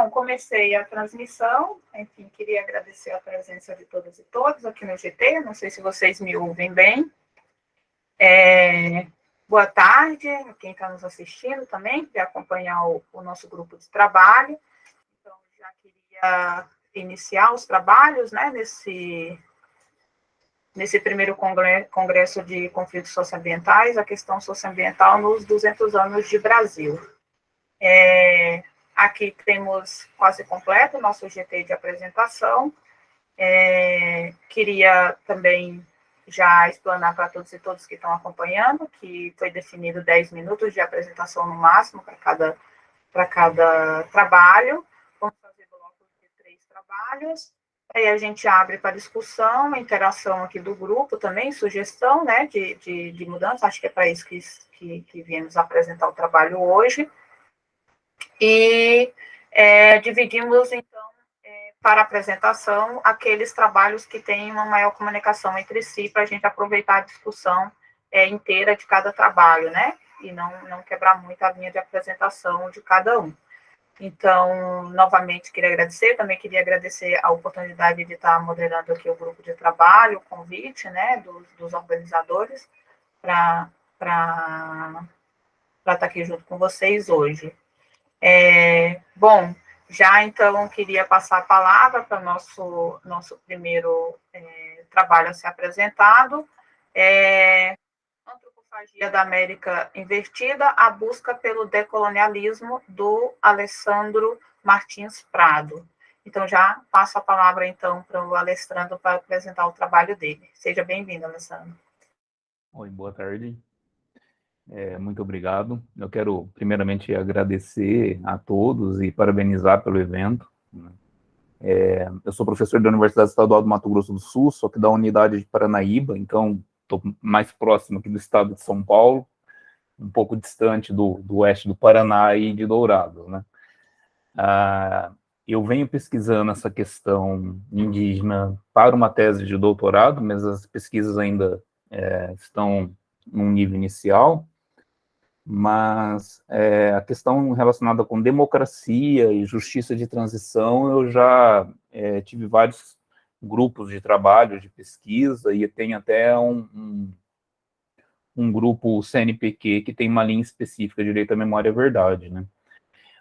Então, comecei a transmissão, enfim, queria agradecer a presença de todas e todos aqui no GT, não sei se vocês me ouvem bem. É, boa tarde a quem está nos assistindo também, para acompanhar o, o, nosso grupo de trabalho. Então, já queria iniciar os trabalhos, né, nesse, nesse primeiro congresso de conflitos socioambientais, a questão socioambiental nos 200 anos de Brasil. É, aqui temos quase completo o nosso GT de apresentação. É, queria também já explanar para todos e todas que estão acompanhando, que foi definido 10 minutos de apresentação no máximo para cada, para cada trabalho. Vamos fazer blocos de três trabalhos. Aí a gente abre para discussão, interação aqui do grupo também, sugestão né, de, de, de mudança, acho que é para isso que, que, que viemos apresentar o trabalho hoje. E é, dividimos, então, é, para apresentação, aqueles trabalhos que têm uma maior comunicação entre si, para a gente aproveitar a discussão é, inteira de cada trabalho, né? E não, não quebrar muito a linha de apresentação de cada um. Então, novamente, queria agradecer, também queria agradecer a oportunidade de estar moderando aqui o grupo de trabalho, o convite, né, dos, dos organizadores, para estar aqui junto com vocês hoje. É, bom, já então queria passar a palavra para o nosso, nosso primeiro é, trabalho a ser apresentado. É, Antropofagia da América Invertida, a busca pelo decolonialismo do Alessandro Martins Prado. Então, já passo a palavra, então, para o Alessandro para apresentar o trabalho dele. Seja bem-vindo, Alessandro. Oi, boa tarde. É, muito obrigado. Eu quero, primeiramente, agradecer a todos e parabenizar pelo evento. Né? É, eu sou professor da Universidade Estadual do Mato Grosso do Sul, só que da unidade de Paranaíba, então estou mais próximo aqui do estado de São Paulo, um pouco distante do, do oeste do Paraná e de Dourados. Né? Ah, eu venho pesquisando essa questão indígena para uma tese de doutorado, mas as pesquisas ainda é, estão num nível inicial, mas é, a questão relacionada com democracia e justiça de transição, eu já é, tive vários grupos de trabalho, de pesquisa, e tem até um, um, um, grupo CNPq que tem uma linha específica, Direito à Memória e Verdade, né?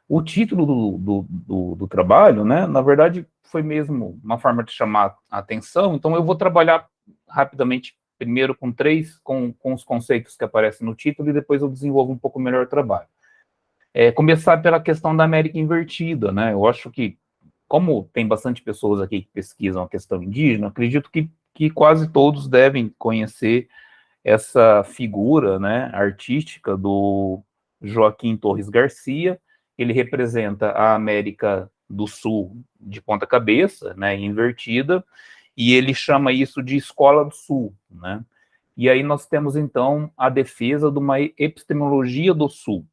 O título do, do, do, do trabalho, né, na verdade, foi mesmo uma forma de chamar a atenção, então eu vou trabalhar rapidamente primeiro com três, com, com os conceitos que aparecem no título, e depois eu desenvolvo um pouco melhor o trabalho. É, começar pela questão da América invertida, né? Eu acho que, como tem bastante pessoas aqui que pesquisam a questão indígena, acredito que, que quase todos devem conhecer essa figura né, artística do Joaquim Torres Garcia, ele representa a América do Sul de ponta cabeça, né, invertida, e ele chama isso de Escola do Sul, né? E aí nós temos, então, a defesa de uma epistemologia do Sul.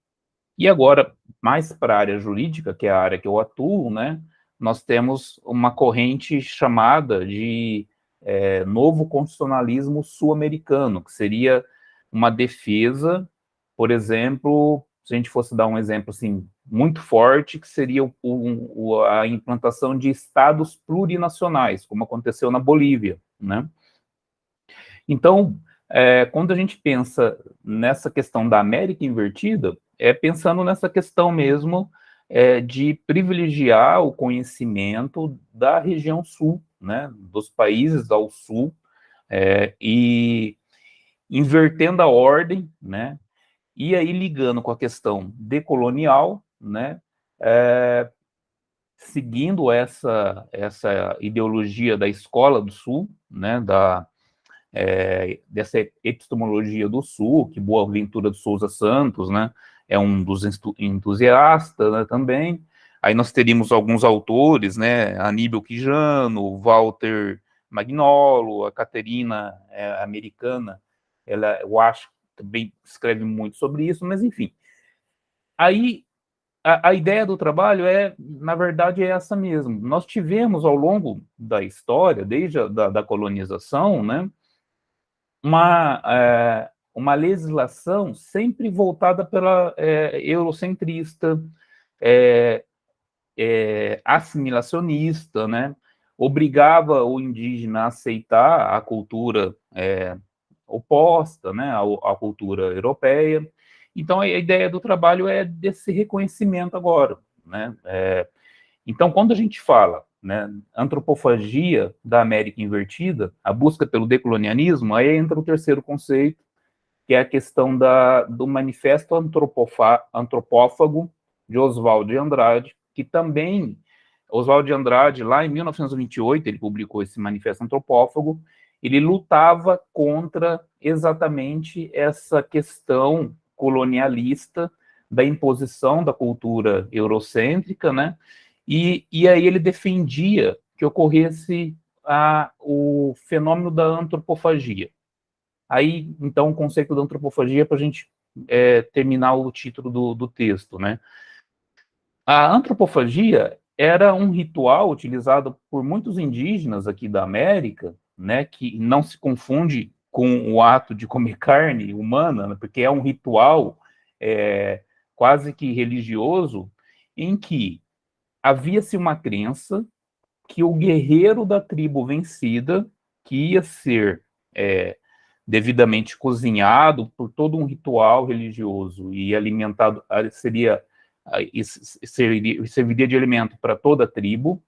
E agora, mais para a área jurídica, que é a área que eu atuo, né, nós temos uma corrente chamada de é, novo constitucionalismo sul-americano, que seria uma defesa, por exemplo, se a gente fosse dar um exemplo assim, muito forte, que seria o, o, a implantação de estados plurinacionais, como aconteceu na Bolívia, né? Então, é, quando a gente pensa nessa questão da América invertida, é pensando nessa questão mesmo é, de privilegiar o conhecimento da região sul, né, dos países ao sul, é, e invertendo a ordem, né, e aí, ligando com a questão decolonial, né, é, seguindo essa, essa ideologia da Escola do Sul, né, da, é, dessa epistemologia do Sul, que Boa Ventura de Souza Santos, né, é um dos entusiastas né, também. Aí nós teríamos alguns autores, né, Aníbal Quijano, Walter Magnolo, a Caterina é, americana, ela, eu acho também escreve muito sobre isso, mas enfim. Aí, a, a, ideia do trabalho é, na verdade, é essa mesmo. Nós tivemos, ao longo da história, desde a da, da colonização, né, uma, é, uma legislação sempre voltada pela é, eurocentrista, é, é, assimilacionista, né? obrigava o indígena a aceitar a cultura é, oposta né, à, à, cultura europeia. Então, a ideia do trabalho é desse reconhecimento agora. Né? É, então, quando a gente fala né, antropofagia da América invertida, a busca pelo decolonialismo, aí entra o terceiro conceito, que é a questão da, do manifesto antropófago de Oswald de Andrade, que também Oswald de Andrade, lá em 1928, ele publicou esse manifesto antropófago, ele lutava contra exatamente essa questão colonialista da imposição da cultura eurocêntrica, né? E, e aí ele defendia que ocorresse a, o fenômeno da antropofagia. Aí, então, o conceito da antropofagia para a gente é, terminar o título do, do texto, né? A antropofagia era um ritual utilizado por muitos indígenas aqui da América, né, que não se confunde com o ato de comer carne humana, né, porque é um ritual é, quase que religioso, em que havia-se uma crença que o guerreiro da tribo vencida, que ia ser é, devidamente cozinhado por todo um ritual religioso e alimentado, seria serviria, de alimento para toda a tribo,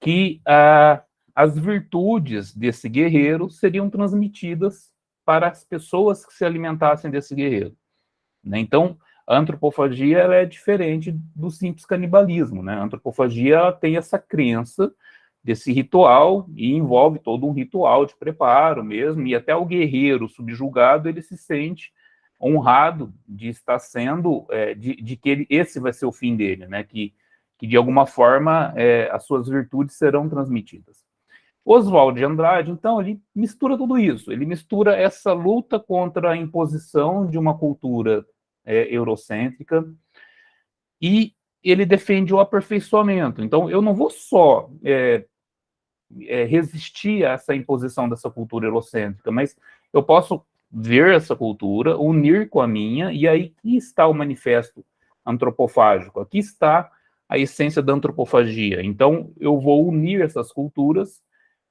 que ah, as virtudes desse guerreiro seriam transmitidas para as pessoas que se alimentassem desse guerreiro. Né? Então, a antropofagia ela é diferente do simples canibalismo. Né? A antropofagia tem essa crença desse ritual e envolve todo um ritual de preparo mesmo, e até o guerreiro subjugado ele se sente honrado de estar sendo, é, de, de, que ele, esse vai ser o fim dele, né? Que, que de alguma forma é, as suas virtudes serão transmitidas. Oswald de Andrade, então, ele mistura tudo isso. Ele mistura essa luta contra a imposição de uma cultura é, eurocêntrica e ele defende o aperfeiçoamento. Então, eu não vou só é, é, resistir a essa imposição dessa cultura eurocêntrica, mas eu posso ver essa cultura, unir com a minha, e aí está o manifesto antropofágico, aqui está a essência da antropofagia. Então, eu vou unir essas culturas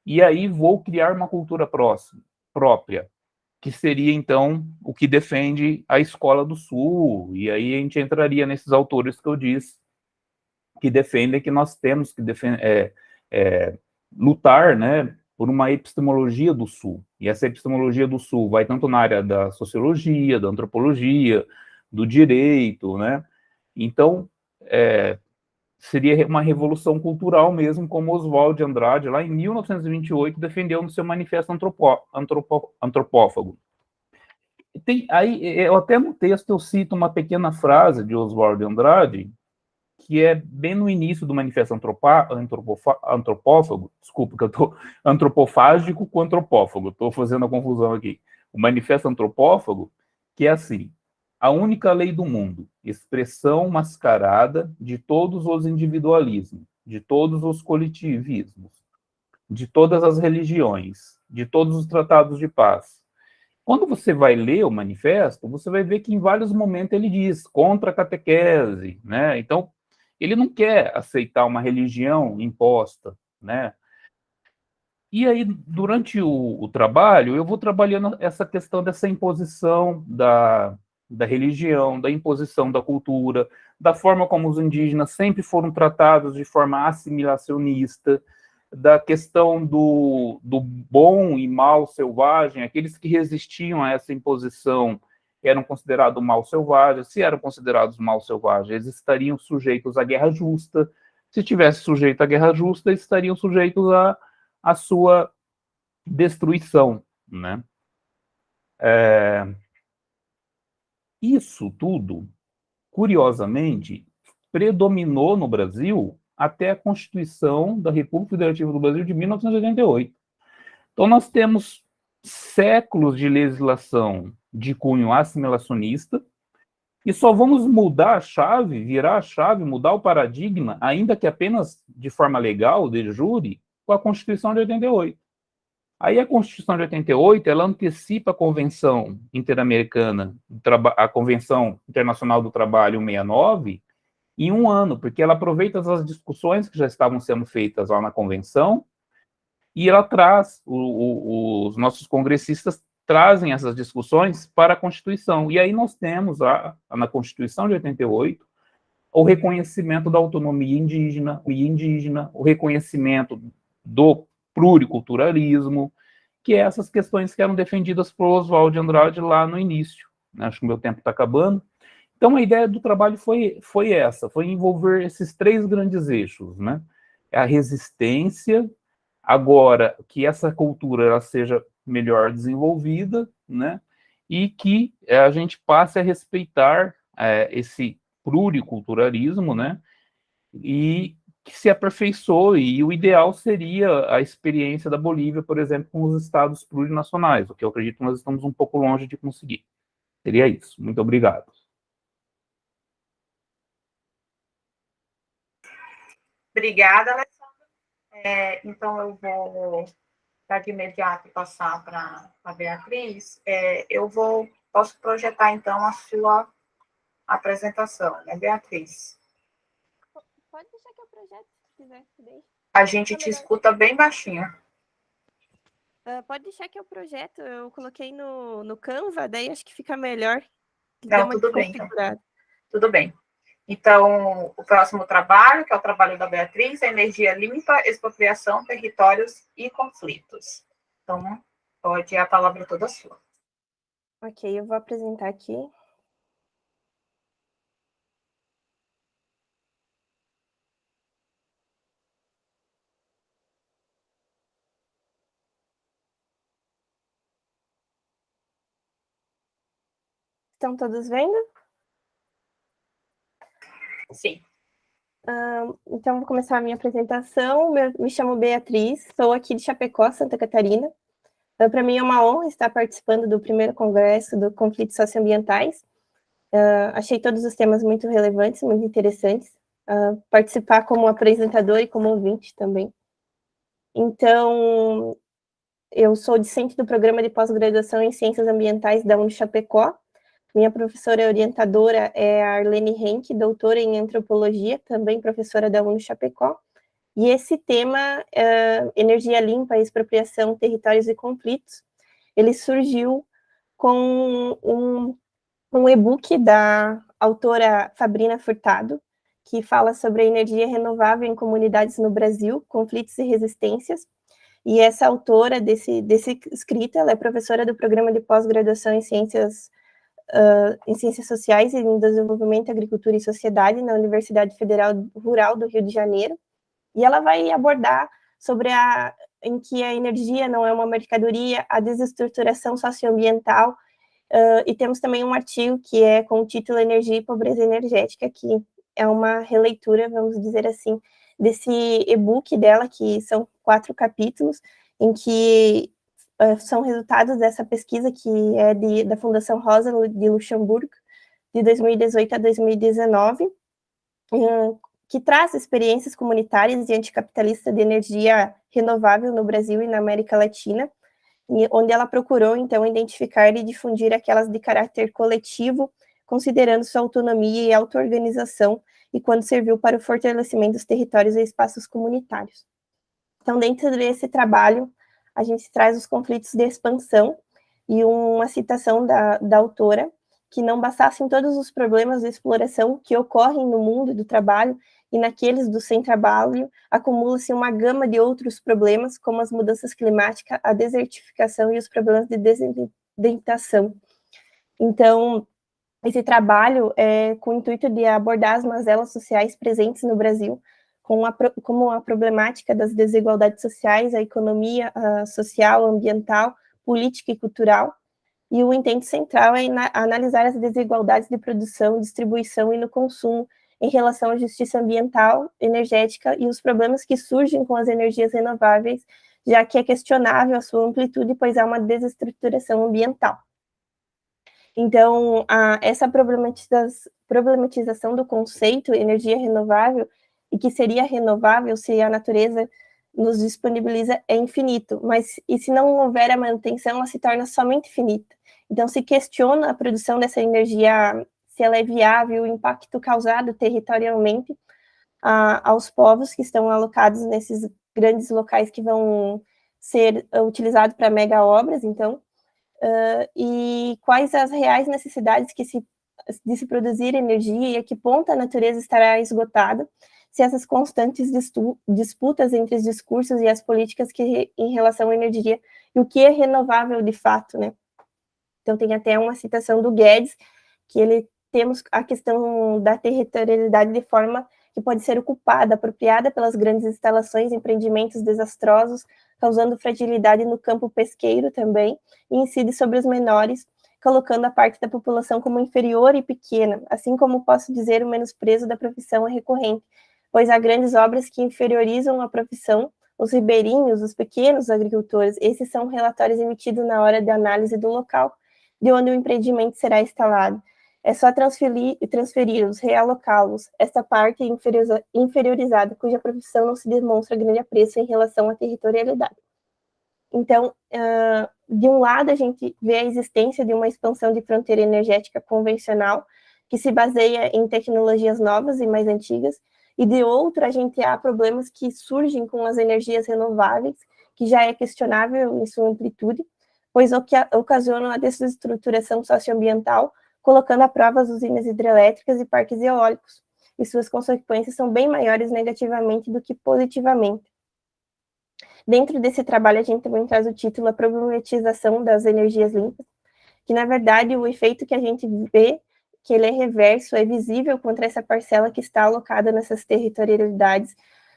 e aí vou criar uma cultura próxima, própria, que seria, então, o que defende a Escola do Sul, e aí a gente entraria nesses autores que eu disse, que defendem que nós temos que é, é, lutar, né, por uma epistemologia do Sul. E essa epistemologia do Sul vai tanto na área da sociologia, da antropologia, do direito, né? Então, é, seria uma revolução cultural mesmo, como Oswald de Andrade, lá em 1928, defendeu no seu manifesto antropó, antropó, antropófago. Tem, aí, eu até no texto eu cito uma pequena frase de Oswald de Andrade, que é bem no início do manifesto antropa, antropófago, desculpa, que eu estou antropofágico com antropófago, estou fazendo a confusão aqui. O manifesto antropófago, que é assim, a única lei do mundo, expressão mascarada de todos os individualismos, de todos os coletivismos, de todas as religiões, de todos os tratados de paz. Quando você vai ler o manifesto, você vai ver que em vários momentos ele diz contra a catequese, né? Então, ele não quer aceitar uma religião imposta, né? E aí, durante o, o, trabalho, eu vou trabalhando essa questão dessa imposição da, da religião, da imposição da cultura, da forma como os indígenas sempre foram tratados de forma assimilacionista, da questão do, do bom e mal selvagem, aqueles que resistiam a essa imposição eram considerados mal selvagens, se eram considerados mal selvagens, estariam sujeitos à guerra justa, se tivesse sujeito à guerra justa, estariam sujeitos à, à sua destruição, né? É... Isso tudo, curiosamente, predominou no Brasil até a Constituição da República Federativa do Brasil de 1988. Então, nós temos séculos de legislação de cunho assimilacionista, e só vamos mudar a chave, virar a chave, mudar o paradigma, ainda que apenas de forma legal, de júri, com a Constituição de 88. Aí a Constituição de 88, ela antecipa a Convenção Interamericana, a Convenção Internacional do Trabalho 69, em um ano, porque ela aproveita as discussões que já estavam sendo feitas lá na convenção, e ela traz, o, o, os nossos congressistas trazem essas discussões para a Constituição. E aí nós temos, a, na Constituição de 88, o reconhecimento da autonomia indígena, indígena o reconhecimento do pluriculturalismo, que é essas questões que eram defendidas por Oswald de Andrade lá no início. Né? Acho que o meu tempo está acabando. Então, a ideia do trabalho foi, foi essa, foi envolver esses três grandes eixos, né? A resistência, agora que essa cultura ela seja melhor desenvolvida, né? E que eh, a gente passe a respeitar é, esse pluriculturalismo, né? E que se aperfeiçoe, e o ideal seria a experiência da Bolívia, por exemplo, com os estados plurinacionais, o que eu acredito que nós estamos um pouco longe de conseguir. Seria isso. Muito obrigado. Obrigada, Alessandra. É, então, eu vou, já de imediato, passar para a Beatriz. É, eu vou, posso projetar, então, a sua apresentação, né, Beatriz? Pode deixar que eu projeto, se quiser. Deixa. A gente te escuta bem baixinho. Uh, pode deixar que eu projeto. Eu coloquei no, no Canva, daí acho que fica melhor. Não, tudo bem. Então. Tudo bem. Então, o próximo trabalho, que é o trabalho da Beatriz, é energia limpa, expropriação, territórios e conflitos. Então, pode a palavra toda sua. Ok, eu vou apresentar aqui. Estão todos vendo? Sim. Uh, então, vou começar a minha apresentação. me chamo Beatriz, sou aqui de Chapecó, Santa Catarina. Uh, Para mim é uma honra estar participando do primeiro congresso do Conflitos Socioambientais. Uh, achei todos os temas muito relevantes, muito interessantes. participar como apresentador e como ouvinte também. Então, eu sou discente do programa de pós-graduação em Ciências Ambientais da Uni Chapecó, minha professora orientadora é a Arlene Henke, doutora em antropologia, também professora da UNO Chapecó. E esse tema, uh, energia limpa, expropriação, territórios e conflitos, ele surgiu com um, um e-book da autora Fabrina Furtado, que fala sobre a energia renovável em comunidades no Brasil, conflitos e resistências. E essa autora desse, desse escrito, ela é professora do programa de pós-graduação em Ciências uh, em Ciências Sociais e em Desenvolvimento, Agricultura e Sociedade na Universidade Federal Rural do Rio de Janeiro, e ela vai abordar sobre a em que a energia não é uma mercadoria, a desestruturação socioambiental, uh, e temos também um artigo que é com o título Energia e Pobreza Energética, que é uma releitura, vamos dizer assim, desse e-book dela, que são quatro capítulos, em que são resultados dessa pesquisa que é de, da Fundação Rosa de Luxemburgo, de 2018 a 2019, uh, que traz experiências comunitárias e anticapitalistas de energia renovável no Brasil e na América Latina, onde ela procurou, então, identificar e difundir aquelas de caráter coletivo, considerando sua autonomia e auto-organização, e quando serviu para o fortalecimento dos territórios e espaços comunitários. Então, dentro desse trabalho, a gente traz os conflitos de expansão e uma citação da, da autora, que não bastassem todos os problemas de exploração que ocorrem no mundo do trabalho e naqueles do sem-trabalho, acumula-se uma gama de outros problemas, como as mudanças climáticas, a desertificação e os problemas de desidentação. Então, esse trabalho é com o intuito de abordar as mazelas sociais presentes no Brasil, com a, como a problemática das desigualdades sociais, a economia a social, ambiental, política e cultural, e o intento central é analisar as desigualdades de produção, distribuição e no consumo em relação à justiça ambiental, energética e os problemas que surgem com as energias renováveis, já que é questionável a sua amplitude, pois há uma desestruturação ambiental. Então, a, essa problematização do conceito energia renovável e que seria renovável se a natureza nos disponibiliza é infinito, mas e se não houver a manutenção, ela se torna somente finita. Então se questiona a produção dessa energia se ela é viável, o impacto causado territorialmente a, aos povos que estão alocados nesses grandes locais que vão ser utilizados para mega obras, então, uh, e quais as reais necessidades que se, de se produzir energia e a que ponto a natureza estará esgotada, se essas constantes disputas entre os discursos e as políticas que em relação à energia e o que é renovável de fato, né? Então tem até uma citação do Guedes que ele temos a questão da territorialidade de forma que pode ser ocupada, apropriada pelas grandes instalações, empreendimentos desastrosos, causando fragilidade no campo pesqueiro também, e incide sobre os menores, colocando a parte da população como inferior e pequena, assim como posso dizer o menosprezo da profissão é recorrente, pois há grandes obras que inferiorizam a profissão, os ribeirinhos, os pequenos agricultores, esses são relatórios emitidos na hora de análise do local de onde o empreendimento será instalado. É só transferi-los, realocá-los, esta parte inferiorizada, cuja profissão não se demonstra grande apreço em relação à territorialidade. Então, de um lado, a gente vê a existência de uma expansão de fronteira energética convencional, que se baseia em tecnologias novas e mais antigas, e de outro, a gente há problemas que surgem com as energias renováveis, que já é questionável em sua amplitude, pois o que ocasionam a desestruturação socioambiental, colocando à prova as usinas hidrelétricas e parques eólicos, e suas consequências são bem maiores negativamente do que positivamente. Dentro desse trabalho, a gente também traz o título A Problematização das Energias Limpas, que, na verdade, o efeito que a gente vê que ele é reverso, é visível contra essa parcela que está alocada nessas territorialidades.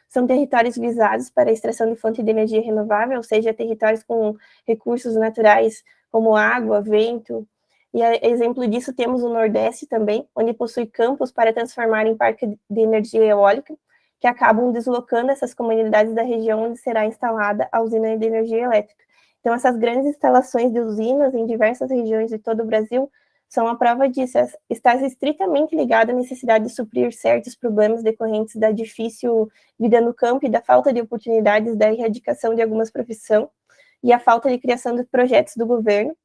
São territórios visados para a extração de fonte de energia renovável, ou seja, territórios com recursos naturais como água, vento, e exemplo disso temos o Nordeste também, onde possui campos para transformar em parque de energia eólica, que acabam deslocando essas comunidades da região onde será instalada a usina de energia elétrica. Então, essas grandes instalações de usinas em diversas regiões de todo o Brasil são a prova disso, está estritamente ligada à necessidade de suprir certos problemas decorrentes da difícil vida no campo e da falta de oportunidades da erradicação de algumas profissões e a falta de criação de projetos do governo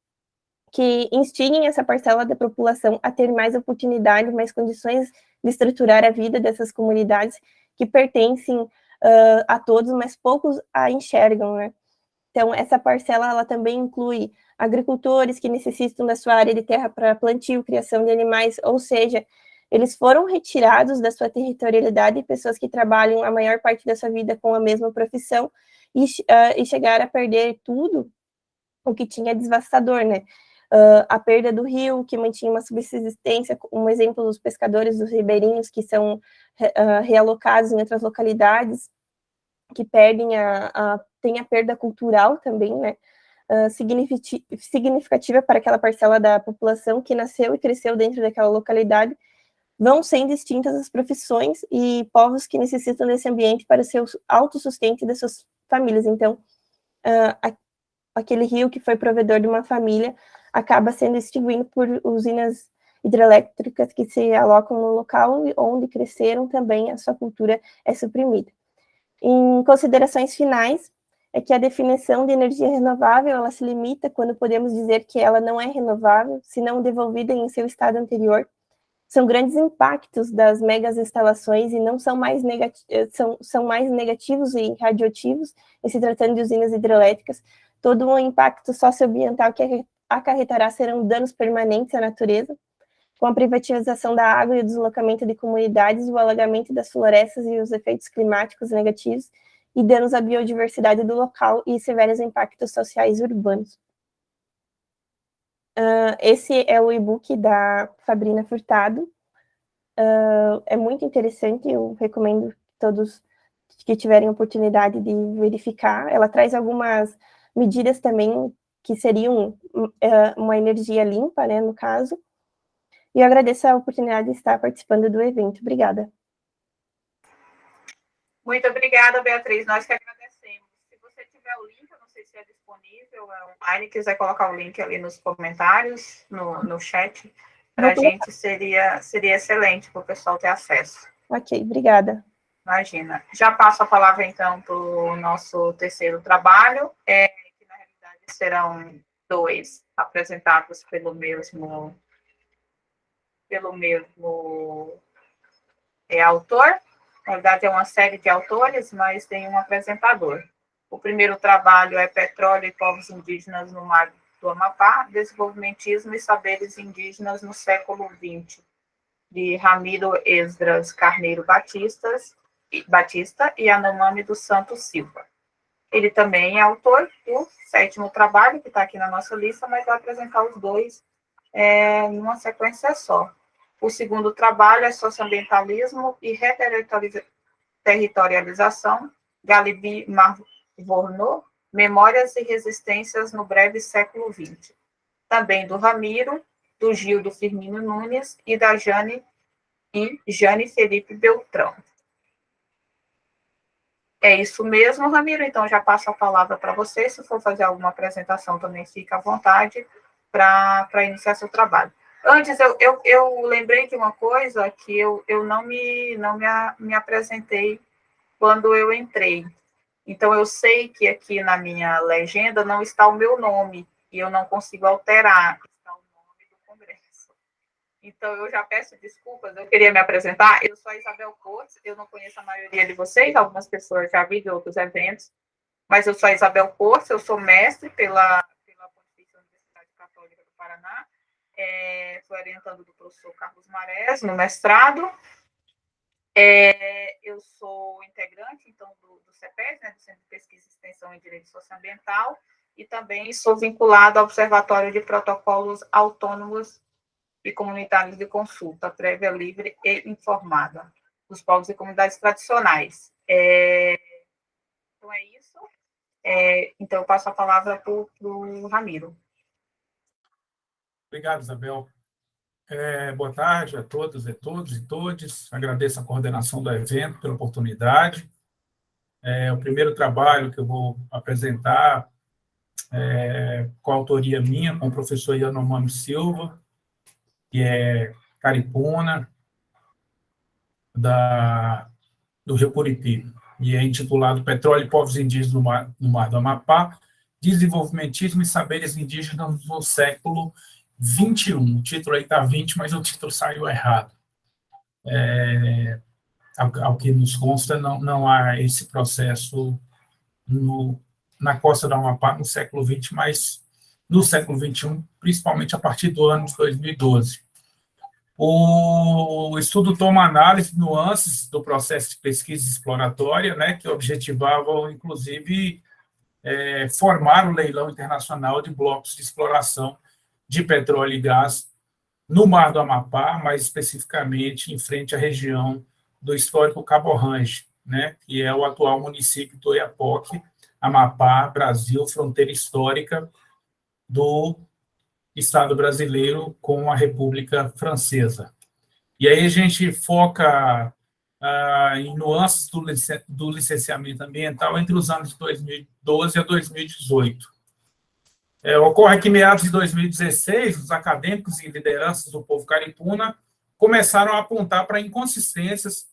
que instiguem essa parcela da população a ter mais oportunidades, mais condições de estruturar a vida dessas comunidades que pertencem uh, a todos, mas poucos a enxergam, né? Então, essa parcela, ela também inclui agricultores que necessitam da sua área de terra para plantio, criação de animais, ou seja, eles foram retirados da sua territorialidade, pessoas que trabalham a maior parte da sua vida com a mesma profissão, e, uh, e chegaram a perder tudo o que tinha devastador, né? Uh, a perda do rio, que mantinha uma subsistência, um exemplo dos pescadores dos ribeirinhos, que são uh, realocados em outras localidades, que perdem a, a, tem a perda cultural também, né, uh, significativa para aquela parcela da população que nasceu e cresceu dentro daquela localidade, vão sendo extintas as profissões e povos que necessitam desse ambiente para seu autossustento das suas famílias. Então, uh, aquele rio que foi provedor de uma família acaba sendo extinguido por usinas hidrelétricas que se alocam no local onde cresceram também a sua cultura é suprimida. Em considerações finais, é que a definição de energia renovável, ela se limita quando podemos dizer que ela não é renovável, se não devolvida em seu estado anterior. São grandes impactos das megas instalações e não são mais, são, são mais negativos e radioativos, em se tratando de usinas hidrelétricas. Todo o um impacto socioambiental que acarretará serão danos permanentes à natureza, com a privatização da água e o deslocamento de comunidades, o alagamento das florestas e os efeitos climáticos negativos, e danos à biodiversidade do local e severos impactos sociais urbanos. Uh, esse é o e-book da Fabrina Furtado. Uh, é muito interessante, eu recomendo todos que tiverem oportunidade de verificar. Ela traz algumas medidas também que seriam uh, uma energia limpa, né, no caso. E eu agradeço a oportunidade de estar participando do evento. Obrigada. Muito obrigada, Beatriz. Nós que agradecemos. Se você tiver o link, eu não sei se é disponível, é online, quiser colocar o link ali nos comentários, no, no chat, para a gente seria, seria excelente para o pessoal ter acesso. Ok, obrigada. Imagina. Já passo a palavra, então, para o nosso terceiro trabalho, é, que na realidade serão dois apresentados pelo mesmo pelo mesmo é, autor. Na verdade, é uma série de autores, mas tem um apresentador. O primeiro trabalho é Petróleo e Povos Indígenas no Mar do Amapá, Desenvolvimentismo e Saberes Indígenas no século XX, de Ramiro Esdras Carneiro Batistas, Batista e Anomami dos Santos Silva. Ele também é autor do sétimo trabalho, que está aqui na nossa lista, mas vai apresentar os dois é, em uma sequência só. O segundo trabalho é Socioambientalismo e Reterritorialização, Galibi Marvorno, Memórias e Resistências no Breve Século XX. Também do Ramiro, do Gildo Firmino Nunes e da Jane e Jane Felipe Beltrão. É isso mesmo, Ramiro. Então, já passo a palavra para você. Se for fazer alguma apresentação, também fica à vontade para iniciar seu trabalho. Antes, eu, eu, eu, lembrei de uma coisa que eu, eu não, me, não me, me apresentei quando eu entrei. Então, eu sei que aqui na minha legenda não está o meu nome, e eu não consigo alterar. Então, eu já peço desculpas, eu queria me apresentar. Eu sou a Isabel Cortes, eu não conheço a maioria de vocês, algumas pessoas já vi de outros eventos, mas eu sou a Isabel Cortes, eu sou mestre pela, pela Pontifícia Universidade Católica do Paraná, é, sou orientando do professor Carlos Marés no mestrado. É, eu sou integrante, então, do, do CEPES, né, do Centro de Pesquisa e Extensão em Direito Socioambiental, e também sou vinculado ao Observatório de Protocolos Autônomos e comunitários de consulta prévia, livre e informada dos povos e comunidades tradicionais. É, então, é isso. É, então, eu passo a palavra para o Ramiro. Obrigado, Isabel. É, boa tarde a todos e todos e todes. Agradeço a coordenação do evento pela oportunidade. É, o primeiro trabalho que eu vou apresentar é, com a autoria minha, com o professor Yanomami Silva, que é Caripuna, da, do Rio Curitiba, e é intitulado Petróleo e Povos Indígenas no Mar, no Mar do Amapá, Desenvolvimentismo e Saberes Indígenas no século XXI. O título aí está 20, mas o título saiu errado. É, ao, ao, que nos consta, não, não há esse processo no, na costa do Amapá no século XX, mas no século XXI, principalmente a partir do ano de 2012. O estudo toma análise nuances do processo de pesquisa exploratória, né, que objetivavam, inclusive, é, formar o leilão internacional de blocos de exploração de petróleo e gás no Mar do Amapá, mais especificamente em frente à região do histórico Cabo Range, né, que é o atual município do Oiapoque, Amapá, Brasil, fronteira histórica do Estado brasileiro com a República Francesa. E aí a gente foca ah, em nuances do licenciamento ambiental entre os anos de 2012 a 2018. É, ocorre que, meados de 2016, os acadêmicos e lideranças do povo caripuna começaram a apontar para inconsistências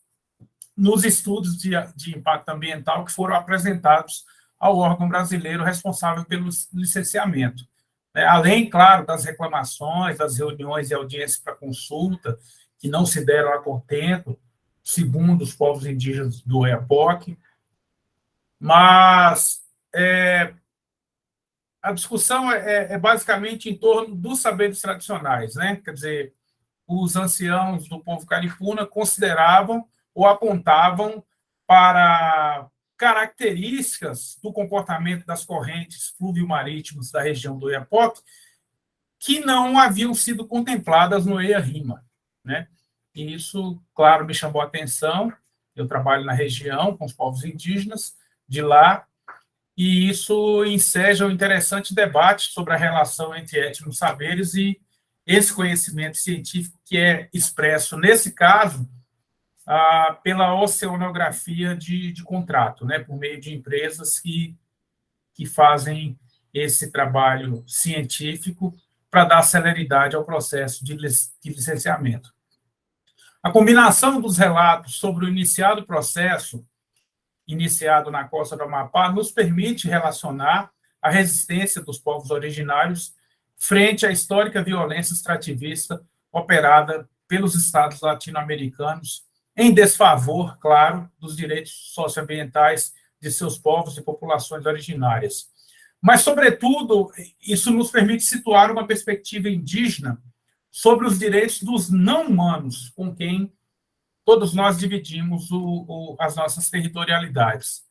nos estudos de, de impacto ambiental que foram apresentados ao órgão brasileiro responsável pelo licenciamento. É, além, claro, das reclamações, das reuniões e audiências para consulta, que não se deram a contento, segundo os povos indígenas do EAPOC, mas é, a discussão é, é, é, basicamente em torno dos saberes tradicionais, né? Quer dizer, os anciãos do povo caripuna consideravam ou apontavam para características do comportamento das correntes fluvio-marítimas da região do Oiapoque que não haviam sido contempladas no EIA-RIMA. Né? E isso, claro, me chamou a atenção. Eu trabalho na região com os povos indígenas de lá, e isso enseja um interessante debate sobre a relação entre étnicos saberes e esse conhecimento científico que é expresso, nesse caso, pela oceanografia de, de contrato, né, por meio de empresas que, que fazem esse trabalho científico para dar celeridade ao processo de licenciamento. A combinação dos relatos sobre o iniciado processo, iniciado na costa do Amapá, nos permite relacionar a resistência dos povos originários frente à histórica violência extrativista operada pelos estados latino-americanos, em desfavor, claro, dos direitos socioambientais de seus povos e populações originárias. Mas, sobretudo, isso nos permite situar uma perspectiva indígena sobre os direitos dos não-humanos, com quem todos nós dividimos o, o, as nossas territorialidades.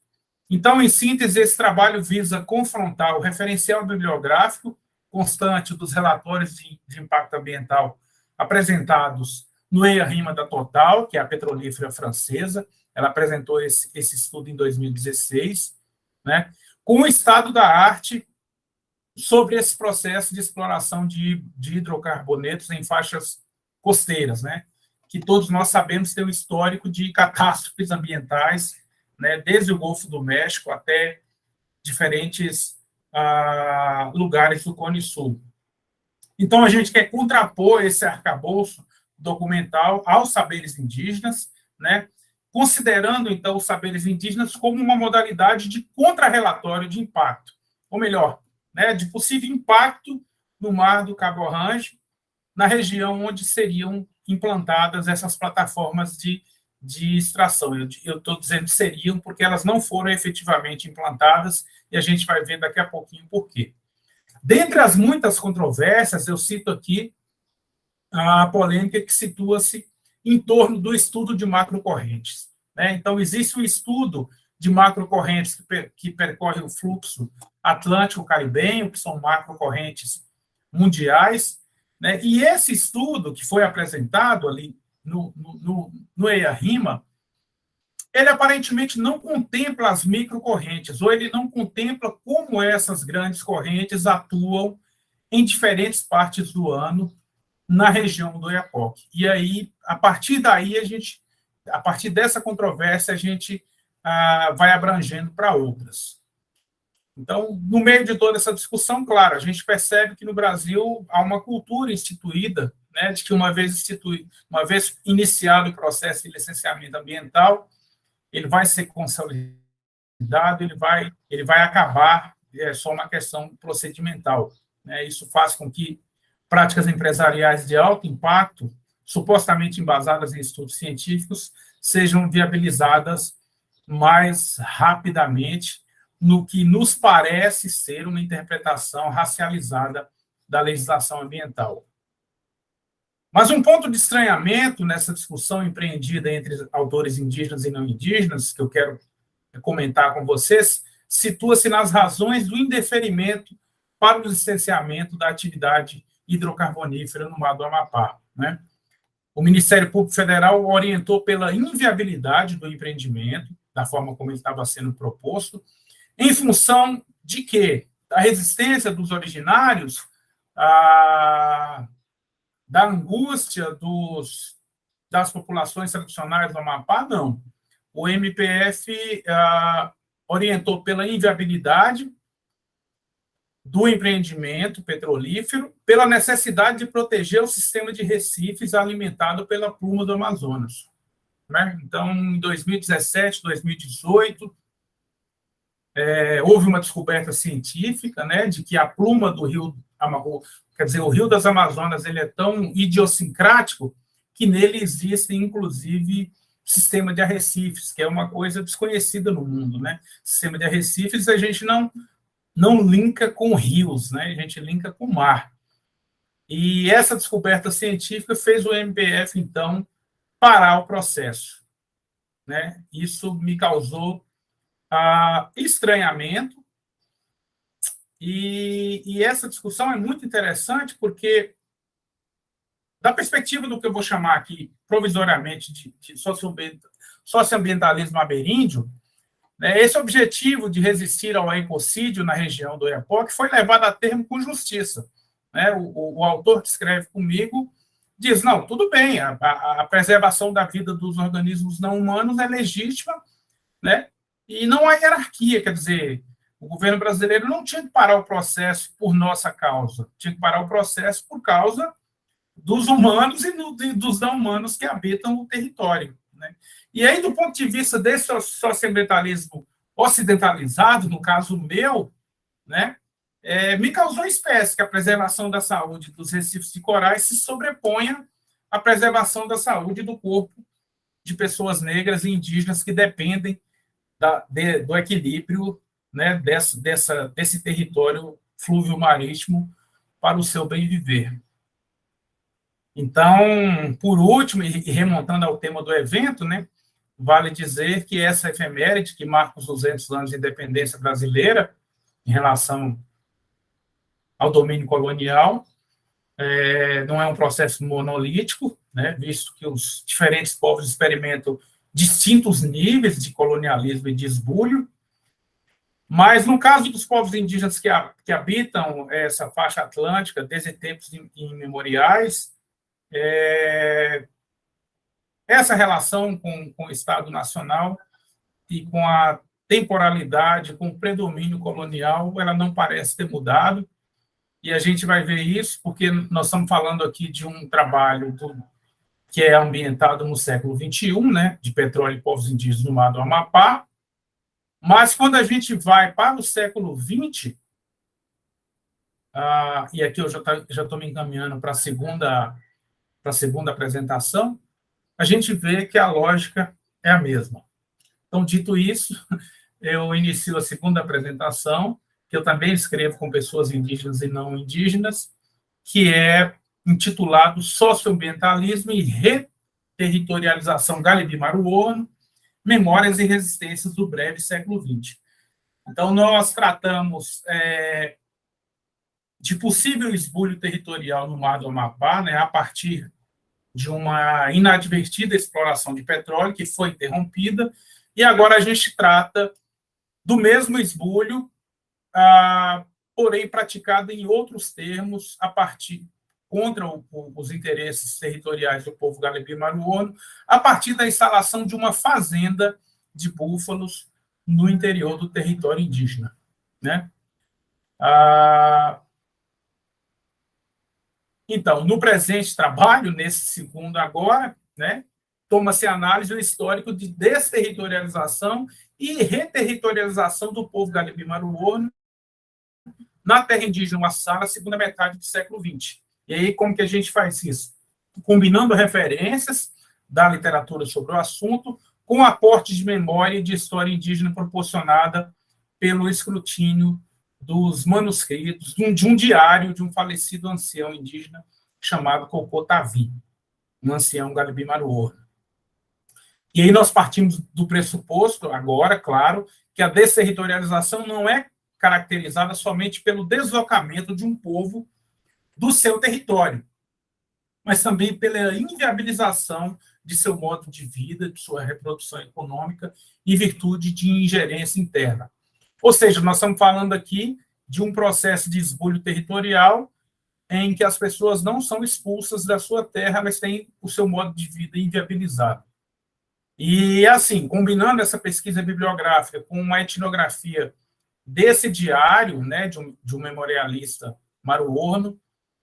Então, em síntese, esse trabalho visa confrontar o referencial bibliográfico constante dos relatórios de, de impacto ambiental apresentados no EIA-RIMA da Total, que é a petrolífera francesa, ela apresentou esse, esse estudo em 2016, né, com o estado da arte sobre esse processo de exploração de, de hidrocarbonetos em faixas costeiras, né, que todos nós sabemos tem um histórico de catástrofes ambientais, né, desde o Golfo do México até diferentes ah, lugares do Cone Sul. Então, a gente quer contrapor esse arcabouço documental aos saberes indígenas, né, considerando, então, os saberes indígenas como uma modalidade de contrarrelatório de impacto, ou melhor, né, de possível impacto no mar do Cabo Orange, na região onde seriam implantadas essas plataformas de, de extração. Eu estou dizendo seriam porque elas não foram efetivamente implantadas e a gente vai ver daqui a pouquinho por quê. Dentre as muitas controvérsias, eu cito aqui a polêmica que situa-se em torno do estudo de macrocorrentes. Né? Então, existe um estudo de macrocorrentes que, per que percorre o fluxo atlântico-caribenho, que são macrocorrentes mundiais, né? e esse estudo que foi apresentado ali no, no, no, EIA-RIMA, ele aparentemente não contempla as microcorrentes, ou ele não contempla como essas grandes correntes atuam em diferentes partes do ano na região do Iapoque. E aí, a partir daí, a gente, a partir dessa controvérsia, a gente ah, vai abrangendo para outras. Então, no meio de toda essa discussão, claro, a gente percebe que no Brasil há uma cultura instituída, né, de que uma vez instituído, uma vez iniciado o processo de licenciamento ambiental, ele vai ser consolidado, ele vai, ele vai acabar, é só uma questão procedimental. Né? Isso faz com que práticas empresariais de alto impacto, supostamente embasadas em estudos científicos, sejam viabilizadas mais rapidamente no que nos parece ser uma interpretação racializada da legislação ambiental. Mas um ponto de estranhamento nessa discussão empreendida entre autores indígenas e não indígenas, que eu quero comentar com vocês, situa-se nas razões do indeferimento para o licenciamento da atividade hidrocarbonífera no mar do Amapá. Né? O Ministério Público Federal orientou pela inviabilidade do empreendimento, da forma como ele estava sendo proposto, em função de quê? Da resistência dos originários a da angústia dos, das populações tradicionais do Amapá, não. O MPF ah, orientou pela inviabilidade do empreendimento petrolífero, pela necessidade de proteger o sistema de recifes alimentado pela pluma do Amazonas. Né? Então, em 2017, 2018, é, houve uma descoberta científica né, de que a pluma do rio Quer dizer, o Rio das Amazonas ele é tão idiosincrático que nele existe, inclusive, sistema de arrecifes, que é uma coisa desconhecida no mundo, né? Sistema de arrecifes a gente não não linka com rios, né? A gente linka com mar. E essa descoberta científica fez o MPF, então, parar o processo. Né? Isso me causou ah, estranhamento, e, e essa discussão é muito interessante porque, da perspectiva do que eu vou chamar aqui, provisoriamente, de, de socioambientalismo ameríndio, né, esse objetivo de resistir ao ecocídio na região do Iapoque foi levado a termo com justiça. Né? O, o, o, autor que escreve comigo diz, não, tudo bem, a, a, a, preservação da vida dos organismos não humanos é legítima, né? E não há hierarquia, quer dizer, o governo brasileiro não tinha que parar o processo por nossa causa, tinha que parar o processo por causa dos humanos e dos não humanos que habitam o território. Né? E aí, do ponto de vista desse socioambientalismo ocidentalizado, no caso meu, né, é, me causou espécie que a preservação da saúde dos recifes de corais se sobreponha a preservação da saúde do corpo de pessoas negras e indígenas que dependem da, de, do equilíbrio né, dessa, dessa, desse território flúvio marítimo para o seu bem viver. Então, por último, e remontando ao tema do evento, né, vale dizer que essa efeméride, que marca os 200 anos de independência brasileira, em relação ao domínio colonial, é, não é um processo monolítico, né, visto que os diferentes povos experimentam distintos níveis de colonialismo e de esbulho, mas no caso dos povos indígenas que, que habitam essa faixa atlântica desde tempos imemoriais, é, essa relação com, com o Estado Nacional e com a temporalidade, com o predomínio colonial, ela não parece ter mudado, e a gente vai ver isso porque nós estamos falando aqui de um trabalho do, que é ambientado no século XXI, né, de petróleo e povos indígenas no mar do Amapá, mas quando a gente vai para o século XX, ah, e aqui eu já tá, estou me encaminhando para a segunda para a segunda apresentação, a gente vê que a lógica é a mesma. Então, dito isso, eu inicio a segunda apresentação, que eu também escrevo com pessoas indígenas e não indígenas, que é intitulado Socioambientalismo e Reterritorialização Galibi-Maruono, Memórias e Resistências do Breve Século XX. Então, nós tratamos é, de possível esbulho territorial no Mar do Amapá, né, a partir de uma inadvertida exploração de petróleo que foi interrompida, e agora a gente trata do mesmo esbulho, ah, porém praticado em outros termos, a partir contra o, os interesses territoriais do povo galebi-maruono, a partir da instalação de uma fazenda de búfalos no interior do território indígena. Né? Ah, então, no presente trabalho, nesse segundo agora, né, toma-se análise do histórico de desterritorialização e reterritorialização do povo galibi-maruono na terra indígena Massara, segunda metade do século XX. E aí, como que a gente faz isso? Combinando referências da literatura sobre o assunto com aporte de memória e de história indígena proporcionada pelo escrutínio dos manuscritos de um, de um diário de um falecido ancião indígena chamado Cocotavi, um ancião Galibi-Maruor. E aí nós partimos do pressuposto, agora, claro, que a desterritorialização não é caracterizada somente pelo deslocamento de um povo do seu território, mas também pela inviabilização de seu modo de vida, de sua reprodução econômica, em virtude de ingerência interna. Ou seja, nós estamos falando aqui de um processo de esbulho territorial em que as pessoas não são expulsas da sua terra, mas têm o seu modo de vida inviabilizado. E, assim, combinando essa pesquisa bibliográfica com uma etnografia desse diário, né, de um, de um memorialista maruorno,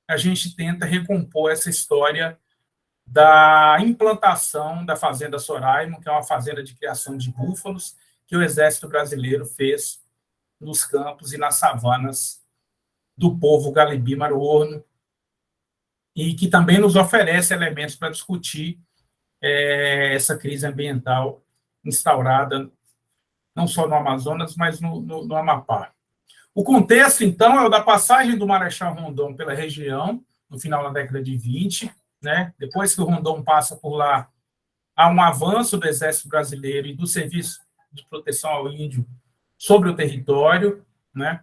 a gente tenta recompor essa história da implantação da Fazenda Soraimo, que é uma fazenda de criação de búfalos, que o Exército Brasileiro fez nos campos e nas savanas do povo Galibi Maruorno, e que também nos oferece elementos para discutir é, essa crise ambiental instaurada não só no Amazonas, mas no, no, no, Amapá. O contexto, então, é o da passagem do Marechal Rondon pela região, no final da década de 20, né? depois que o Rondon passa por lá, há um avanço do Exército Brasileiro e do Serviço de Proteção ao Índio sobre o território, né?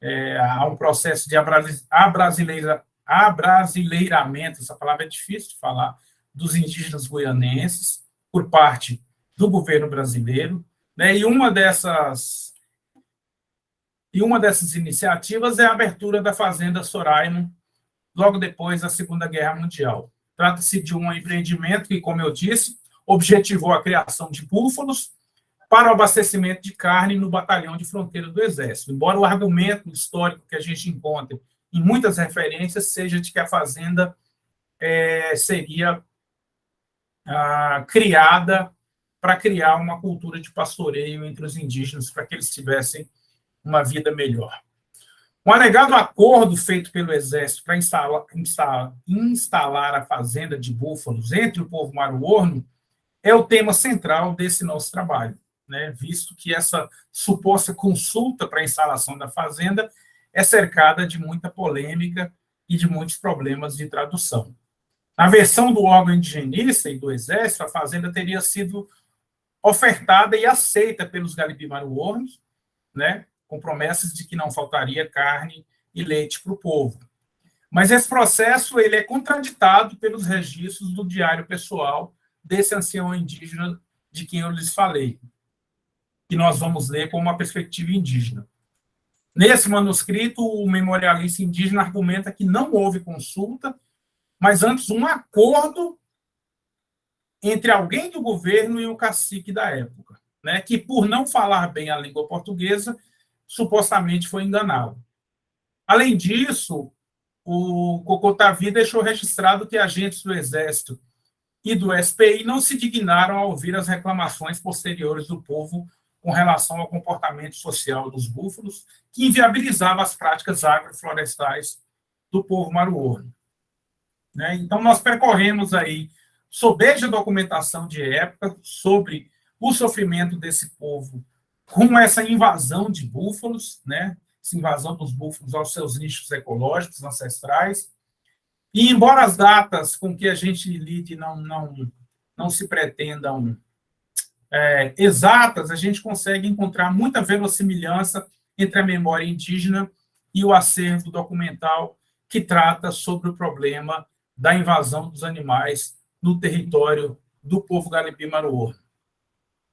É, há um processo de abrasileira, abrasileiramento, essa palavra é difícil de falar, dos indígenas goianenses, por parte do governo brasileiro, né? E uma dessas e uma dessas iniciativas é a abertura da fazenda Soraimo, logo depois da Segunda Guerra Mundial. Trata-se de um empreendimento que, como eu disse, objetivou a criação de búfalos para o abastecimento de carne no batalhão de fronteira do Exército. Embora o argumento histórico que a gente encontra em muitas referências seja de que a fazenda é, seria ah, criada para criar uma cultura de pastoreio entre os indígenas, para que eles tivessem uma vida melhor. Um alegado acordo feito pelo Exército para instalar, instalar, instalar a fazenda de búfalos entre o povo maruorno é o tema central desse nosso trabalho, né? visto que essa suposta consulta para a instalação da fazenda é cercada de muita polêmica e de muitos problemas de tradução. Na versão do órgão indigenista e do Exército, a fazenda teria sido ofertada e aceita pelos galipimaruornos, né, com promessas de que não faltaria carne e leite para o povo. Mas esse processo ele é contraditado pelos registros do diário pessoal desse ancião indígena de quem eu lhes falei, que nós vamos ler com uma perspectiva indígena. Nesse manuscrito, o memorialista indígena argumenta que não houve consulta, mas antes um acordo entre alguém do governo e o cacique da época, né, que, por não falar bem a língua portuguesa, supostamente foi enganado. Além disso, o Cocotavi deixou registrado que agentes do Exército e do SPI não se dignaram a ouvir as reclamações posteriores do povo com relação ao comportamento social dos búfalos, que inviabilizava as práticas agroflorestais do povo maruorno. Né? Então, nós percorremos aí, sob a documentação de época, sobre o sofrimento desse povo com essa invasão de búfalos, né? essa invasão dos búfalos aos seus nichos ecológicos ancestrais. E, embora as datas com que a gente lide não, não, não se pretendam é, exatas, a gente consegue encontrar muita verossimilhança entre a memória indígena e o acervo documental que trata sobre o problema da invasão dos animais no território do povo Galipi-Maruor.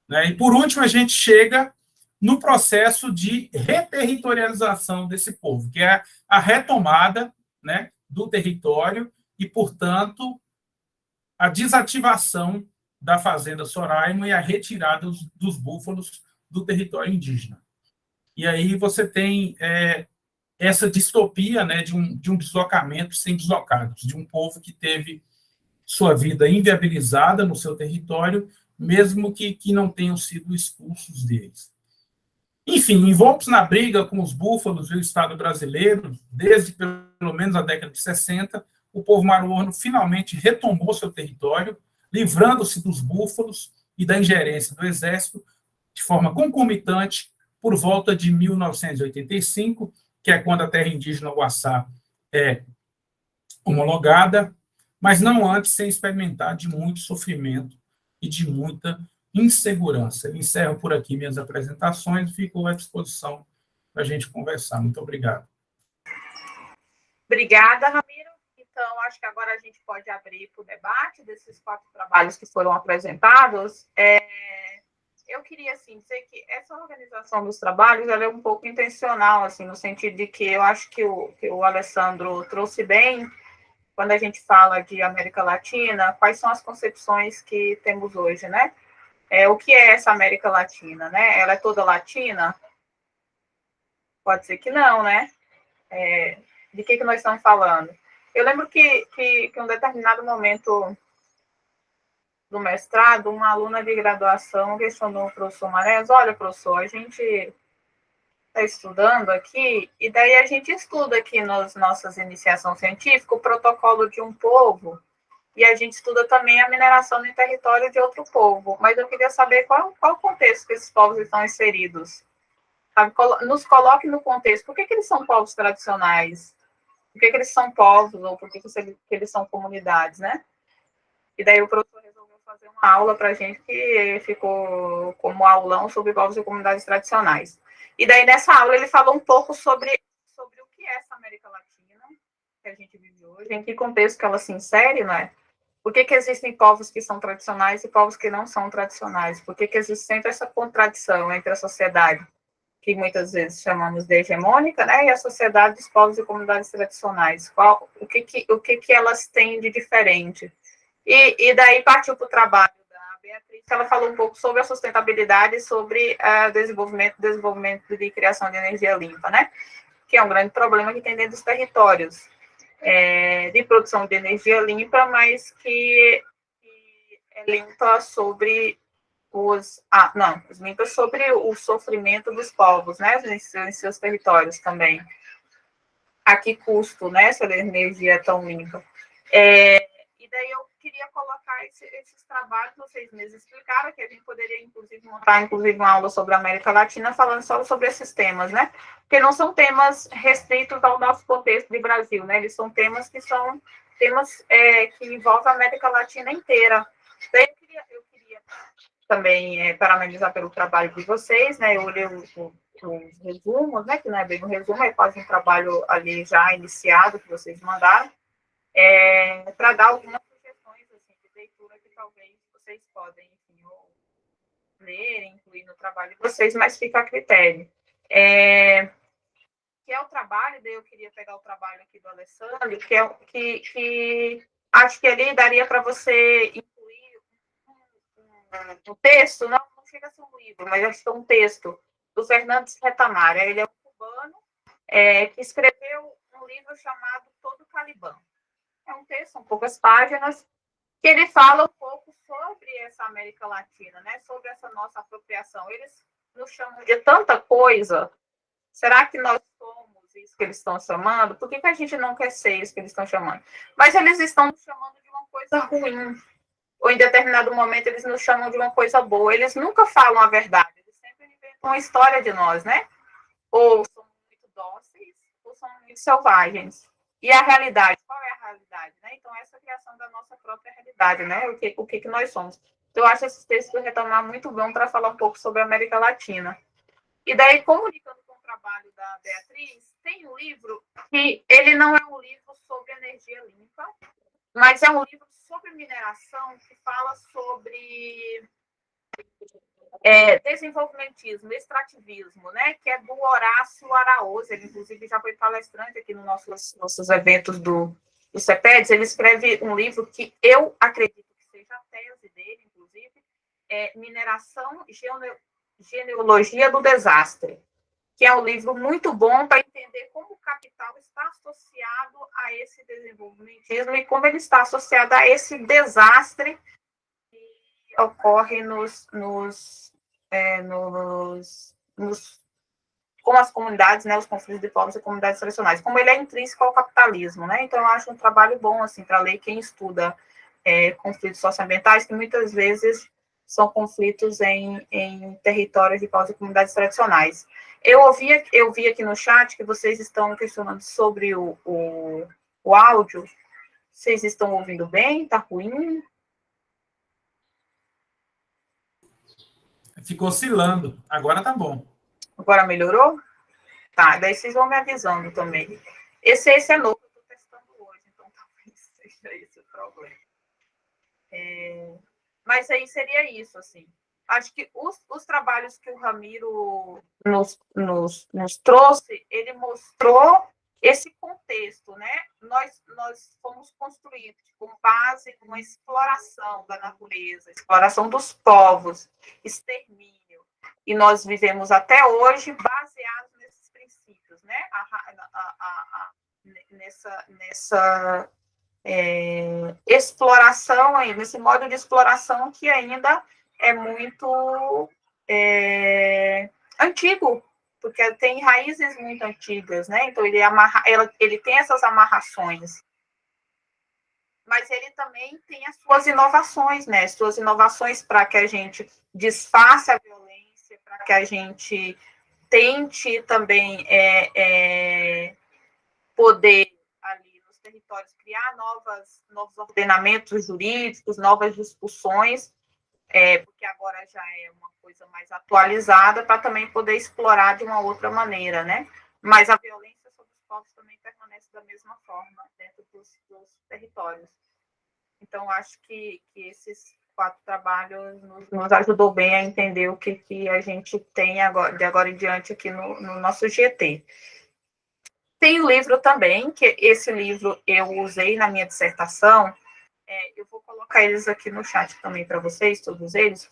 Né? E, por último, a gente chega no processo de reterritorialização desse povo, que é a retomada né, do território e, portanto, a desativação da fazenda Soraima e a retirada dos, dos búfalos do território indígena. E aí você tem é, essa distopia né, de, um, de um deslocamento sem deslocados, de um povo que teve sua vida inviabilizada no seu território, mesmo que, que não tenham sido expulsos deles. Enfim, envoltos na briga com os búfalos e o Estado brasileiro, desde pelo menos a década de 60, o povo maruano finalmente retomou seu território, livrando-se dos búfalos e da ingerência do exército de forma concomitante por volta de 1985, que é quando a terra indígena Guaçá é homologada, mas não antes sem experimentar de muito sofrimento e de muita insegurança. Eu encerro por aqui minhas apresentações e fico à disposição para a gente conversar. Muito obrigado. Obrigada, Ramiro. Então, acho que agora a gente pode abrir para o debate desses quatro trabalhos que foram apresentados. É, eu queria, assim, dizer que essa organização dos trabalhos é um pouco intencional, assim, no sentido de que eu acho que o, que o Alessandro trouxe bem, quando a gente fala de América Latina, quais são as concepções que temos hoje, né? É, o que é essa América Latina, né? Ela é toda latina? Pode ser que não, né? É, de que, que nós estamos falando? Eu lembro que, que, que em um determinado momento do mestrado, uma aluna de graduação questionou o professor Marés, olha, professor, a gente está estudando aqui, e daí a gente estuda aqui nas nossas iniciações científicas o protocolo de um povo, e a gente estuda também a mineração no território de outro povo. Mas eu queria saber qual, qual o contexto que esses povos estão inseridos. Nos coloque no contexto. Por que, que eles são povos tradicionais? Por que, que eles são povos? Ou por que, que eles são comunidades, né? E daí o professor resolveu fazer uma aula para a gente que ficou como aulão sobre povos e comunidades tradicionais. E daí nessa aula ele falou um pouco sobre, sobre o que é essa América Latina que a gente vive hoje, em que contexto que ela se insere, não é? Por que, que existem povos que são tradicionais e povos que não são tradicionais? Por que, que existe sempre essa contradição entre a sociedade, que muitas vezes chamamos de hegemônica, né, e a sociedade dos povos e comunidades tradicionais? Qual, o que, que, o que, que elas têm de diferente? E, e daí partiu para o trabalho da Beatriz, ela falou um pouco sobre a sustentabilidade e sobre uh, desenvolvimento, desenvolvimento de criação de energia limpa, né? Que é um grande problema que tem dentro dos territórios é, de produção de energia limpa, mas que, que é limpa sobre os ah, não, limpa sobre o sofrimento dos povos, né, em seus, territórios também. a que custo, né, se a energia é tão única. É, e daí eu queria colocar esse, esses trabalhos, vocês mesmos explicaram, que a gente poderia, inclusive, montar, inclusive, uma aula sobre a América Latina, falando só sobre esses temas, né? Porque não são temas restritos ao nosso contexto de Brasil, né? Eles são temas que são temas é, que envolvem a América Latina inteira. Daí eu queria, eu queria também é, parabenizar pelo trabalho de vocês, né? Eu olhei os, os resumos, né? Que não é bem um resumo, é quase um trabalho ali já iniciado que vocês mandaram, é, para dar algumas sugestões assim, de leitura que talvez vocês podem, enfim, ler, incluir no trabalho de vocês, mas fica a critério. É, que é o trabalho, daí eu queria pegar o trabalho aqui do Alessandro, que é que, que acho que ali daria para você um texto, não, não chega a ser um livro, mas acho que é um texto do Fernandes Retamara. Ele é um cubano é, que escreveu um livro chamado Todo Calibã. É um texto, são poucas páginas, que ele fala um pouco sobre essa América Latina, né? sobre essa nossa apropriação. Eles nos chamam de tanta coisa. Será que nós somos isso que eles estão chamando? Por que, que a gente não quer ser isso que eles estão chamando? Mas eles estão nos chamando de uma coisa ruim ou em determinado momento eles nos chamam de uma coisa boa. Eles nunca falam a verdade, eles sempre inventam uma história de nós, né? Ou são muito dóceis, ou são muito selvagens. E a realidade, qual é a realidade? Né? Então, essa criação da nossa própria realidade, né? O que, o que, que nós somos. Então, eu acho esse texto do Retomar muito bom para falar um pouco sobre a América Latina. E daí, comunicando com o trabalho da Beatriz, tem um livro que ele não é um livro sobre energia limpa, mas é um livro sobre mineração que fala sobre é, desenvolvimentismo, extrativismo, né, que é do Horácio Araújo, ele inclusive já foi palestrante aqui nos nossos, nossos eventos do, do CEPEDS, ele escreve um livro que eu acredito que seja a tese dele, inclusive, é Mineração e Genealogia do Desastre que é um livro muito bom para entender como o capital está associado a esse desenvolvimentismo e como ele está associado a esse desastre ocorre nos, nos, é, nos, nos com as comunidades, né, os conflitos de povos e comunidades tradicionais, como ele é intrínseco ao capitalismo, né, então eu acho um trabalho bom, assim, para ler quem estuda é, conflitos socioambientais, que muitas vezes são conflitos em, em territórios de povos e comunidades tradicionais. Eu ouvi, eu vi aqui no chat que vocês estão questionando sobre o, o, o áudio. Vocês estão ouvindo bem? Está ruim? Ficou oscilando. Agora tá bom. Agora melhorou? Tá, daí vocês vão me avisando também. Esse, esse é novo, eu estou testando hoje, então talvez seja esse o problema. É, mas aí seria isso, assim acho que os, os trabalhos que o Ramiro nos, nos, nos trouxe, ele mostrou esse contexto, né? Nós, nós fomos construídos com base uma exploração da natureza, exploração dos povos, extermínio. E nós vivemos até hoje baseados nesses princípios, né? A, a, a, nessa nessa é, exploração, nesse modo de exploração que ainda é muito é, antigo, porque tem raízes muito antigas, né? Então ele amarra, ele tem essas amarrações. Mas ele também tem as suas inovações, né? Suas inovações para que a gente desfaça a violência, para que a gente tente também é, é, poder ali nos territórios criar novas, novos ordenamentos jurídicos, novas discussões é, porque agora já é uma coisa mais atualizada, para também poder explorar de uma outra maneira, né? Mas a violência sobre os povos também permanece da mesma forma dentro dos, dos territórios. Então, acho que, que esses quatro trabalhos nos, nos, ajudou bem a entender o que, que a gente tem agora, de agora em diante aqui no, no nosso GT. Tem o livro também, que esse livro eu usei na minha dissertação, é, eu vou colocar eles aqui no chat também para vocês, todos eles,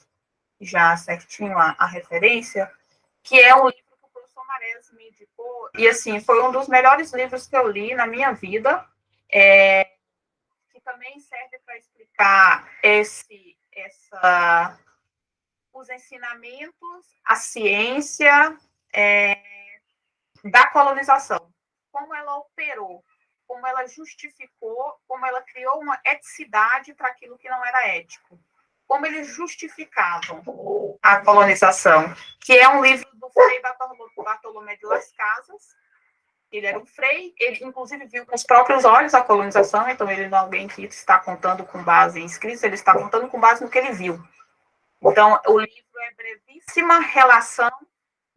já certinho a, a, referência, que é um livro que o professor Mares me indicou, e assim, foi um dos melhores livros que eu li na minha vida, é, que também serve para explicar esse, essa, os ensinamentos, a ciência é, da colonização como ela operou, como ela justificou, como ela criou uma eticidade para aquilo que não era ético. Como eles justificavam a colonização, que é um livro do Frei Bartolomé de Las Casas. Ele era um frei, ele inclusive viu com os próprios olhos a colonização, então ele não é alguém que está contando com base em escritos, ele está contando com base no que ele viu. Então, o livro é brevíssima relação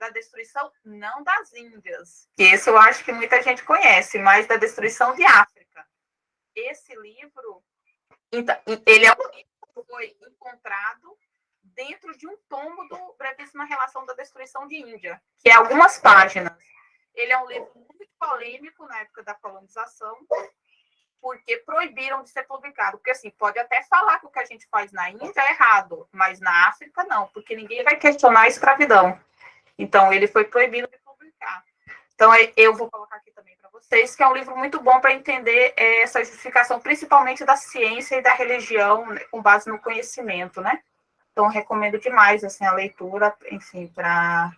da destruição, não das Índias, que esse eu acho que muita gente conhece, mas da destruição de África. Esse livro, então, ele é um livro foi encontrado dentro de um tomo do Brevíssima Relação da Destruição de Índia, que é algumas páginas. Ele é um livro muito polêmico na época da colonização, porque proibiram de ser publicado. Porque, assim, pode até falar que o que a gente faz na Índia é errado, mas na África não, porque ninguém vai questionar a escravidão. Então, ele foi proibido de publicar. Então, eu vou colocar aqui também para vocês, que é um livro muito bom para entender é, essa justificação, principalmente da ciência e da religião, né, com base no conhecimento, né? Então, recomendo demais, assim, a leitura, enfim, para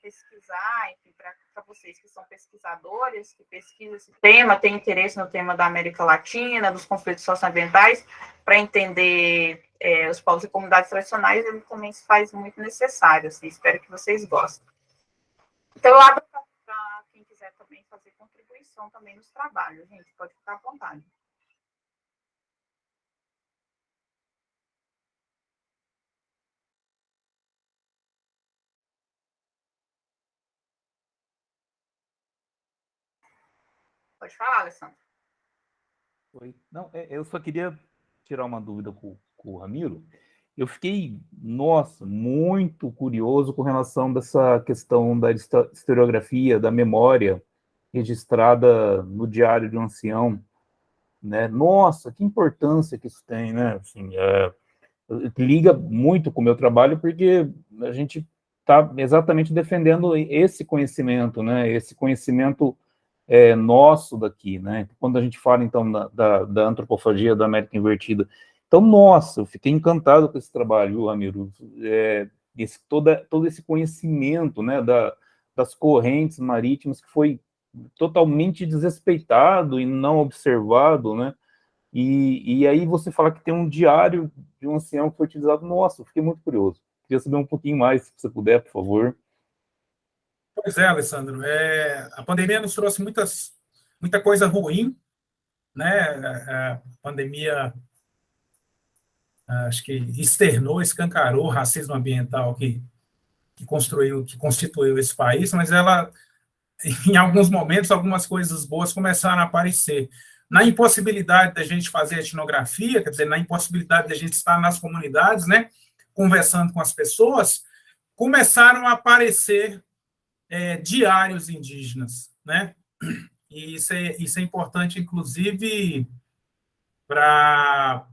pesquisar, enfim, para vocês que são pesquisadores, que pesquisam esse tema, têm interesse no tema da América Latina, dos conflitos socioambientais, para entender é, os povos e comunidades tradicionais, ele também se faz muito necessário, assim, espero que vocês gostem. Então, eu abro para quem quiser também fazer contribuição também nos trabalhos, gente, pode ficar à vontade. Pode falar, Alessandro. Oi. Não, é, eu só queria tirar uma dúvida com, com o Ramiro. Eu fiquei, nossa, muito curioso com relação dessa questão da historiografia, da memória registrada no Diário de um Ancião. Né? Nossa, que importância que isso tem, né? Assim, é, liga muito com o meu trabalho, porque a gente está exatamente defendendo esse conhecimento, né? Esse conhecimento é, nosso daqui, né? Quando a gente fala, então, da, da, da, antropofagia da América Invertida. Então, nossa, eu fiquei encantado com esse trabalho, Ramiro. É, esse, toda, todo esse conhecimento, né, da, das correntes marítimas que foi totalmente desrespeitado e não observado, né? E, e aí você fala que tem um diário de um ancião que foi utilizado. Nossa, eu fiquei muito curioso. Queria saber um pouquinho mais, se você puder, por favor. Pois é, Alessandro. É, a pandemia nos trouxe muitas, muita coisa ruim, né? A pandemia acho que externou, escancarou o racismo ambiental que, que construiu, que constituiu esse país, mas ela, em alguns momentos, algumas coisas boas começaram a aparecer. Na impossibilidade da gente fazer etnografia, quer dizer, na impossibilidade da gente estar nas comunidades, né, conversando com as pessoas, começaram a aparecer é, diários indígenas, né? E isso é, isso é importante, inclusive, para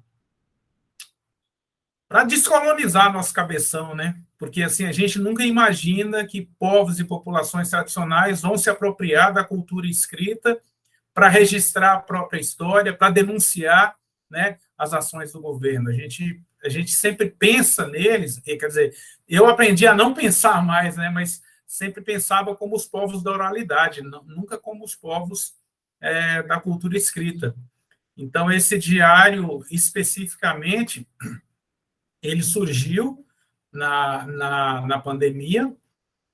para descolonizar nosso cabeção, né? Porque assim a gente nunca imagina que povos e populações tradicionais vão se apropriar da cultura escrita para registrar a própria história, para denunciar, né, as ações do governo. A gente a gente sempre pensa neles, quer dizer, eu aprendi a não pensar mais, né, mas sempre pensava como os povos da oralidade, nunca como os povos é, da cultura escrita. Então, esse diário, especificamente, ele surgiu na, na, na pandemia,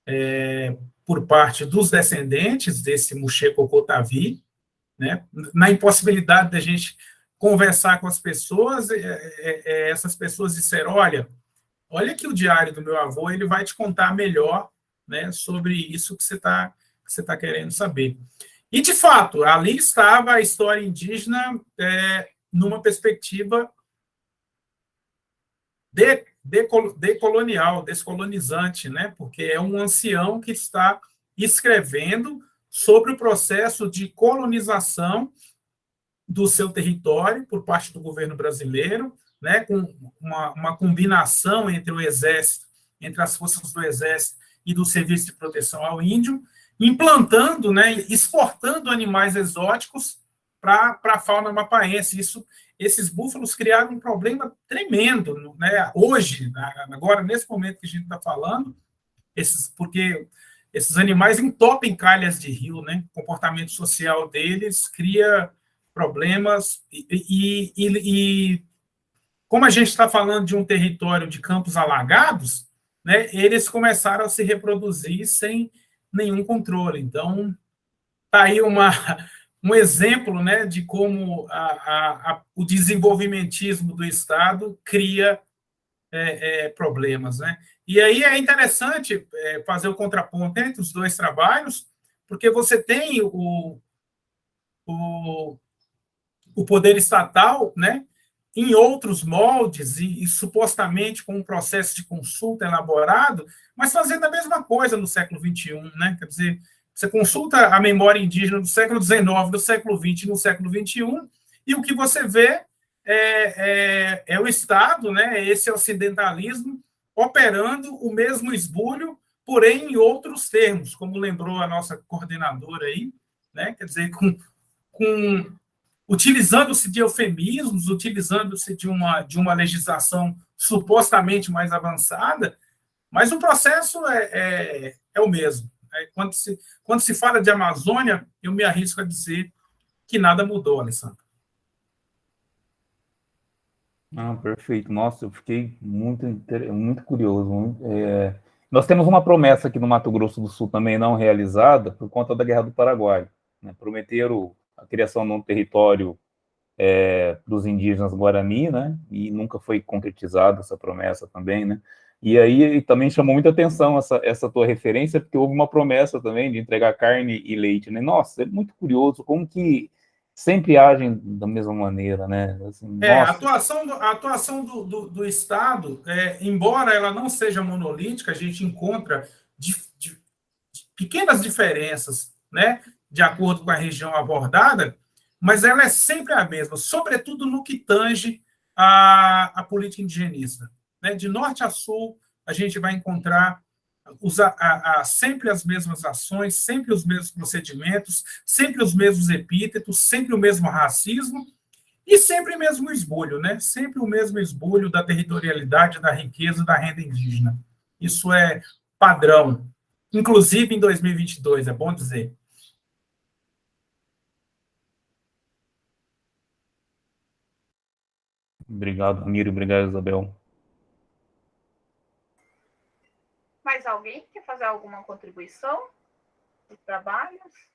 é, por parte dos descendentes desse Muxê Cocotavi, né, na impossibilidade da gente conversar com as pessoas, é, é, é, essas pessoas disseram, olha, olha que o diário do meu avô, ele vai te contar melhor né, sobre isso que você está você tá querendo saber. E, de fato, ali estava a história indígena é, numa perspectiva de, decolonial, descolonizante, né, porque é um ancião que está escrevendo sobre o processo de colonização do seu território por parte do governo brasileiro, né, com uma, uma combinação entre o exército, entre as forças do exército e do Serviço de Proteção ao Índio, implantando, né, exportando animais exóticos para a fauna mapaense. Isso, esses búfalos criaram um problema tremendo, né, hoje, agora, nesse momento que a gente está falando, esses, porque esses animais entopem calhas de rio, né? O comportamento social deles cria problemas e, e, e, e como a gente está falando de um território de campos alagados, né, eles começaram a se reproduzir sem nenhum controle. Então, está aí uma, um exemplo né, de como a, a, a, o desenvolvimentismo do Estado cria é, é, problemas. Né? E aí é interessante é, fazer o contraponto entre os dois trabalhos, porque você tem o, o, o poder estatal, né, em outros moldes e, e, supostamente com um processo de consulta elaborado, mas fazendo a mesma coisa no século XXI, né? Quer dizer, você consulta a memória indígena do século XIX, do século XX no século XXI, e o que você vê é, é, é o Estado, né? Esse ocidentalismo operando o mesmo esbulho, porém em outros termos, como lembrou a nossa coordenadora aí, né? quer dizer, com, com utilizando-se de eufemismos, utilizando-se de uma, de uma legislação supostamente mais avançada, mas o processo é, é, é o mesmo. É, quando, se, quando se fala de Amazônia, eu me arrisco a dizer que nada mudou, Alessandro. Ah, perfeito. Nossa, eu fiquei muito, muito curioso. É, nós temos uma promessa aqui no Mato Grosso do Sul também não realizada por conta da Guerra do Paraguai. Né? Prometeram a criação de um território é, dos indígenas Guarani, né? E nunca foi concretizada essa promessa também, né? E aí também chamou muita atenção essa, essa tua referência, porque houve uma promessa também de entregar carne e leite, né? Nossa, é muito curioso como que sempre agem da mesma maneira, né? Assim, é, a atuação, do, a atuação do, do, do Estado, é, embora ela não seja monolítica, a gente encontra de, de, de pequenas diferenças, né? De acordo com a região abordada, mas ela é sempre a mesma, sobretudo no que tange a, a política indigenista. Né? De norte a sul, a gente vai encontrar os, a, a, sempre as mesmas ações, sempre os mesmos procedimentos, sempre os mesmos epítetos, sempre o mesmo racismo e sempre o mesmo esbulho, né? Sempre o mesmo esbulho da territorialidade, da riqueza, da renda indígena. Isso é padrão, inclusive em 2022, é bom dizer. Obrigado, Amir, obrigado, Isabel. Mais alguém quer fazer alguma contribuição dos trabalhos?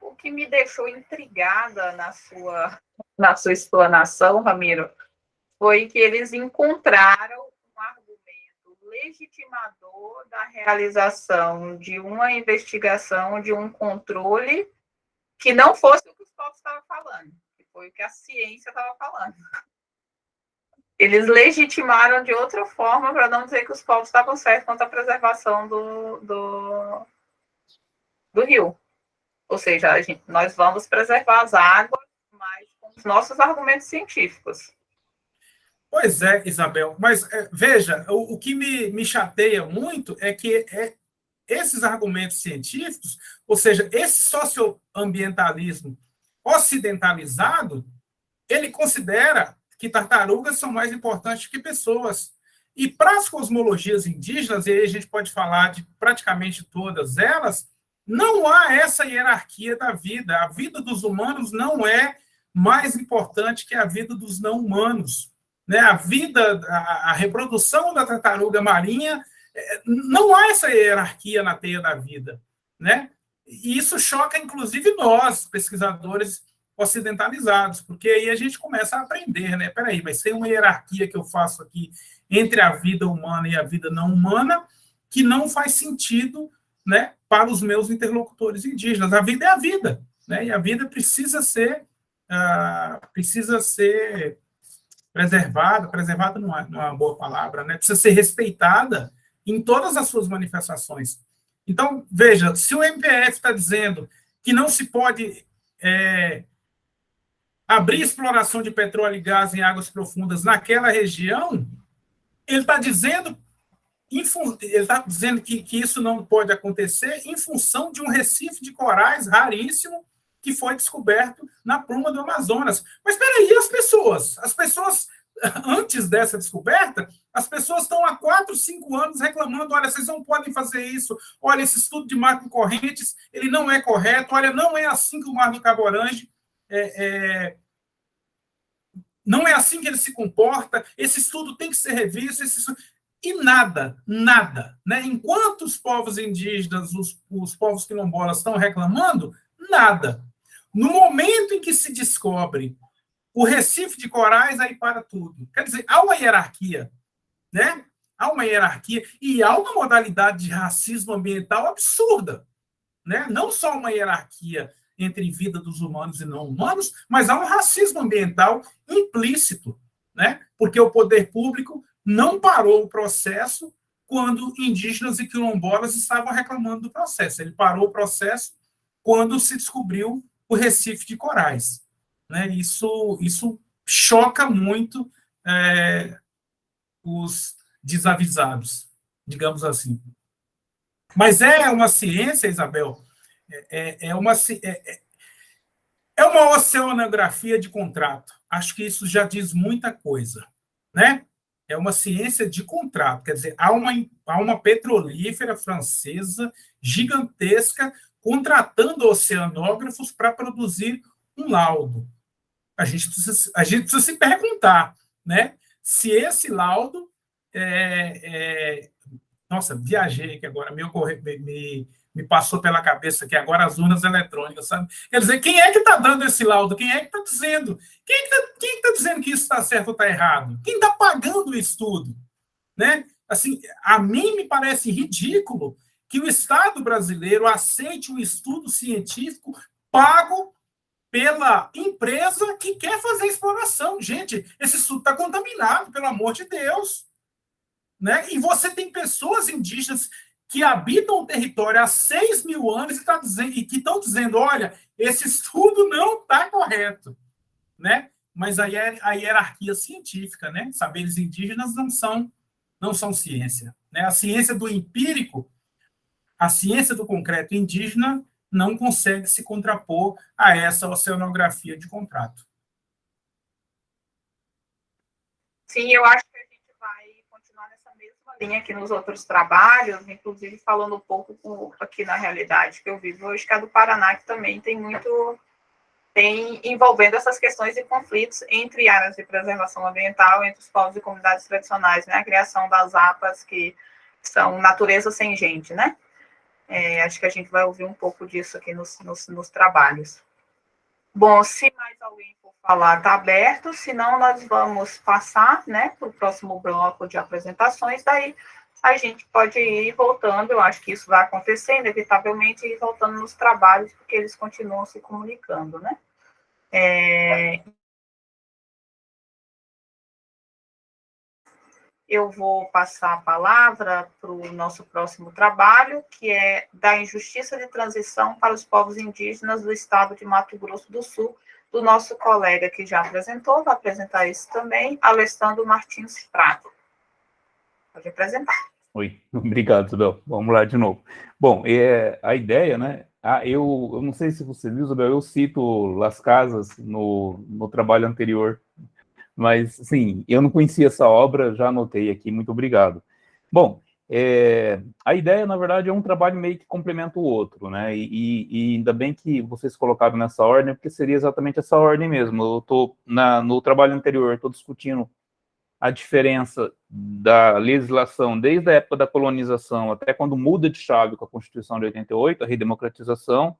O que me deixou intrigada na sua, na sua explanação, Ramiro, foi que eles encontraram um argumento legitimador da realização de uma investigação, de um controle que não fosse o que os povos estavam falando, foi o que a ciência estava falando eles legitimaram de outra forma para não dizer que os povos estavam certos quanto à preservação do, do, do rio. Ou seja, gente, nós vamos preservar as águas, mas com os nossos argumentos científicos. Pois é, Isabel, mas é, veja, o, o, que me, me chateia muito é que é, esses argumentos científicos, ou seja, esse socioambientalismo ocidentalizado, ele considera que tartarugas são mais importantes que pessoas. E para as cosmologias indígenas, e aí a gente pode falar de praticamente todas elas, não há essa hierarquia da vida. A vida dos humanos não é mais importante que a vida dos não humanos. Né? A vida, a, a reprodução da tartaruga marinha, é, não há essa hierarquia na teia da vida. Né? E isso choca, inclusive, nós, pesquisadores ocidentalizados, porque aí a gente começa a aprender, né? Peraí, mas tem uma hierarquia que eu faço aqui entre a vida humana e a vida não humana que não faz sentido, né, para os meus interlocutores indígenas. A vida é a vida, né? E a vida precisa ser uh, precisa ser preservada, preservada não é, não é uma boa palavra, né? Precisa ser respeitada em todas as suas manifestações. Então, veja, se o MPF está dizendo que não se pode é, abrir exploração de petróleo e gás em águas profundas naquela região, ele está dizendo ele está dizendo que, que isso não pode acontecer em função de um recife de corais raríssimo que foi descoberto na pluma do Amazonas. Mas espera aí, as pessoas? As pessoas antes dessa descoberta, as pessoas estão há quatro, cinco anos reclamando, olha, vocês não podem fazer isso, olha, esse estudo de marco correntes, ele não é correto, olha, não é assim que o mar do Cabo Orange é, é, não é assim que ele se comporta, esse estudo tem que ser revisto, estudo... e nada, nada. Né? Enquanto os povos indígenas, os, os povos quilombolas estão reclamando, nada. No momento em que se descobre o Recife de Corais, aí para tudo. Quer dizer, há uma hierarquia, né? Há uma hierarquia e há uma modalidade de racismo ambiental absurda, né? Não só uma hierarquia entre vida dos humanos e não humanos, mas há um racismo ambiental implícito, né? Porque o poder público não parou o processo quando indígenas e quilombolas estavam reclamando do processo. Ele parou o processo quando se descobriu o Recife de Corais. Né? Isso, isso choca muito é, os desavisados, digamos assim. Mas é uma ciência, Isabel, é, é, é uma, é, é, é uma oceanografia de contrato. Acho que isso já diz muita coisa, né? É uma ciência de contrato, quer dizer, há uma, há uma petrolífera francesa gigantesca contratando oceanógrafos para produzir um laudo. A gente precisa, a gente precisa se perguntar, né? Se esse laudo é, é, nossa, viajei que agora me, ocorre, me, me passou pela cabeça que agora as urnas eletrônicas, sabe? Quer dizer, quem é que está dando esse laudo? Quem é que está dizendo? Quem é está é tá dizendo que isso está certo ou está errado? Quem está pagando o estudo? Né? Assim, a mim me parece ridículo que o Estado brasileiro aceite um estudo científico pago pela empresa que quer fazer exploração. Gente, esse estudo está contaminado, pelo amor de Deus. Né? E você tem pessoas indígenas que habitam o território há 6 mil anos e, tá dizendo, e que estão dizendo: olha, esse estudo não está correto. Né? Mas aí é a hierarquia científica, né? Saberes indígenas não são, não são ciência. Né? A ciência do empírico, a ciência do concreto indígena não consegue se contrapor a essa oceanografia de contrato. Sim, eu acho tem aqui nos outros trabalhos, inclusive falando um pouco com, aqui na realidade que eu vivo. Hoje, que é do Paraná, que também tem muito, tem envolvendo essas questões de conflitos entre áreas de preservação ambiental, entre os povos e comunidades tradicionais, né, a criação das APAs, que são natureza sem gente, né, é, acho que a gente vai ouvir um pouco disso aqui nos, nos, nos trabalhos. Bom, se mais alguém falar está aberto, senão nós vamos passar né, para o próximo bloco de apresentações, daí a gente pode ir voltando, eu acho que isso vai acontecer, inevitavelmente, ir voltando nos trabalhos, porque eles continuam se comunicando, né? É... Eu vou passar a palavra para o nosso próximo trabalho, que é da injustiça de transição para os povos indígenas do estado de Mato Grosso do Sul, do nosso colega que já apresentou, vai apresentar isso também, Alessandro Martins Prado. Pode apresentar. Oi, obrigado, Isabel. Vamos lá de novo. Bom, é, a ideia, né? Ah, eu, eu não sei se você viu, Isabel, eu cito Las Casas no, no trabalho anterior, mas, sim, eu não conhecia essa obra, já anotei aqui, muito obrigado. Bom, é, a ideia, na verdade, é um trabalho meio que complementa o outro, né? E, e, ainda bem que vocês colocaram nessa ordem, porque seria exatamente essa ordem mesmo. Eu estou no trabalho anterior, estou discutindo a diferença da legislação desde a época da colonização até quando muda de chave com a Constituição de 88, a redemocratização,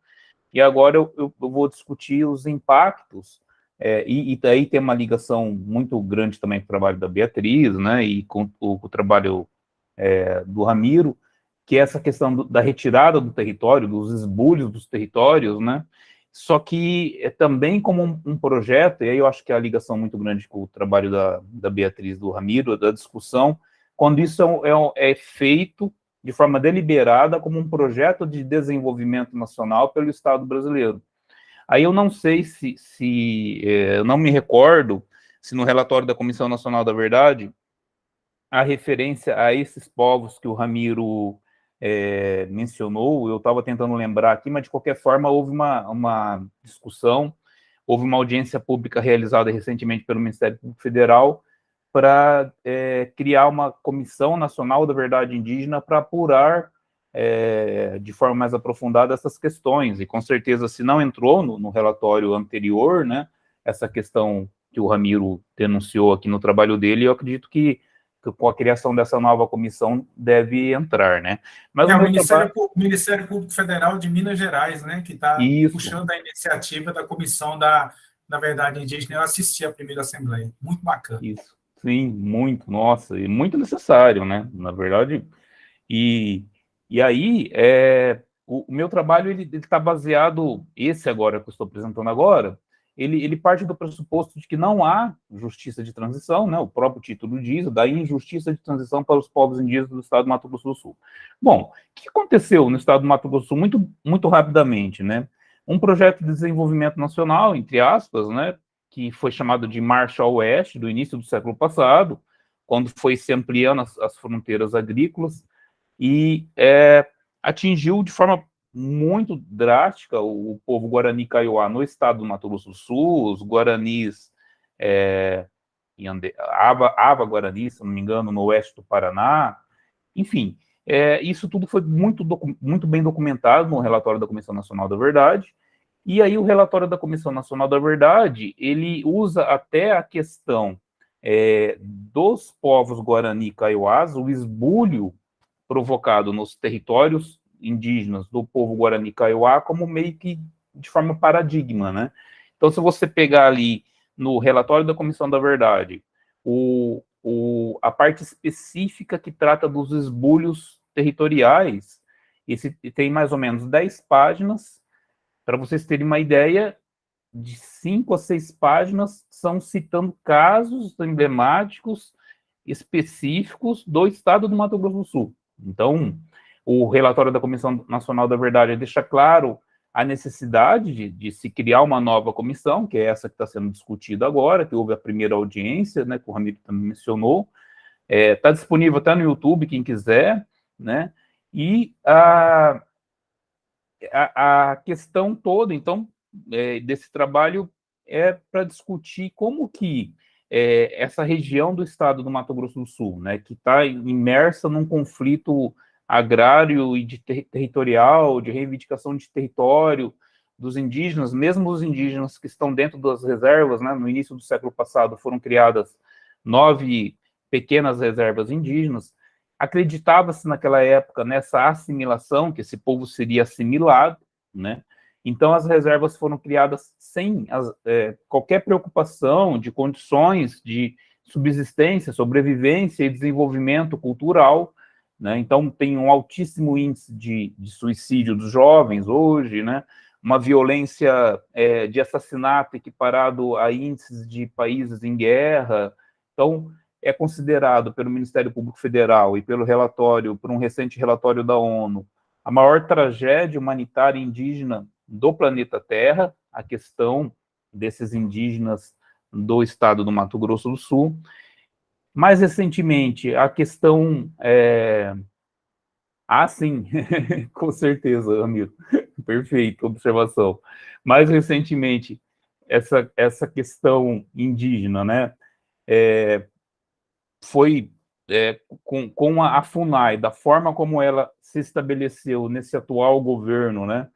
e agora eu, eu, vou discutir os impactos, é, e, e daí tem uma ligação muito grande também com o trabalho da Beatriz, né, e com o, com o trabalho é, do Ramiro, que é essa questão do, da retirada do território, dos esbulhos dos territórios, né? Só que é também como um, um, projeto, e aí eu acho que é a ligação muito grande com o trabalho da, da Beatriz, do Ramiro, da discussão, quando isso é, é, é feito de forma deliberada como um projeto de desenvolvimento nacional pelo Estado brasileiro. Aí eu não sei se, se é, eu não me recordo se no relatório da Comissão Nacional da Verdade a referência a esses povos que o Ramiro é, mencionou, eu estava tentando lembrar aqui, mas de qualquer forma houve uma, uma discussão, houve uma audiência pública realizada recentemente pelo Ministério Público Federal, para é, criar uma comissão nacional da verdade indígena para apurar é, de forma mais aprofundada essas questões, e com certeza se não entrou no, no relatório anterior, né, essa questão que o Ramiro denunciou aqui no trabalho dele, eu acredito que, com a criação dessa nova comissão deve entrar, né. Mas é o, Ministério, trabalho... Ministério, Público Federal de Minas Gerais, né, que está puxando a iniciativa da comissão da, da verdade indígena, eu assisti à primeira assembleia, muito bacana. Isso, sim, muito, nossa, e muito necessário, né, na verdade, e, e aí, é, o, o meu trabalho, ele está baseado, esse agora que eu estou apresentando agora, ele, ele, parte do pressuposto de que não há justiça de transição, né, o próprio título diz, da injustiça de transição para os povos indígenas do estado do Mato Grosso do Sul. Bom, o que aconteceu no estado do Mato Grosso do Sul? Muito, muito rapidamente, né, um projeto de desenvolvimento nacional, entre aspas, né, que foi chamado de Marshall West, do início do século passado, quando foi se ampliando as, as fronteiras agrícolas, e é, atingiu de forma muito drástica o, o povo Guarani Kaiowá no estado do Mato Grosso do Sul, os Guaranis, é, Ande, Ava, Ava Guarani, se não me engano, no oeste do Paraná, enfim, é, isso tudo foi muito, muito bem documentado no relatório da Comissão Nacional da Verdade, e aí o relatório da Comissão Nacional da Verdade, ele usa até a questão é, dos povos Guarani Kaiowás, o esbulho provocado nos territórios indígenas do povo Guarani Kaiowá como meio que de forma paradigma, né? Então, se você pegar ali no relatório da Comissão da Verdade, o, o, a parte específica que trata dos esbulhos territoriais, esse tem mais ou menos 10 páginas, para vocês terem uma ideia, de 5 a 6 páginas são citando casos emblemáticos específicos do estado do Mato Grosso do Sul. Então, o relatório da Comissão Nacional da Verdade deixa claro a necessidade de, de, se criar uma nova comissão, que é essa que está sendo discutida agora, que houve a primeira audiência, né, que o Ramiro também mencionou, está é, tá disponível até no YouTube, quem quiser, né, e a, a, a questão toda, então, é, desse trabalho é para discutir como que é, essa região do estado do Mato Grosso do Sul, né, que está imersa num conflito agrário e de ter territorial, de reivindicação de território dos indígenas, mesmo os indígenas que estão dentro das reservas, né, no início do século passado foram criadas nove pequenas reservas indígenas, acreditava-se naquela época nessa assimilação, que esse povo seria assimilado, né, então as reservas foram criadas sem as, é, qualquer preocupação de condições de subsistência, sobrevivência e desenvolvimento cultural, né? Então, tem um altíssimo índice de, de, suicídio dos jovens hoje, né? uma violência é, de assassinato equiparado a índices de países em guerra. Então, é considerado pelo Ministério Público Federal e pelo relatório, por um recente relatório da ONU, a maior tragédia humanitária indígena do planeta Terra, a questão desses indígenas do estado do Mato Grosso do Sul, mais recentemente, a questão... É... Ah, sim, com certeza, amigo. Perfeito, observação. Mais recentemente, essa, essa questão indígena, né, é, foi é, com, com a, a, FUNAI, da forma como ela se estabeleceu nesse atual governo, né,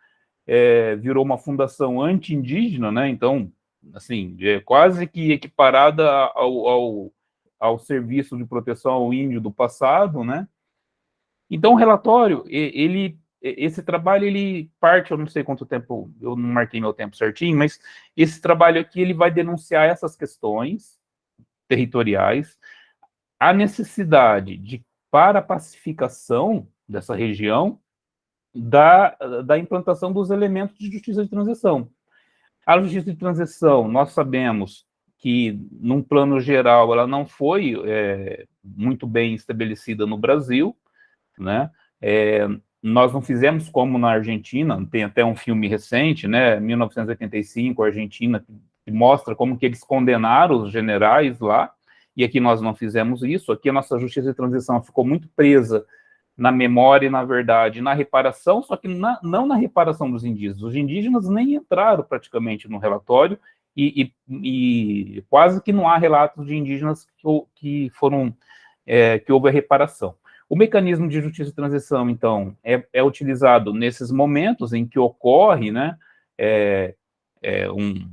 é, virou uma fundação anti-indígena, né, então, assim, é quase que equiparada ao, ao, ao serviço de proteção ao índio do passado, né? Então, o relatório, ele, esse trabalho, ele parte, eu não sei quanto tempo, eu não marquei meu tempo certinho, mas esse trabalho aqui, ele vai denunciar essas questões territoriais, a necessidade de, para a pacificação dessa região, da, da implantação dos elementos de justiça de transição. A justiça de transição, nós sabemos, que, num plano geral, ela não foi é, muito bem estabelecida no Brasil, né? É, nós não fizemos como na Argentina, tem até um filme recente, né, 1985, Argentina, que mostra como que eles condenaram os generais lá, e aqui nós não fizemos isso, aqui a nossa justiça de transição ficou muito presa na memória e, na verdade, na reparação, só que na, não na reparação dos indígenas. Os indígenas nem entraram praticamente no relatório, e, e, e, quase que não há relatos de indígenas que, que foram, é, que houve a reparação. O mecanismo de justiça e transição, então, é, é utilizado nesses momentos em que ocorre, né, é, é um,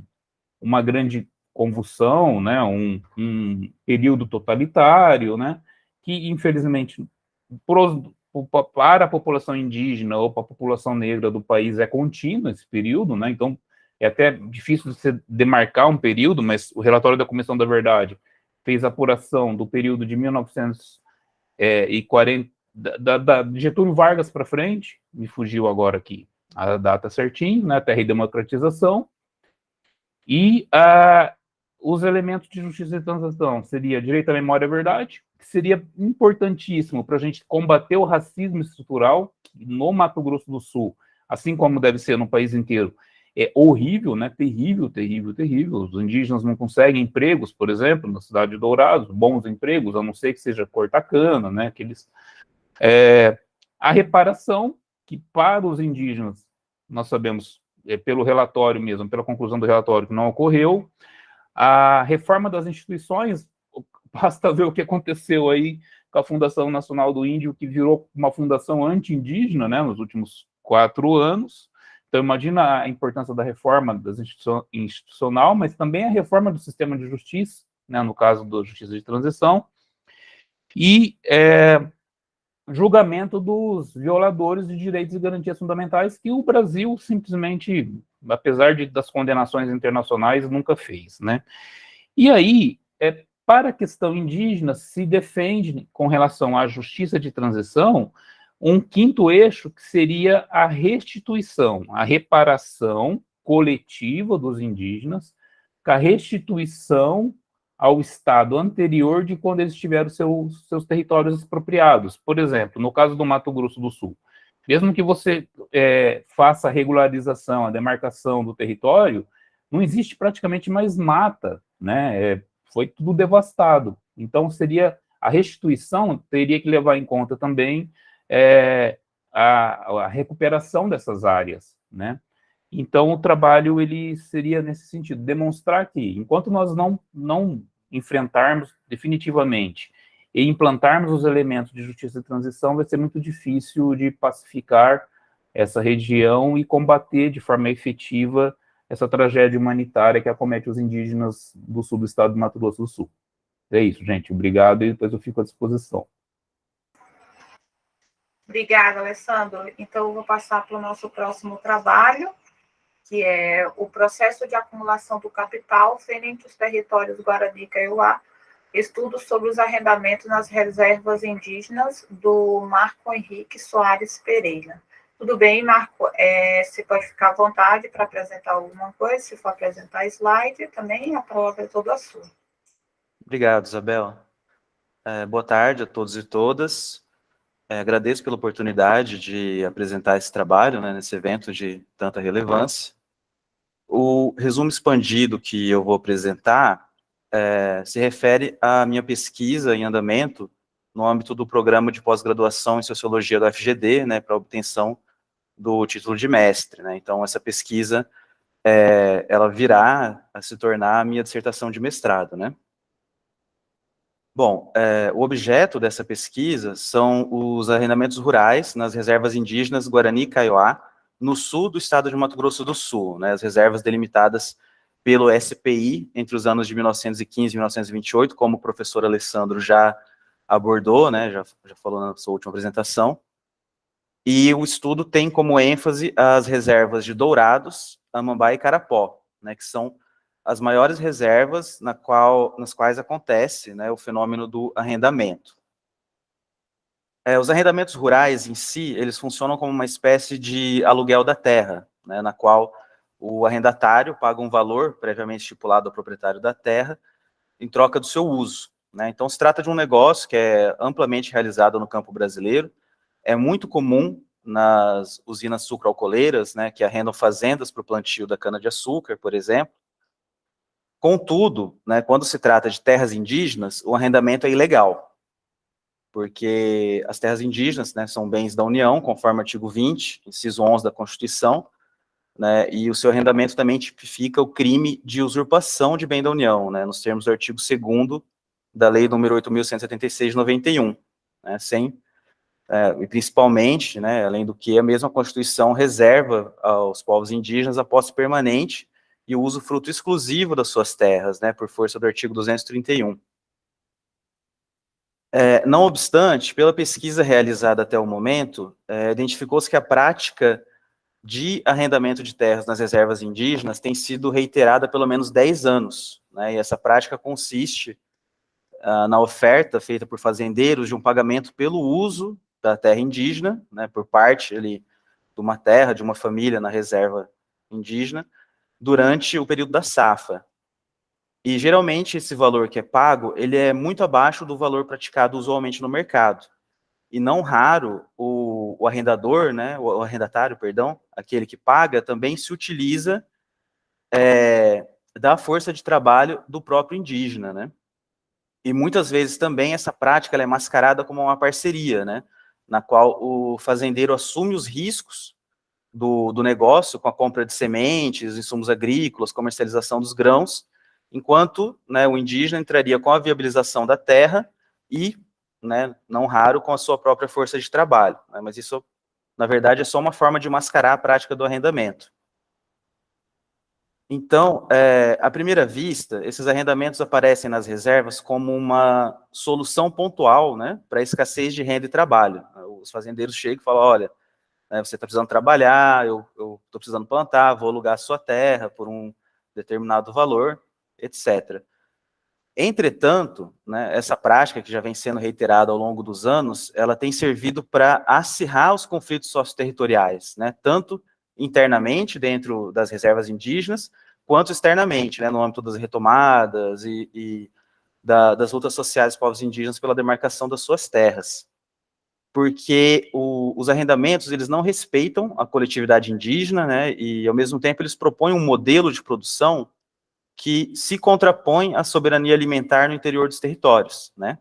uma grande convulsão, né, um, um, período totalitário, né, que, infelizmente, para a população indígena ou para a população negra do país é contínuo esse período, né, então é até difícil de se demarcar um período, mas o relatório da Comissão da Verdade fez apuração do período de 1940, da, da, de Getúlio Vargas para frente, me fugiu agora aqui a data certinho, né, terra e democratização, e ah, os elementos de justiça e transação seria direito à memória e verdade, que seria importantíssimo para a gente combater o racismo estrutural no Mato Grosso do Sul, assim como deve ser no país inteiro. É horrível, né? Terrível, terrível, terrível. Os indígenas não conseguem empregos, por exemplo, na cidade de Dourados, bons empregos, a não ser que seja cortar cana, né? Aqueles, é, a reparação, que para os indígenas, nós sabemos, é, pelo relatório mesmo, pela conclusão do relatório, que não ocorreu, a reforma das instituições, basta ver o que aconteceu aí com a Fundação Nacional do Índio, que virou uma fundação anti-indígena, né, nos últimos quatro anos. Então, imagina a importância da reforma das institucional, mas também a reforma do sistema de justiça, né, no caso da justiça de transição, e é, julgamento dos violadores de direitos e garantias fundamentais que o Brasil simplesmente, apesar de, das condenações internacionais, nunca fez, né? E aí, é, para a questão indígena, se defende, com relação à justiça de transição, um quinto eixo que seria a restituição, a reparação coletiva dos indígenas, a restituição ao estado anterior de quando eles tiveram seus, seus territórios expropriados. Por exemplo, no caso do Mato Grosso do Sul, mesmo que você é, faça a regularização, a demarcação do território, não existe praticamente mais mata, né? É, foi tudo devastado. Então, seria a restituição teria que levar em conta também é, a, a recuperação dessas áreas, né? Então, o trabalho ele seria nesse sentido, demonstrar que, enquanto nós não, não enfrentarmos definitivamente e implantarmos os elementos de justiça de transição, vai ser muito difícil de pacificar essa região e combater de forma efetiva essa tragédia humanitária que acomete os indígenas do sul do estado do Mato Grosso do Sul. É isso, gente. Obrigado e depois eu fico à disposição. Obrigada, Alessandro. Então, eu vou passar para o nosso próximo trabalho, que é o processo de acumulação do capital frente aos territórios Guarani e Kaiowá, estudo sobre os arrendamentos nas reservas indígenas do Marco Henrique Soares Pereira. Tudo bem, Marco? É, você pode ficar à vontade para apresentar alguma coisa, se for apresentar slide, também a palavra é toda sua. Obrigado, Isabel. É, boa tarde a todos e todas. É, agradeço pela oportunidade de apresentar esse trabalho né, nesse evento de tanta relevância. O resumo expandido que eu vou apresentar é, se refere à minha pesquisa em andamento no âmbito do programa de pós-graduação em Sociologia da FGD, né, para obtenção do título de mestre. Né? Então, essa pesquisa, é, ela virá a se tornar a minha dissertação de mestrado. Né? Bom, é, o objeto dessa pesquisa são os arrendamentos rurais nas reservas indígenas Guarani e Kaiowá, no sul do estado de Mato Grosso do Sul, né, as reservas delimitadas pelo SPI entre os anos de 1915 e 1928, como o professor Alessandro já abordou, né, já, já falou na sua última apresentação. E o estudo tem como ênfase as reservas de Dourados, Amambá e Carapó, né, que são as maiores reservas na qual, nas quais acontece né, o fenômeno do arrendamento. É, os arrendamentos rurais em si, eles funcionam como uma espécie de aluguel da terra, né, na qual o arrendatário paga um valor previamente estipulado ao proprietário da terra em troca do seu uso. Né? Então, se trata de um negócio que é amplamente realizado no campo brasileiro, é muito comum nas usinas sucroalcooleiras, né, que arrendam fazendas para o plantio da cana-de-açúcar, por exemplo, Contudo, né, quando se trata de terras indígenas, o arrendamento é ilegal, porque as terras indígenas né, são bens da União, conforme o artigo 20, inciso 11 da Constituição, né, e o seu arrendamento também tipifica o crime de usurpação de bem da União, né, nos termos do artigo 2 da Lei número 8.176 de 91, né, sem, é, e principalmente, né, além do que a mesma Constituição reserva aos povos indígenas a posse permanente e o uso fruto exclusivo das suas terras, né, por força do artigo 231. É, não obstante, pela pesquisa realizada até o momento, é, identificou-se que a prática de arrendamento de terras nas reservas indígenas tem sido reiterada há pelo menos 10 anos, né, e essa prática consiste ah, na oferta feita por fazendeiros de um pagamento pelo uso da terra indígena, né, por parte ali, de uma terra, de uma família na reserva indígena, durante o período da safra. E geralmente esse valor que é pago, ele é muito abaixo do valor praticado usualmente no mercado. E não raro, o, o arrendador, né, o, arrendatário, perdão, aquele que paga, também se utiliza é, da força de trabalho do próprio indígena, né? E muitas vezes também essa prática é mascarada como uma parceria, né? Na qual o fazendeiro assume os riscos do, do negócio com a compra de sementes, insumos agrícolas, comercialização dos grãos, enquanto né, o indígena entraria com a viabilização da terra e, né, não raro, com a sua própria força de trabalho. Né, mas isso, na verdade, é só uma forma de mascarar a prática do arrendamento. Então, é, à primeira vista, esses arrendamentos aparecem nas reservas como uma solução pontual né, para a escassez de renda e trabalho. Os fazendeiros chegam e falam, olha, né, você está precisando trabalhar, eu estou precisando plantar, vou alugar a sua terra por um determinado valor, etc. Entretanto, né, essa prática que já vem sendo reiterada ao longo dos anos, ela tem servido para acirrar os conflitos socioterritoriais, né, tanto internamente dentro das reservas indígenas, quanto externamente, né, no âmbito das retomadas e, e da, das lutas sociais dos povos indígenas pela demarcação das suas terras. Porque o, os arrendamentos, eles não respeitam a coletividade indígena, né, e ao mesmo tempo eles propõem um modelo de produção que se contrapõe à soberania alimentar no interior dos territórios, né?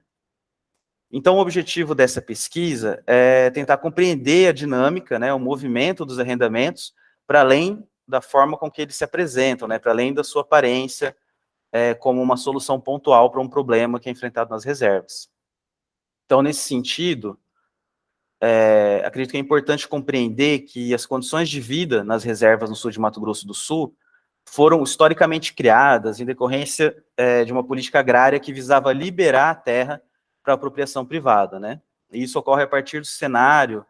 Então, o objetivo dessa pesquisa é tentar compreender a dinâmica, né, o movimento dos arrendamentos, para além da forma com que eles se apresentam, né, para além da sua aparência é, como uma solução pontual para um problema que é enfrentado nas reservas. Então, nesse sentido, é, acredito que é importante compreender que as condições de vida nas reservas no sul de Mato Grosso do Sul foram historicamente criadas em decorrência é, de uma política agrária que visava liberar a terra para apropriação privada, né? E isso ocorre a partir do cenário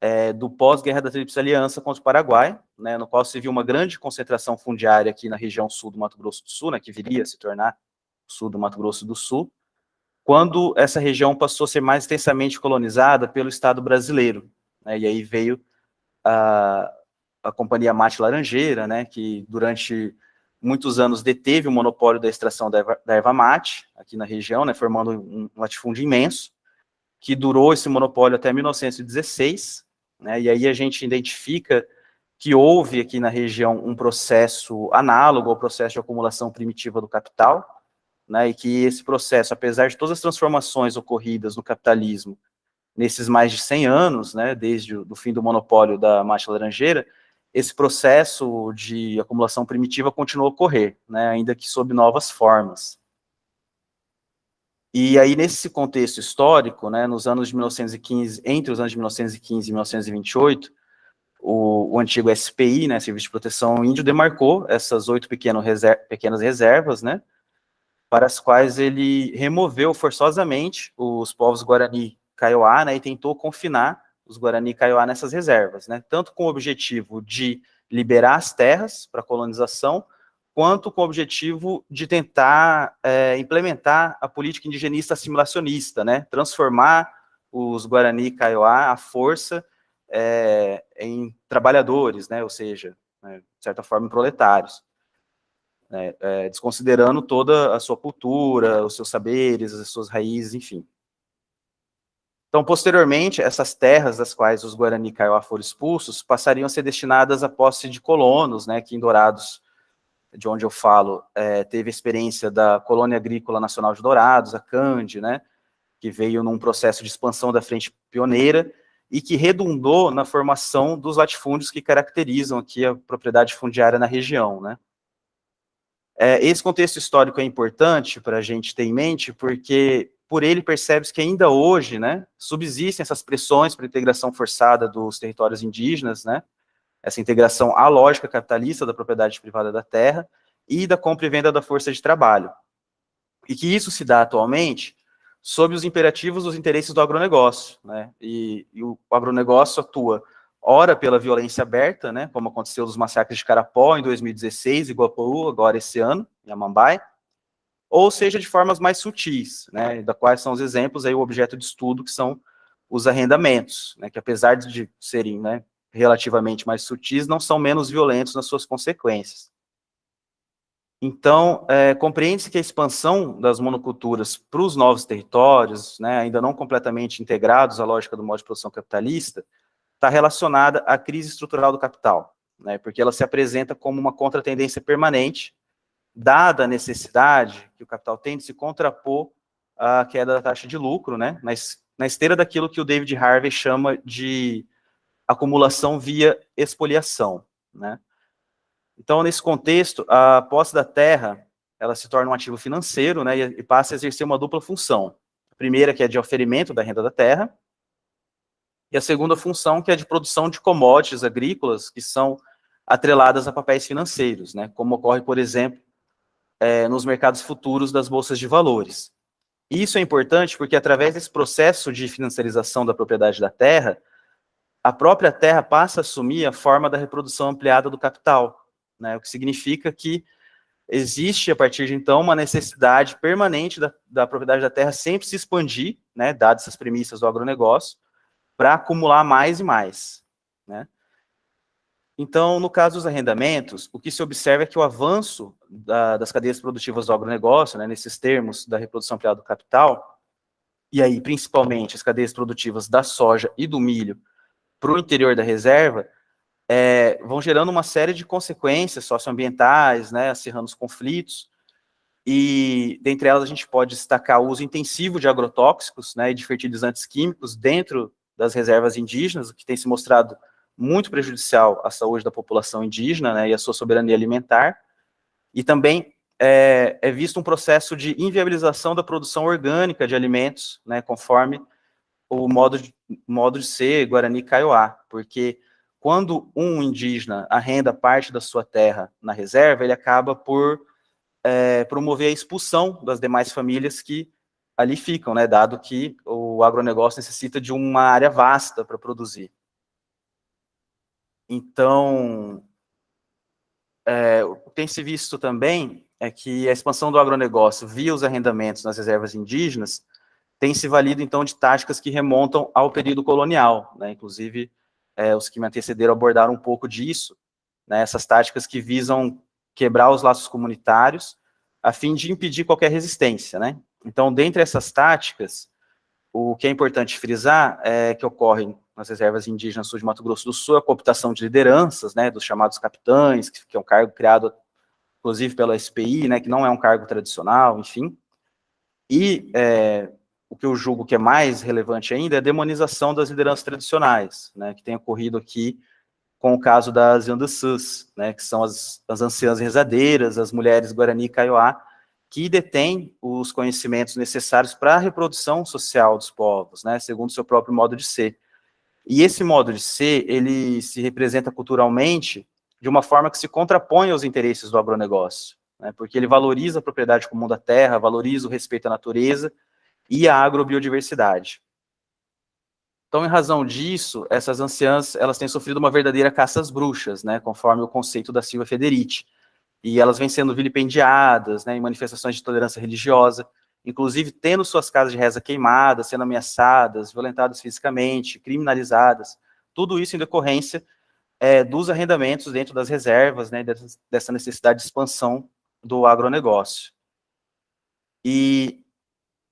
é, do pós-guerra da Tríplice Aliança contra o Paraguai, né, no qual se viu uma grande concentração fundiária aqui na região sul do Mato Grosso do Sul, né, que viria a se tornar sul do Mato Grosso do Sul, quando essa região passou a ser mais intensamente colonizada pelo Estado brasileiro. Né, e aí veio a, a Companhia Mate Laranjeira, né, que durante muitos anos deteve o monopólio da extração da erva, da erva mate aqui na região, né, formando um latifúndio imenso, que durou esse monopólio até 1916, né, e aí a gente identifica que houve aqui na região um processo análogo ao processo de acumulação primitiva do capital, né, e que esse processo, apesar de todas as transformações ocorridas no capitalismo nesses mais de 100 anos, né, desde o fim do monopólio da mate laranjeira, esse processo de acumulação primitiva continuou a ocorrer, né, ainda que sob novas formas. E aí, nesse contexto histórico, né, nos anos de 1915, entre os anos de 1915 e 1928, o, o antigo SPI, né, Serviço de Proteção Índio, demarcou essas oito pequenas reservas, né, para as quais ele removeu forçosamente os povos Guarani Kaiowá, né, e tentou confinar os Guarani Kaiowá nessas reservas, né? tanto com o objetivo de liberar as terras para colonização, quanto com o objetivo de tentar é, implementar a política indigenista assimilacionista, né? transformar os Guarani Kaiowá à força é, em trabalhadores, né? ou seja, né, de certa forma, em proletários. Né? É, desconsiderando toda a sua cultura, os seus saberes, as suas raízes, enfim. Então, posteriormente, essas terras das quais os Guarani Kaiowá foram expulsos passariam a ser destinadas à posse de colonos, né, que em Dourados, de onde eu falo, é, teve a experiência da Colônia Agrícola Nacional de Dourados, a CAND, né, que veio num processo de expansão da frente pioneira, e que redundou na formação dos latifúndios que caracterizam aqui a propriedade fundiária na região, né. É, esse contexto histórico é importante para a gente ter em mente, porque por ele percebe-se que ainda hoje, né, subsistem essas pressões para a integração forçada dos territórios indígenas, né, essa integração à lógica capitalista da propriedade privada da terra e da compra e venda da força de trabalho. E que isso se dá atualmente sob os imperativos dos interesses do agronegócio, né, e, e o agronegócio atua ora pela violência aberta, né, como aconteceu nos massacres de Carapó em 2016, Iguapu agora esse ano, em Amambai, ou seja, de formas mais sutis, né, da quais são os exemplos aí o objeto de estudo, que são os arrendamentos, né, que apesar de serem né, relativamente mais sutis, não são menos violentos nas suas consequências. Então, é, compreende-se que a expansão das monoculturas para os novos territórios, né, ainda não completamente integrados à lógica do modo de produção capitalista, está relacionada à crise estrutural do capital, né, porque ela se apresenta como uma contratendência permanente dada a necessidade que o capital tem de se contrapor à queda da taxa de lucro, né, na esteira daquilo que o David Harvey chama de acumulação via expoliação, né. Então, nesse contexto, a posse da terra, ela se torna um ativo financeiro, né, e passa a exercer uma dupla função. A primeira, que é de oferimento da renda da terra, e a segunda função, que é de produção de commodities agrícolas, que são atreladas a papéis financeiros, né, como ocorre, por exemplo, é, nos mercados futuros das bolsas de valores. E isso é importante porque, através desse processo de financiarização da propriedade da terra, a própria terra passa a assumir a forma da reprodução ampliada do capital, né, o que significa que existe, a partir de então, uma necessidade permanente da, da propriedade da terra sempre se expandir, né, dadas essas premissas do agronegócio, para acumular mais e mais. Né? Então, no caso dos arrendamentos, o que se observa é que o avanço da, das cadeias produtivas do agronegócio, né, nesses termos da reprodução ampliada do capital, e aí principalmente as cadeias produtivas da soja e do milho para o interior da reserva, é, vão gerando uma série de consequências socioambientais, né, acirrando os conflitos, e dentre elas a gente pode destacar o uso intensivo de agrotóxicos né, e de fertilizantes químicos dentro das reservas indígenas, o que tem se mostrado muito prejudicial à saúde da população indígena né, e à sua soberania alimentar, e também é, é, visto um processo de inviabilização da produção orgânica de alimentos, né, conforme o modo de, modo de ser Guarani Kaiowá, porque quando um indígena arrenda parte da sua terra na reserva, ele acaba por é, promover a expulsão das demais famílias que ali ficam, né, dado que o agronegócio necessita de uma área vasta para produzir. Então, é, o que tem se visto também é que a expansão do agronegócio via os arrendamentos nas reservas indígenas tem se valido, então, de táticas que remontam ao período colonial, né? inclusive é, os que me antecederam abordaram um pouco disso, né? essas táticas que visam quebrar os laços comunitários a fim de impedir qualquer resistência. Né? Então, dentre essas táticas, o que é importante frisar é que ocorrem nas reservas indígenas sul de Mato Grosso do Sul, a cooptação de lideranças, né, dos chamados capitães, que, é um cargo criado, inclusive, pela SPI, né, que não é um cargo tradicional, enfim. E é, o que eu julgo que é mais relevante ainda é a demonização das lideranças tradicionais, né, que tem ocorrido aqui com o caso das Yandasus, né, que são as, as anciãs rezadeiras, as mulheres Guarani e Kaiowá, que detêm os conhecimentos necessários para a reprodução social dos povos, né, segundo o seu próprio modo de ser. E esse modo de ser, ele se representa culturalmente de uma forma que se contrapõe aos interesses do agronegócio, né, porque ele valoriza a propriedade comum da terra, valoriza o respeito à natureza e à agrobiodiversidade. Então, em razão disso, essas anciãs, elas têm sofrido uma verdadeira caça às bruxas, né, conforme o conceito da Silva Federici, e elas vêm sendo vilipendiadas, né, em manifestações de tolerância religiosa, inclusive tendo suas casas de reza queimadas, sendo ameaçadas, violentadas fisicamente, criminalizadas, tudo isso em decorrência é, dos arrendamentos dentro das reservas, né, dessa necessidade de expansão do agronegócio. E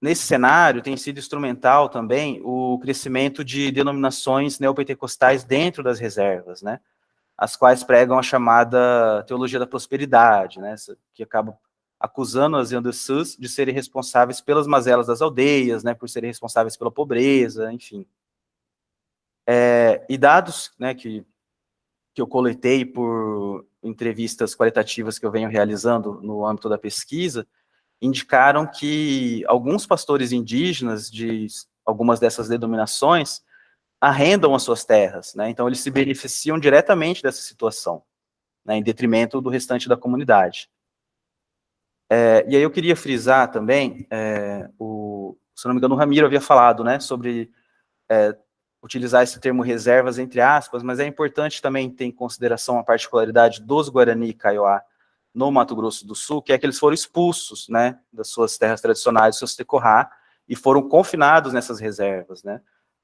nesse cenário tem sido instrumental também o crescimento de denominações neopentecostais dentro das reservas, né, as quais pregam a chamada teologia da prosperidade, né, que acaba acusando as Yandesus de serem responsáveis pelas mazelas das aldeias, né, por serem responsáveis pela pobreza, enfim. É, e dados né, que, que eu coletei por entrevistas qualitativas que eu venho realizando no âmbito da pesquisa, indicaram que alguns pastores indígenas de algumas dessas denominações arrendam as suas terras, né? Então eles se beneficiam diretamente dessa situação, né, em detrimento do restante da comunidade. É, e aí eu queria frisar também, é, o, se não me engano, o Ramiro havia falado, né, sobre é, utilizar esse termo reservas entre aspas, mas é importante também ter em consideração a particularidade dos Guarani e Kaiowá no Mato Grosso do Sul, que é que eles foram expulsos, né, das suas terras tradicionais, dos seus tecorrá, e foram confinados nessas reservas, né.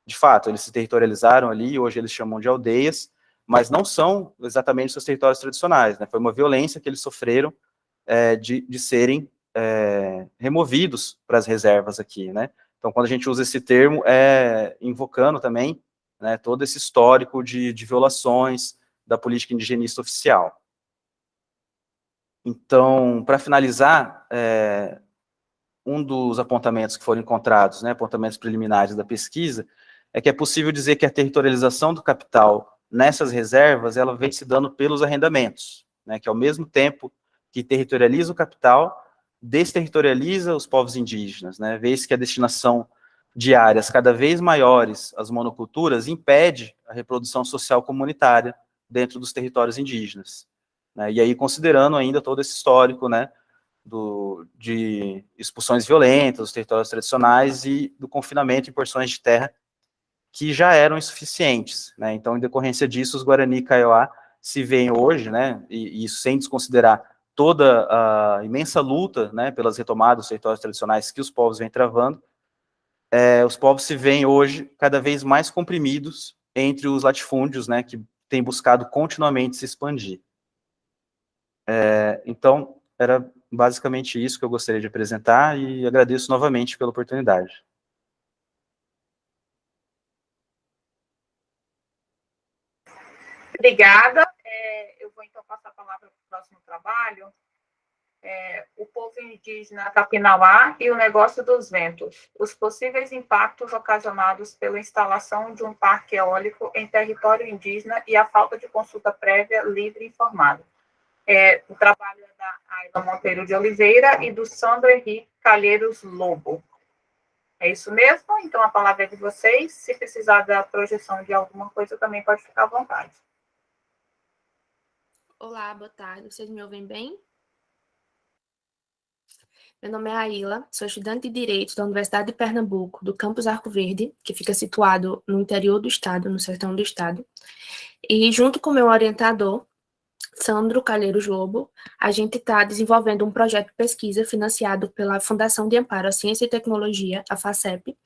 De fato, eles se territorializaram ali, hoje eles chamam de aldeias, mas não são exatamente seus territórios tradicionais, né, foi uma violência que eles sofreram é, de, de serem é, removidos para as reservas aqui, né. Então, quando a gente usa esse termo, é invocando também né, todo esse histórico de, de violações da política indigenista oficial. Então, para finalizar, é, um dos apontamentos que foram encontrados, né, apontamentos preliminares da pesquisa, é que é possível dizer que a territorialização do capital nessas reservas, ela vem se dando pelos arrendamentos, né, que ao mesmo tempo que territorializa o capital, desterritorializa os povos indígenas, né, vez que a destinação de áreas cada vez maiores às monoculturas impede a reprodução social comunitária dentro dos territórios indígenas. Né? E aí, considerando ainda todo esse histórico, né, do, de expulsões violentas dos territórios tradicionais e do confinamento em porções de terra que já eram insuficientes, né? Então, em decorrência disso, os Guarani e Kaiowá se veem hoje, né, e, sem desconsiderar toda a imensa luta, né, pelas retomadas dos territórios tradicionais que os povos vêm travando, é, os povos se veem hoje cada vez mais comprimidos entre os latifúndios, né, que têm buscado continuamente se expandir. É, então, era basicamente isso que eu gostaria de apresentar e agradeço novamente pela oportunidade. Obrigada. É, eu vou então passar a palavra para o próximo trabalho. É, o povo indígena Capinauá e o negócio dos ventos. Os possíveis impactos ocasionados pela instalação de um parque eólico em território indígena e a falta de consulta prévia livre e informada. É, o trabalho é da Aida Monteiro de Oliveira e do Sandro Henrique Calheiros Lobo. É isso mesmo? Então a palavra é de vocês. Se precisar da projeção de alguma coisa, também pode ficar à vontade. Olá, boa tarde. Vocês me ouvem bem? Meu nome é Aila, sou estudante de Direito da Universidade de Pernambuco, do campus Arco Verde, que fica situado no interior do estado, no sertão do estado. E junto com meu orientador, Sandro Calheiros Lobo, a gente está desenvolvendo um projeto de pesquisa financiado pela Fundação de Amparo à Ciência e Tecnologia, a FACEP,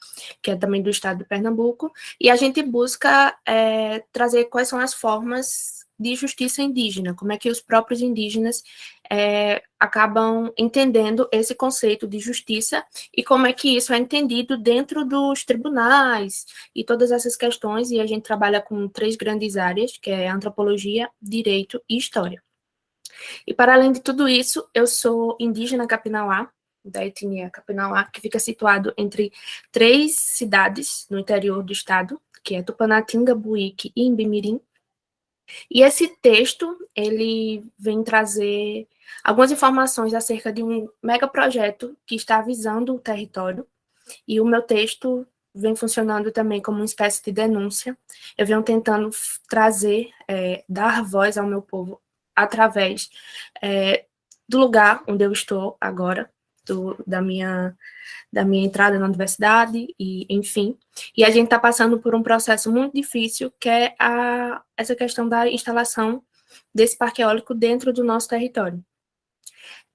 que é também do estado de Pernambuco, e a gente busca é, trazer quais são as formas de justiça indígena, como é que os próprios indígenas é, acabam entendendo esse conceito de justiça e como é que isso é entendido dentro dos tribunais e todas essas questões, e a gente trabalha com três grandes áreas, que é antropologia, direito e história. E para além de tudo isso, eu sou indígena capinauá, da etnia capinauá, que fica situado entre três cidades no interior do estado, que é Tupanatinga, Buíque e Imbimirim, e esse texto, ele vem trazer algumas informações acerca de um megaprojeto que está avisando o território, e o meu texto vem funcionando também como uma espécie de denúncia. Eu venho tentando trazer, é, dar voz ao meu povo através é, do lugar onde eu estou agora, do, da, minha, da minha entrada na universidade, e enfim. E a gente está passando por um processo muito difícil, que é a, essa questão da instalação desse parque eólico dentro do nosso território.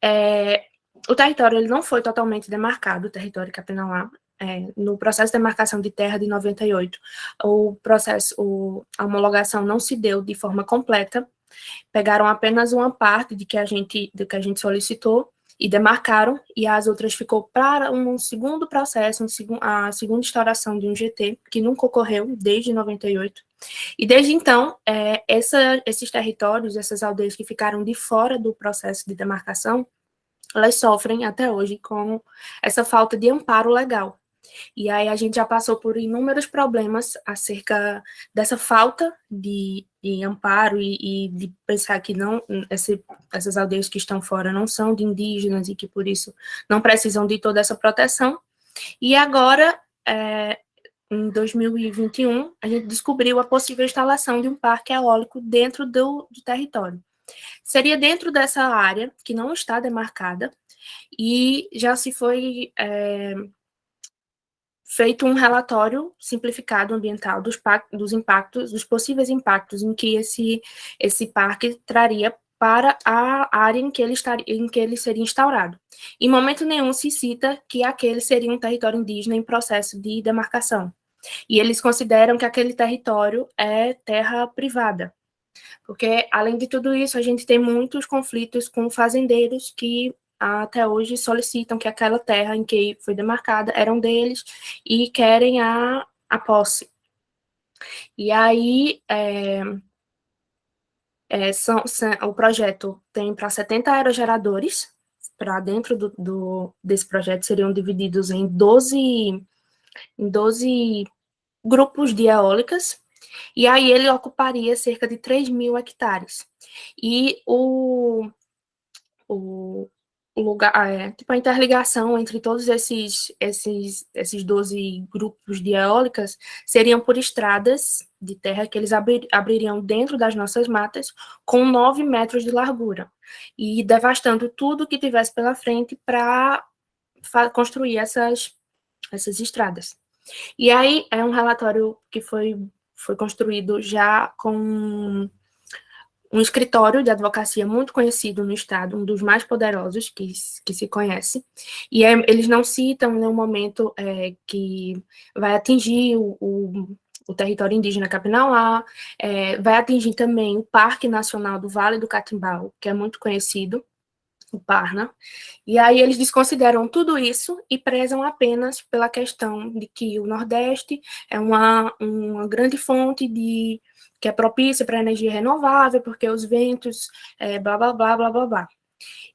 É, o território ele não foi totalmente demarcado, o território Capinauá, é, no processo de demarcação de terra de 98, o processo, o, a homologação não se deu de forma completa, pegaram apenas uma parte de que a gente, do que a gente solicitou, e demarcaram, e as outras ficou para um segundo processo, um seg a segunda instauração de um GT, que nunca ocorreu desde 98. E desde então, é, essa, esses territórios, essas aldeias que ficaram de fora do processo de demarcação, elas sofrem até hoje com essa falta de amparo legal. E aí a gente já passou por inúmeros problemas acerca dessa falta de, de amparo e, e, de pensar que não esse, essas aldeias que estão fora não são de indígenas e que por isso não precisam de toda essa proteção. E agora, é, em 2021, a gente descobriu a possível instalação de um parque eólico dentro do, do território. Seria dentro dessa área, que não está demarcada, e já se foi é, feito um relatório simplificado ambiental dos, dos impactos, dos possíveis impactos em que esse, esse parque traria para a área em que, ele estaria, em que ele seria instaurado. Em momento nenhum se cita que aquele seria um território indígena em processo de demarcação. E eles consideram que aquele território é terra privada. Porque, além de tudo isso, a gente tem muitos conflitos com fazendeiros que até hoje solicitam que aquela terra em que foi demarcada eram deles e querem a, a posse. E aí, é, é, são, são, o projeto tem para 70 aerogeradores, para dentro do, do, desse projeto seriam divididos em 12, em 12 grupos de eólicas, e aí ele ocuparia cerca de 3 mil hectares. E o, o, lugar, é, tipo, a interligação entre todos esses, esses, esses 12 grupos de eólicas seriam por estradas de terra que eles abrir, abririam dentro das nossas matas com 9 metros de largura e devastando tudo que tivesse pela frente para construir essas, essas estradas. E aí é um relatório que foi, foi construído já com um escritório de advocacia muito conhecido no estado, um dos mais poderosos que, que se conhece, e é, eles não citam nenhum momento é, que vai atingir o, o, o território indígena Capinauá, é, vai atingir também o Parque Nacional do Vale do Catimbau, que é muito conhecido, o Parna, e aí eles desconsideram tudo isso e prezam apenas pela questão de que o Nordeste é uma, uma grande fonte de que é propícia para energia renovável, porque os ventos, é, blá, blá, blá, blá, blá, blá.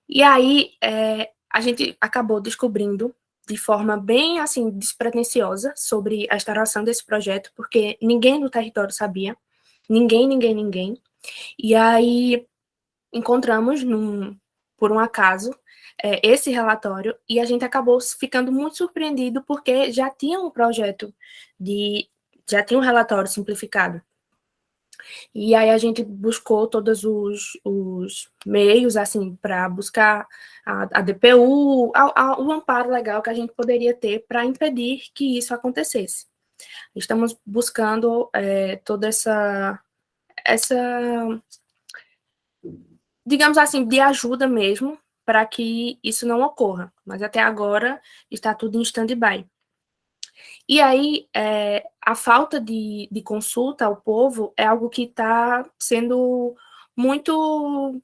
E aí, é, a gente acabou descobrindo de forma bem, assim, despretensiosa sobre a instalação desse projeto, porque ninguém no território sabia, ninguém, ninguém, ninguém. E aí, encontramos, num, por um acaso, é, esse relatório, e a gente acabou ficando muito surpreendido, porque já tinha um projeto de, já tinha um relatório simplificado e aí a gente buscou todos os, os meios, assim, para buscar a, a DPU, a, a, o amparo legal que a gente poderia ter para impedir que isso acontecesse. Estamos buscando é, toda essa, essa, digamos assim, de ajuda mesmo, para que isso não ocorra. Mas até agora está tudo em stand-by. E aí, é, a falta de, de consulta ao povo é algo que está sendo muito,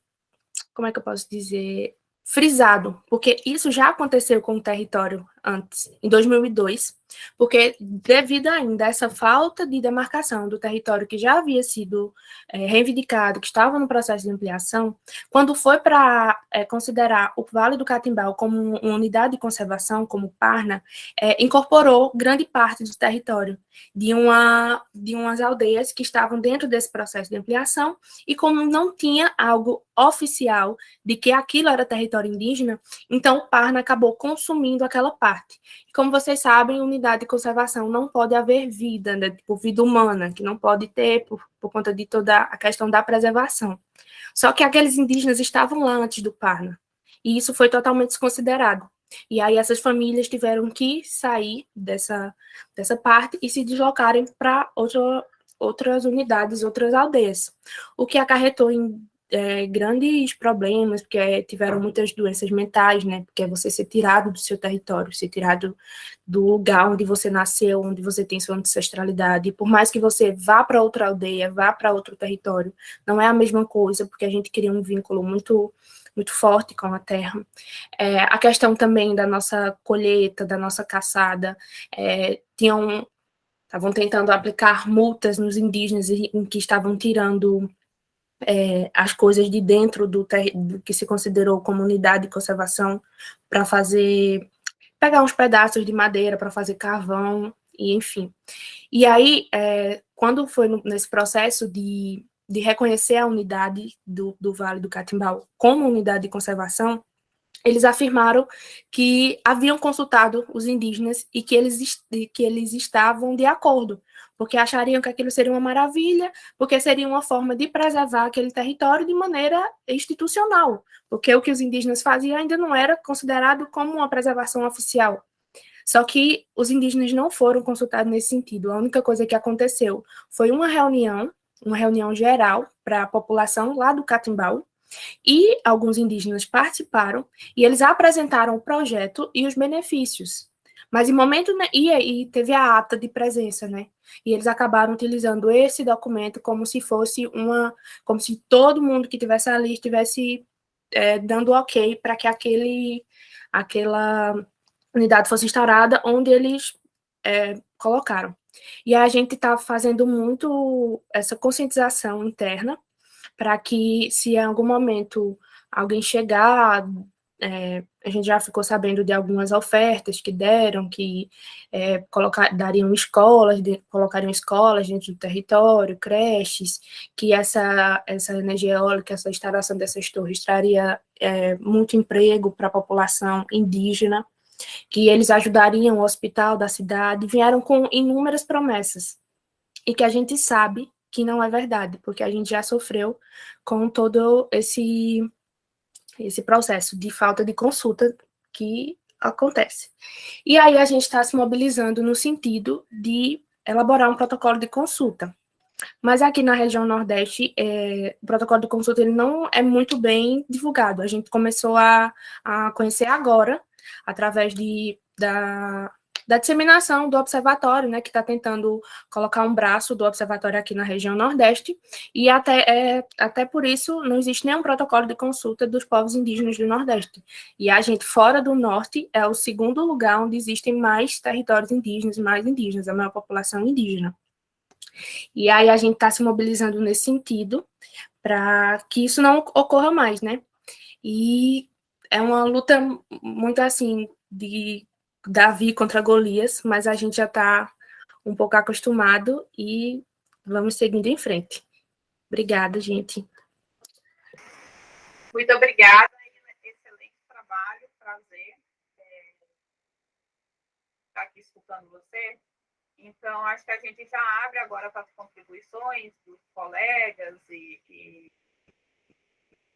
como é que eu posso dizer, frisado, porque isso já aconteceu com o território antes, em 2002, porque devido ainda a essa falta de demarcação do território que já havia sido é, reivindicado, que estava no processo de ampliação, quando foi para é, considerar o Vale do Catimbau como uma unidade de conservação, como Parna, é, incorporou grande parte do território de, uma, de umas aldeias que estavam dentro desse processo de ampliação, e como não tinha algo oficial de que aquilo era território indígena, então Parna acabou consumindo aquela parte. E como vocês sabem, unidade de conservação não pode haver vida, né, tipo vida humana, que não pode ter por, por conta de toda a questão da preservação. Só que aqueles indígenas estavam lá antes do Parna, e isso foi totalmente desconsiderado. E aí essas famílias tiveram que sair dessa, dessa parte e se deslocarem para outras unidades, outras aldeias, o que acarretou em é, grandes problemas, porque tiveram muitas doenças mentais, né? Porque é você ser tirado do seu território, ser tirado do lugar onde você nasceu, onde você tem sua ancestralidade. E por mais que você vá para outra aldeia, vá para outro território, não é a mesma coisa, porque a gente cria um vínculo muito muito forte com a terra. É, a questão também da nossa colheita, da nossa caçada, é, tinham estavam tentando aplicar multas nos indígenas em que estavam tirando é, as coisas de dentro do, do, que se considerou comunidade de conservação para fazer pegar uns pedaços de madeira para fazer carvão, e enfim. E aí, é, quando foi no, nesse processo de, de reconhecer a unidade do, do Vale do Catimbau como unidade de conservação, eles afirmaram que haviam consultado os indígenas e que eles, que eles estavam de acordo, porque achariam que aquilo seria uma maravilha, porque seria uma forma de preservar aquele território de maneira institucional, porque o que os indígenas faziam ainda não era considerado como uma preservação oficial. Só que os indígenas não foram consultados nesse sentido. A única coisa que aconteceu foi uma reunião, uma reunião geral para a população lá do Catimbau, e alguns indígenas participaram e eles apresentaram o projeto e os benefícios. Mas em momento e, e teve a ata de presença, né? E eles acabaram utilizando esse documento como se fosse uma, como se todo mundo que tivesse ali estivesse é, dando ok para que aquele, aquela unidade fosse instaurada onde eles é, colocaram. E a gente está fazendo muito essa conscientização interna para que, se em algum momento alguém chegar, é, a gente já ficou sabendo de algumas ofertas que deram, que é, colocar, dariam escolas, de, colocariam escolas dentro do território, creches, que essa, essa energia eólica, essa instalação dessas torres traria é, muito emprego para a população indígena, que eles ajudariam o hospital da cidade, vieram com inúmeras promessas, e que a gente sabe que não é verdade, porque a gente já sofreu com todo esse, esse processo de falta de consulta que acontece. E aí a gente está se mobilizando no sentido de elaborar um protocolo de consulta. Mas aqui na região Nordeste, é, o protocolo de consulta ele não é muito bem divulgado. A gente começou a, a conhecer agora, através de, da, da disseminação do observatório, né, que está tentando colocar um braço do observatório aqui na região Nordeste, e até, é, até por isso não existe nenhum protocolo de consulta dos povos indígenas do Nordeste. E a gente, fora do Norte, é o segundo lugar onde existem mais territórios indígenas, mais indígenas, a maior população indígena. E aí a gente está se mobilizando nesse sentido, para que isso não ocorra mais, né? E é uma luta muito assim de Davi contra Golias, mas a gente já está um pouco acostumado e vamos seguindo em frente. Obrigada, gente. Muito obrigada. Excelente trabalho, prazer estar aqui escutando você. Então, acho que a gente já abre agora para as contribuições dos colegas e, e,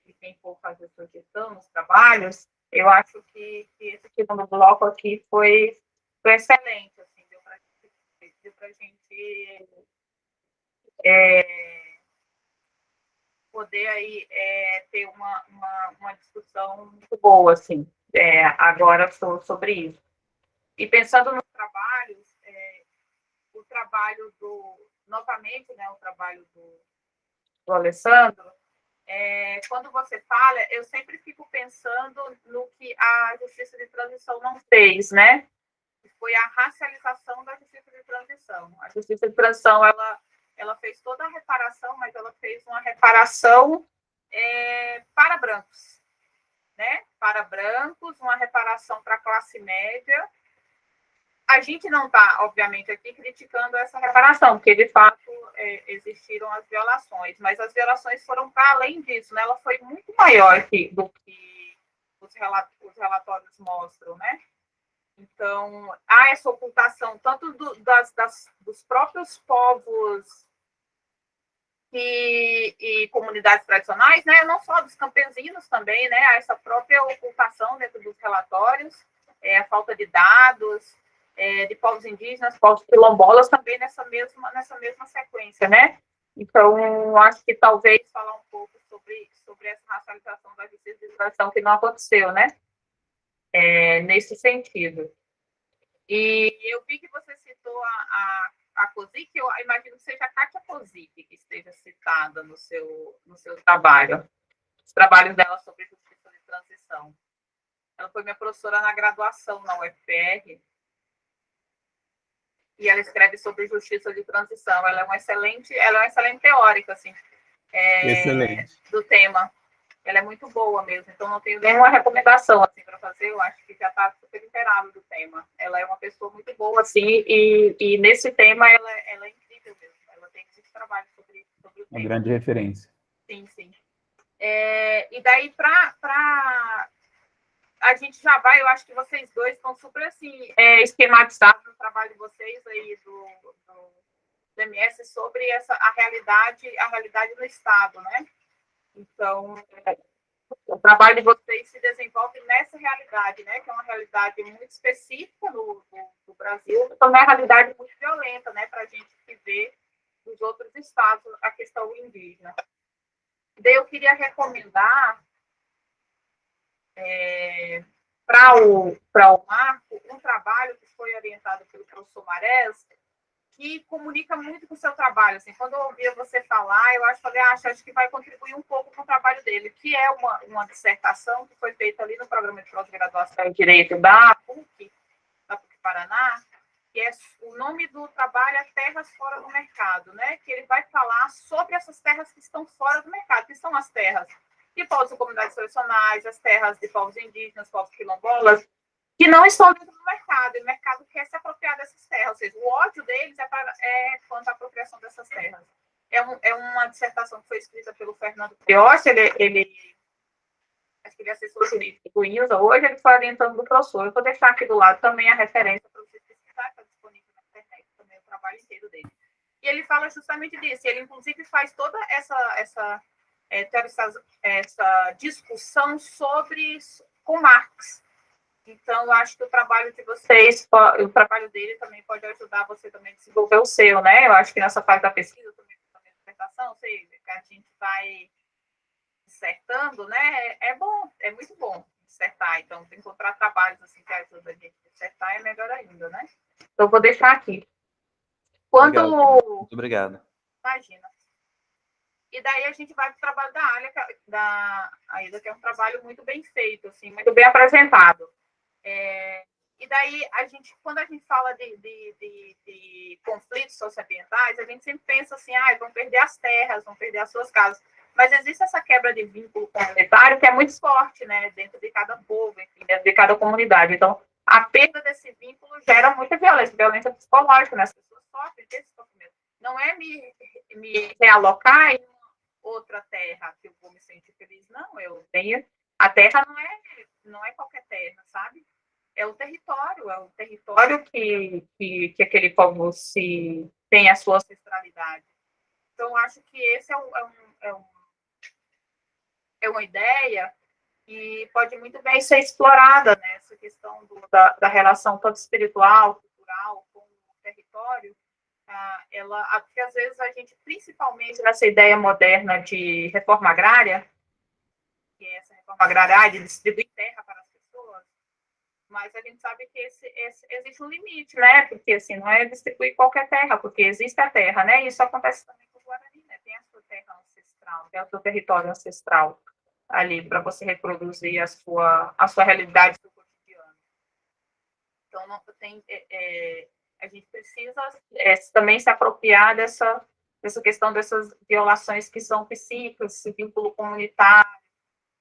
e quem for fazer sugestão nos trabalhos. Eu acho que, que esse segundo bloco aqui foi, foi excelente, assim, deu para a gente é, poder aí é, ter uma, uma, uma, discussão muito boa, assim, é, agora sobre isso. E pensando nos trabalhos, é, o trabalho do, novamente, né, o trabalho do, do Alessandro, é, quando você fala, eu sempre fico pensando no que a justiça de transição não fez, né? Foi a racialização da justiça de transição. A justiça de transição, ela, ela fez toda a reparação, mas ela fez uma reparação é, para brancos, né? Para brancos, uma reparação para a classe média, a gente não está, obviamente, aqui criticando essa reparação, porque de fato é, existiram as violações, mas as violações foram para além disso, né? Ela foi muito maior do que os, os relatórios mostram, né? Então, há essa ocultação tanto do, das, das, dos próprios povos e, e, comunidades tradicionais, né? Não só dos campesinos também, né? Essa própria ocultação dentro dos relatórios, é, a falta de dados, é, de povos indígenas, povos quilombolas, também nessa mesma, nessa mesma sequência, né? Então, acho que talvez falar um pouco sobre, sobre essa racialização da transição que não aconteceu, né? É, nesse sentido. E eu vi que você citou a, a, a COSIC, eu imagino que seja a Kátia COSIC que esteja citada no seu, no seu trabalho, os trabalhos dela sobre justiça de transição. Ela foi minha professora na graduação na UFR, e ela escreve sobre justiça de transição. Ela é uma excelente, ela é uma excelente teórica, assim, é, do tema. Ela é muito boa mesmo, então não tenho nenhuma recomendação assim para fazer. Eu acho que já está super inteirado do tema. tema. Ela é uma pessoa muito boa, assim, e, e nesse tema ela, ela é incrível mesmo. Ela tem muito trabalho sobre, sobre o tema. Uma grande referência. Sim, sim. É, e daí, para a gente já vai, eu acho que vocês dois estão super assim, é, esquematizados no trabalho de vocês aí do, do, do MS sobre essa, a realidade, a realidade do Estado, né? Então, o trabalho de vocês se desenvolve nessa realidade, né? Que é uma realidade muito específica no, no, no Brasil, então é uma realidade muito violenta, né? Para a gente que vê nos outros estados a questão indígena. Daí eu queria recomendar é, para o, o Marco um trabalho que foi orientado pelo professor Marés, que comunica muito com o seu trabalho. Assim, quando eu ouvia você falar, eu acho, falei, ah, acho que vai contribuir um pouco com o trabalho dele, que é uma, uma dissertação que foi feita ali no programa de pós-graduação em Direito da PUC, da PUC Paraná, que é o nome do trabalho é Terras Fora do Mercado, né? Que ele vai falar sobre essas terras que estão fora do mercado, que são as terras de povos e comunidades tradicionais, as terras de povos indígenas, povos quilombolas, que não estão dentro do mercado, e o mercado quer se apropriar dessas terras, ou seja, o ódio deles é, para, é quanto à apropriação dessas terras. É, um, é uma dissertação que foi escrita pelo Fernando Priotti, ele, ele acho que ele é assessor jurídico do INSA, hoje ele foi orientando do professor, eu vou deixar aqui do lado também a referência para vocês pesquisarem, está disponível na internet também o trabalho inteiro dele. E ele fala justamente disso, ele inclusive faz toda essa, essa, é, essa, essa discussão sobre com Marx, então, eu acho que o trabalho de vocês, o trabalho dele também pode ajudar você também a desenvolver o seu, né? Eu acho que nessa fase da pesquisa, também, da dissertação, sei, que a gente vai dissertando, né? É bom, é muito bom dissertar. Então, encontrar trabalhos assim que ajudam a gente a dissertar é melhor ainda, né? Então, vou deixar aqui. Quando... Obrigado. Muito obrigado. Imagina. E daí a gente vai para o trabalho da área da Aida, que é um trabalho muito bem feito, assim, muito bem apresentado. É, e daí, a gente, quando a gente fala de, de, de, de conflitos socioambientais, a gente sempre pensa assim, ah, vão perder as terras, vão perder as suas casas. Mas existe essa quebra de vínculo comunitário que é muito forte, né, dentro de cada povo, enfim, dentro de cada comunidade. Então, a perda desse vínculo gera muita violência, violência psicológica, né? As pessoas sofrem desse sofrimento. Não é me, me realocar outra terra que eu vou me sentir feliz, não. Eu tenho. A terra não é, não é qualquer terra, sabe? é o território, é o território que, que, que aquele povo se tem a sua ancestralidade. Então, acho que esse é, um, é, um, é, um, é uma ideia que pode muito bem ser explorada, né? Essa questão do, da, da relação tanto espiritual, cultural, com o território, ela, porque às vezes a gente, principalmente nessa ideia moderna de reforma agrária, que é essa reforma agrária de distribuir terra para mas a gente sabe que esse, esse, existe um limite, né? Porque assim, não é distribuir qualquer terra, porque existe a terra, né? E isso acontece também com o Guarani, né? Tem a sua terra ancestral, tem o seu território ancestral ali para você reproduzir a sua, a sua realidade do cotidiano. Então, não tem, é, é, a gente precisa é, também se apropriar dessa, dessa questão dessas violações que são psíquicas, esse vínculo comunitário,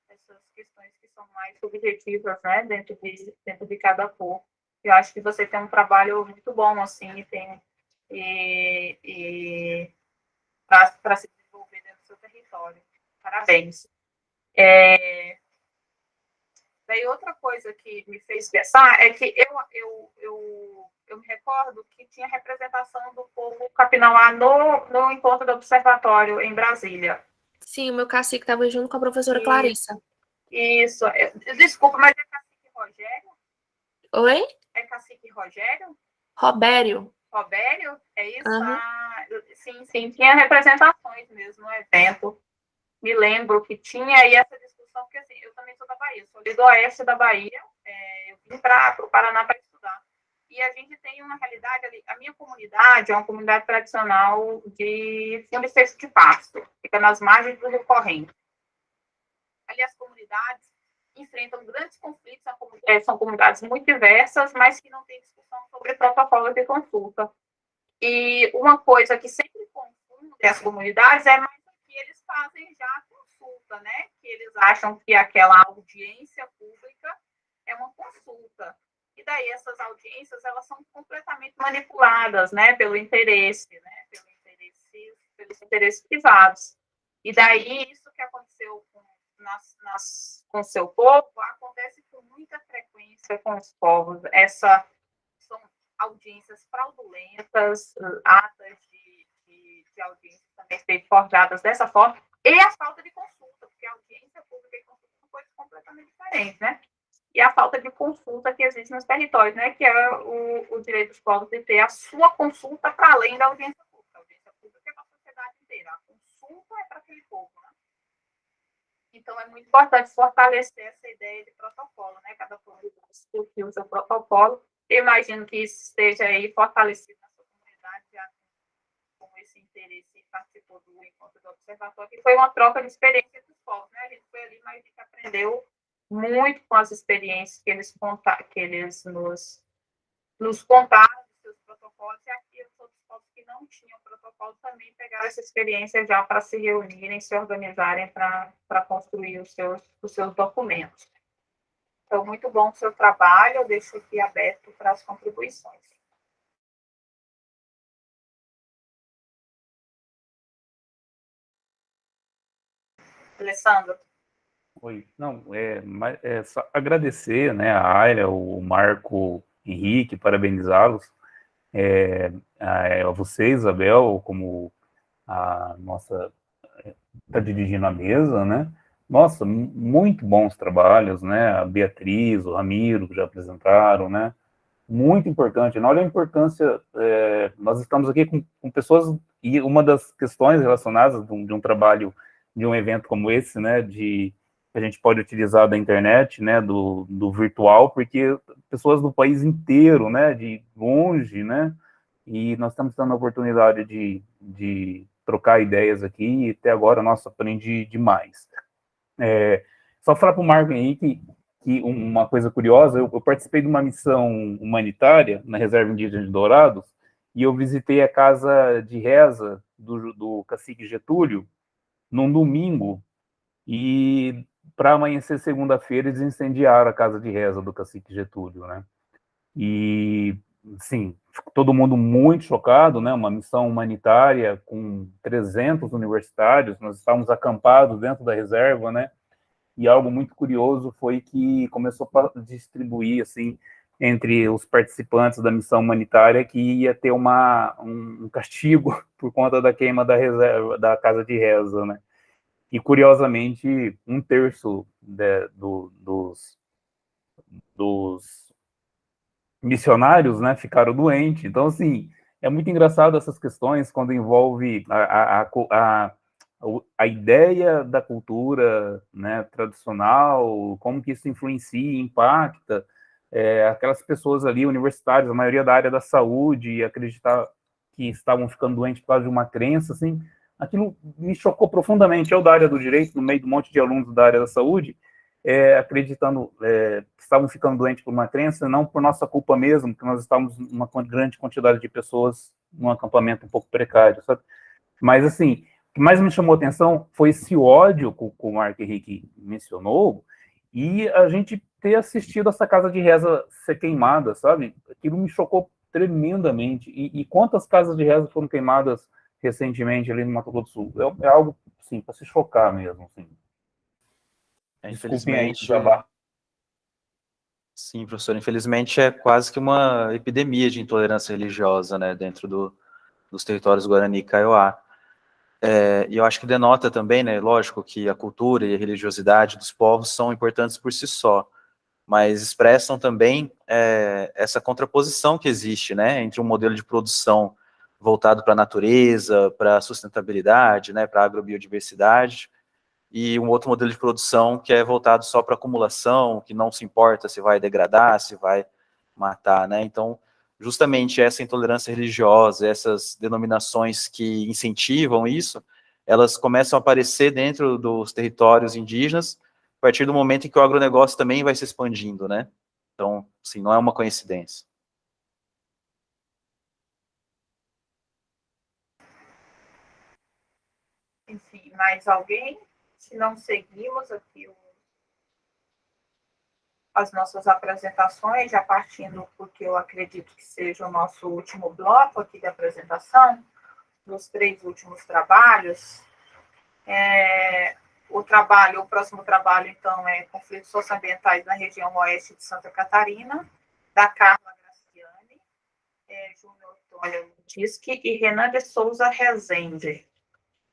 essas questões são mais subjetivas, né, dentro de, dentro de cada cor. Eu acho que você tem um trabalho muito bom, assim, tem, e, e para se desenvolver dentro do seu território. Parabéns. É, daí outra coisa que me fez pensar é que eu, eu, eu, eu me recordo que tinha representação do povo capinauá no, no encontro do observatório em Brasília. Sim, o meu cacique estava junto com a professora e, Clarissa. Isso. Desculpa, mas é cacique Rogério? Oi? É cacique Rogério? Robério. Robério? É isso? Uhum. Ah, sim, sim. Tinha representações mesmo no evento. Me lembro que tinha aí essa porque assim, eu também sou da Bahia, sou do oeste da Bahia. É, eu vim para o Paraná para estudar. E a gente tem uma realidade ali. A minha comunidade é uma comunidade tradicional de fundo de pasto. Fica nas margens do Rio Corrente ali as comunidades enfrentam grandes conflitos, são comunidades muito diversas, mas que não têm discussão sobre protocolos de consulta. E uma coisa que sempre confunde as comunidades é mais o que eles fazem já consulta, né? Que eles acham que aquela audiência pública é uma consulta. E daí essas audiências, elas são completamente manipuladas, né, pelo interesse, né, pelo interesse, pelos interesses privados. E daí, isso que aconteceu com, nas, nas, com seu povo, acontece com muita frequência com os povos. Essa, são audiências fraudulentas, atas de, de, de audiências também forjadas dessa forma, e a falta de consulta, porque audiência pública e consulta são coisas completamente diferentes, né? E a falta de consulta que existe nos territórios, né? Que é o, o direito dos povos de ter a sua consulta para além da audiência pública. A audiência pública é para a sociedade inteira, a consulta é para aquele povo, né? Então, é muito importante fortalecer essa ideia de protocolo, né? Cada povo discutir o seu protocolo. Eu imagino que isso esteja aí fortalecido na sua comunidade, já com esse interesse participou do encontro do observatório, que foi uma troca de experiência dos né? A gente foi ali, mas a gente aprendeu muito com as experiências que eles, que eles nos, nos contaram, seus protocolos, e aqui os outros povos que não tinham protocolo também pegaram essa experiência já para se reunirem, se organizarem para construir os seus, os seus documentos. Então, muito bom o seu trabalho, eu deixo aqui aberto para as contribuições. Alessandro. Oi, não, é, é só agradecer, né, a Aira, o Marco Henrique, parabenizá-los, é, a, a você, Isabel, como a nossa está dirigindo a mesa, né? Nossa, muito bons trabalhos, né? A Beatriz, o Ramiro, que já apresentaram, né? Muito importante. Olha a importância, é, nós estamos aqui com, com, pessoas, e uma das questões relacionadas de um, de um trabalho, de um evento como esse, né? De que a gente pode utilizar da internet, né, do, do virtual, porque pessoas do país inteiro, né, de longe, né, e nós estamos tendo a oportunidade de, de trocar ideias aqui, e até agora, nossa, aprendi demais. É, só falar para o Marco Henrique que uma coisa curiosa, eu, eu, participei de uma missão humanitária na Reserva Indígena de Dourados, e eu visitei a casa de reza do, do cacique Getúlio num domingo, e para amanhecer segunda-feira, eles incendiaram a casa de reza do cacique Getúlio, né? E, sim, todo mundo muito chocado, né? Uma missão humanitária com 300 universitários, nós estávamos acampados dentro da reserva, né? E algo muito curioso foi que começou a distribuir, assim, entre os participantes da missão humanitária que ia ter uma, um castigo por conta da queima da reserva, da casa de reza, né? E, curiosamente, um terço de, do, dos, dos missionários né, ficaram doentes. Então, assim, é muito engraçado essas questões quando envolve a, a, a, a, ideia da cultura né, tradicional, como que isso influencia, impacta é, aquelas pessoas ali, universitárias, a maioria da área da saúde, acreditar que estavam ficando doentes por causa de uma crença, assim, aquilo me chocou profundamente. Eu, da área do direito, no meio de um monte de alunos da área da saúde, é, acreditando é, que estavam ficando doentes por uma crença, não por nossa culpa mesmo, que nós estávamos uma grande quantidade de pessoas num acampamento um pouco precário, sabe? Mas, assim, o que mais me chamou atenção foi esse ódio que o Mark Henrique mencionou, e a gente ter assistido essa casa de reza ser queimada, sabe? Aquilo me chocou tremendamente. E, e quantas casas de reza foram queimadas recentemente ali no Mato Grosso do Sul. É, é algo, sim, para se chocar mesmo, assim. É, infelizmente, Sim, professor, infelizmente é quase que uma epidemia de intolerância religiosa, né, dentro do, dos territórios Guarani e Kaiowá. É, e eu acho que denota também, né, lógico, que a cultura e a religiosidade dos povos são importantes por si só, mas expressam também é, essa contraposição que existe, né, entre um modelo de produção voltado para a natureza, para a sustentabilidade, né, para a agrobiodiversidade, e um outro modelo de produção que é voltado só para acumulação, que não se importa se vai degradar, se vai matar, né? Então, justamente essa intolerância religiosa, essas denominações que incentivam isso, elas começam a aparecer dentro dos territórios indígenas a partir do momento em que o agronegócio também vai se expandindo, né? Então, sim, não é uma coincidência. Enfim, mais alguém? Se não seguimos aqui o. as nossas apresentações, já partindo porque eu acredito que seja o nosso último bloco aqui de apresentação, dos três últimos trabalhos. É, o trabalho, o próximo trabalho, então, é Conflitos Socioambientais na região oeste de Santa Catarina, da Carla Graciani, é, Júnior Antônio Disque e Renan de Souza Rezende.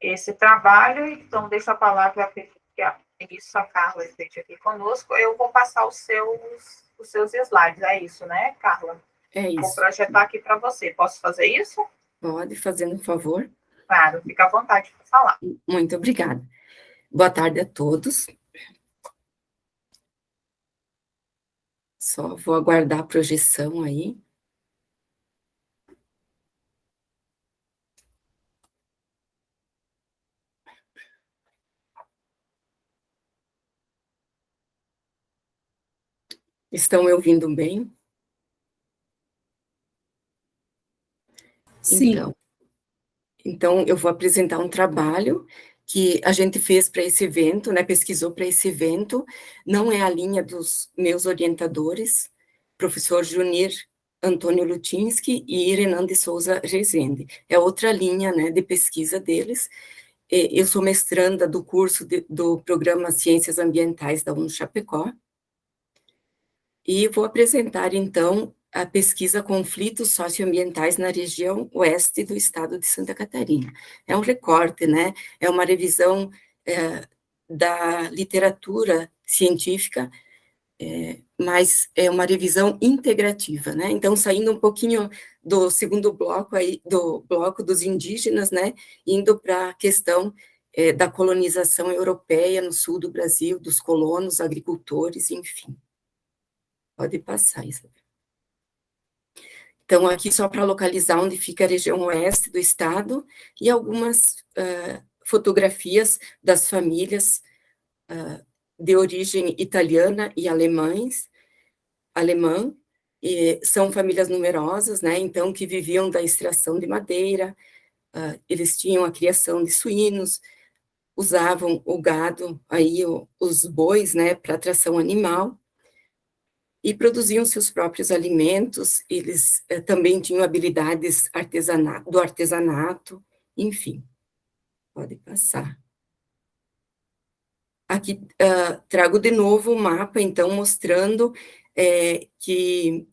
Esse trabalho, então, deixo a palavra para isso, a Carla esteja aqui conosco. Eu vou passar os seus, os seus slides, é isso, né, Carla? É isso. Vou projetar aqui para você. Posso fazer isso? Pode, fazendo um favor. Claro, fica à vontade para falar. Muito obrigada. Boa tarde a todos. Só vou aguardar a projeção aí. Estão me ouvindo bem? Sim. Então, então, eu vou apresentar um trabalho que a gente fez para esse evento, né, pesquisou para esse evento, não é a linha dos meus orientadores, professor Junir Antônio Lutinski e Renan de Souza Rezende, é outra linha, né, de pesquisa deles, eu sou mestranda do curso de, do programa Ciências Ambientais da UNO Chapecó, e vou apresentar, então, a pesquisa Conflitos Socioambientais na região oeste do estado de Santa Catarina. É um recorte, né? É uma revisão é, da literatura científica, é, mas é uma revisão integrativa, né? Então, saindo um pouquinho do segundo bloco aí, do bloco dos indígenas, né? Indo para a questão é, da colonização europeia no sul do Brasil, dos colonos, agricultores, enfim. Pode passar, Isabel. Então, aqui só para localizar onde fica a região oeste do estado, e algumas uh, fotografias das famílias uh, de origem italiana e alemães, alemã, e são famílias numerosas, né, então, que viviam da extração de madeira, uh, eles tinham a criação de suínos, usavam o gado, aí o, os bois, né, para tração animal, e produziam seus próprios alimentos, eles eh, também tinham habilidades artesana do artesanato, enfim. Pode passar. Aqui uh, trago de novo o mapa, então, mostrando é, que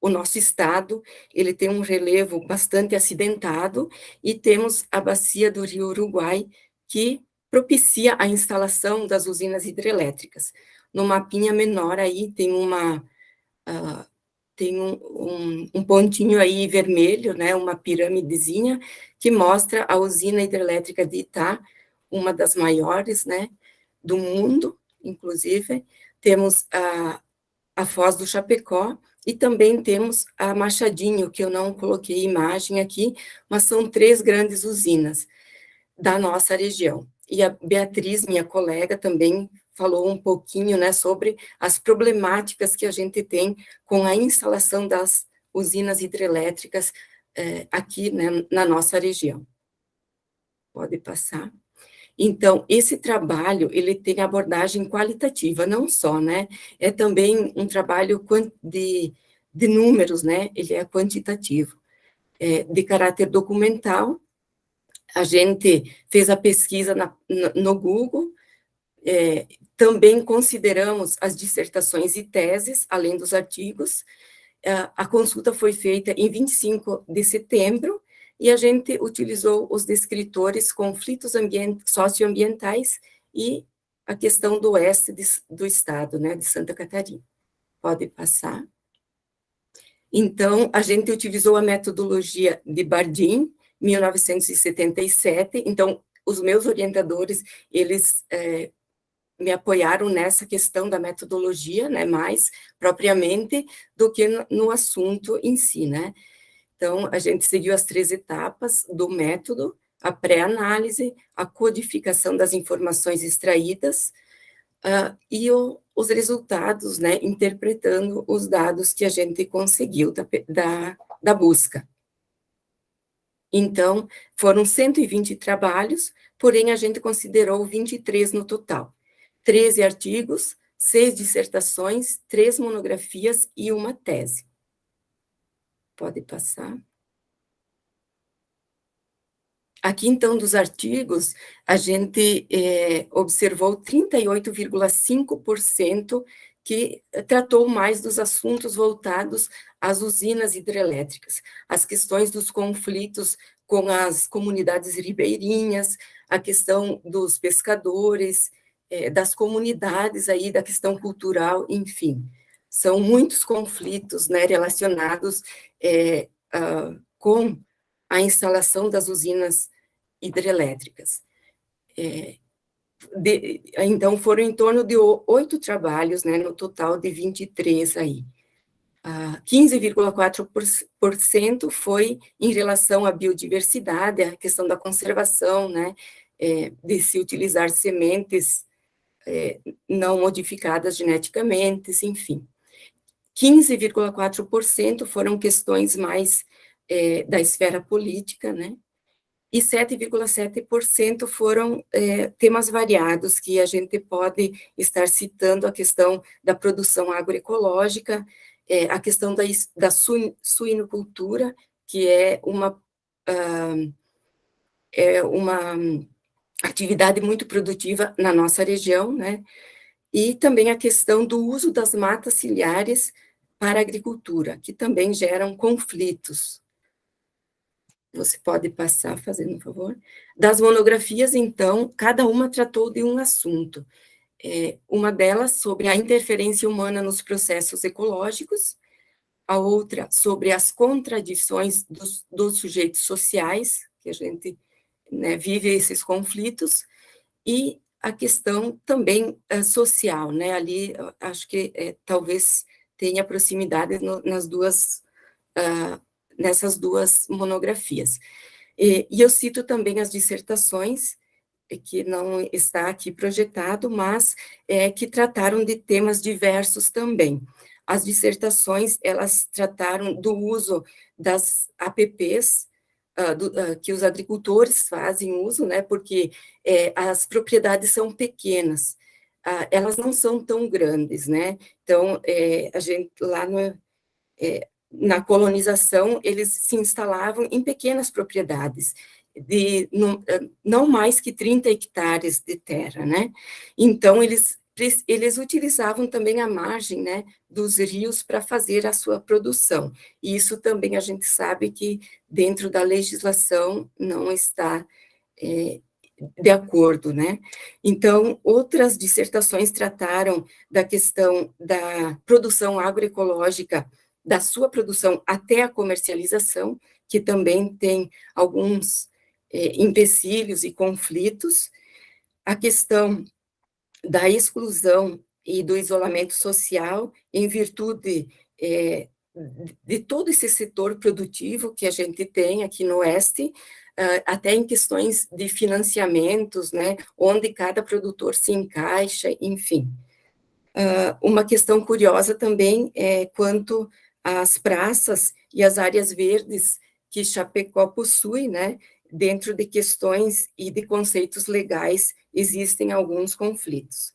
o nosso estado, ele tem um relevo bastante acidentado, e temos a bacia do rio Uruguai, que propicia a instalação das usinas hidrelétricas. No mapinha menor aí tem uma, uh, tem um, um, um, pontinho aí vermelho, né, uma pirâmidezinha, que mostra a usina hidrelétrica de Itá, uma das maiores, né, do mundo, inclusive, temos a, a Foz do Chapecó, e também temos a Machadinho, que eu não coloquei imagem aqui, mas são três grandes usinas da nossa região. E a Beatriz, minha colega, também falou um pouquinho né, sobre as problemáticas que a gente tem com a instalação das usinas hidrelétricas é, aqui né, na nossa região. Pode passar. Então, esse trabalho, ele tem abordagem qualitativa, não só, né, é também um trabalho de, de números, né, ele é quantitativo, é, de caráter documental, a gente fez a pesquisa na, no Google, é, também consideramos as dissertações e teses, além dos artigos. É, a consulta foi feita em 25 de setembro, e a gente utilizou os descritores conflitos socioambientais e a questão do oeste de, do estado, né, de Santa Catarina. Pode passar. Então, a gente utilizou a metodologia de Bardin, 1977, então, os meus orientadores, eles é, me apoiaram nessa questão da metodologia, né, mais propriamente do que no, assunto em si, né. Então, a gente seguiu as três etapas do método, a pré-análise, a codificação das informações extraídas uh, e o, os resultados, né, interpretando os dados que a gente conseguiu da, da, da busca. Então, foram 120 trabalhos, porém a gente considerou 23 no total. 13 artigos, seis dissertações, três monografias e uma tese. Pode passar. Aqui, então, dos artigos, a gente é, observou 38,5% que tratou mais dos assuntos voltados às usinas hidrelétricas, as questões dos conflitos com as comunidades ribeirinhas, a questão dos pescadores, é, das comunidades aí, da questão cultural, enfim. São muitos conflitos né, relacionados é, uh, com a instalação das usinas hidrelétricas. É, de, então, foram em torno de oito trabalhos, né, no total de 23 aí. Ah, 15,4% foi em relação à biodiversidade, a questão da conservação, né, é, de se utilizar sementes é, não modificadas geneticamente, enfim. 15,4% foram questões mais é, da esfera política, né, e 7,7% foram é, temas variados, que a gente pode estar citando a questão da produção agroecológica, é, a questão da, da suinocultura, que é uma, uh, é uma atividade muito produtiva na nossa região, né? E também a questão do uso das matas ciliares para a agricultura, que também geram conflitos você pode passar, fazendo um favor. Das monografias, então, cada uma tratou de um assunto. É, uma delas sobre a interferência humana nos processos ecológicos, a outra sobre as contradições dos, dos sujeitos sociais, que a gente né, vive esses conflitos, e a questão também é, social, né, ali acho que é, talvez tenha proximidade no, nas duas uh, nessas duas monografias. E, e eu cito também as dissertações, eh, que não está aqui projetado, mas é, que trataram de temas diversos também. As dissertações, elas trataram do uso das APPs, uh, do, uh, que os agricultores fazem uso, né, porque é, as propriedades são pequenas, uh, elas não são tão grandes, né, então, é, a gente, lá no, é, na colonização, eles se instalavam em pequenas propriedades, de não, não mais que 30 hectares de terra, né? Então, eles, eles utilizavam também a margem, né, dos rios para fazer a sua produção. E isso também a gente sabe que dentro da legislação não está é, de acordo, né? Então, outras dissertações trataram da questão da produção agroecológica da sua produção até a comercialização, que também tem alguns é, empecilhos e conflitos, a questão da exclusão e do isolamento social, em virtude é, de todo esse setor produtivo que a gente tem aqui no Oeste, até em questões de financiamentos, né, onde cada produtor se encaixa, enfim. Uma questão curiosa também é quanto as praças e as áreas verdes que Chapecó possui, né, dentro de questões e de conceitos legais, existem alguns conflitos.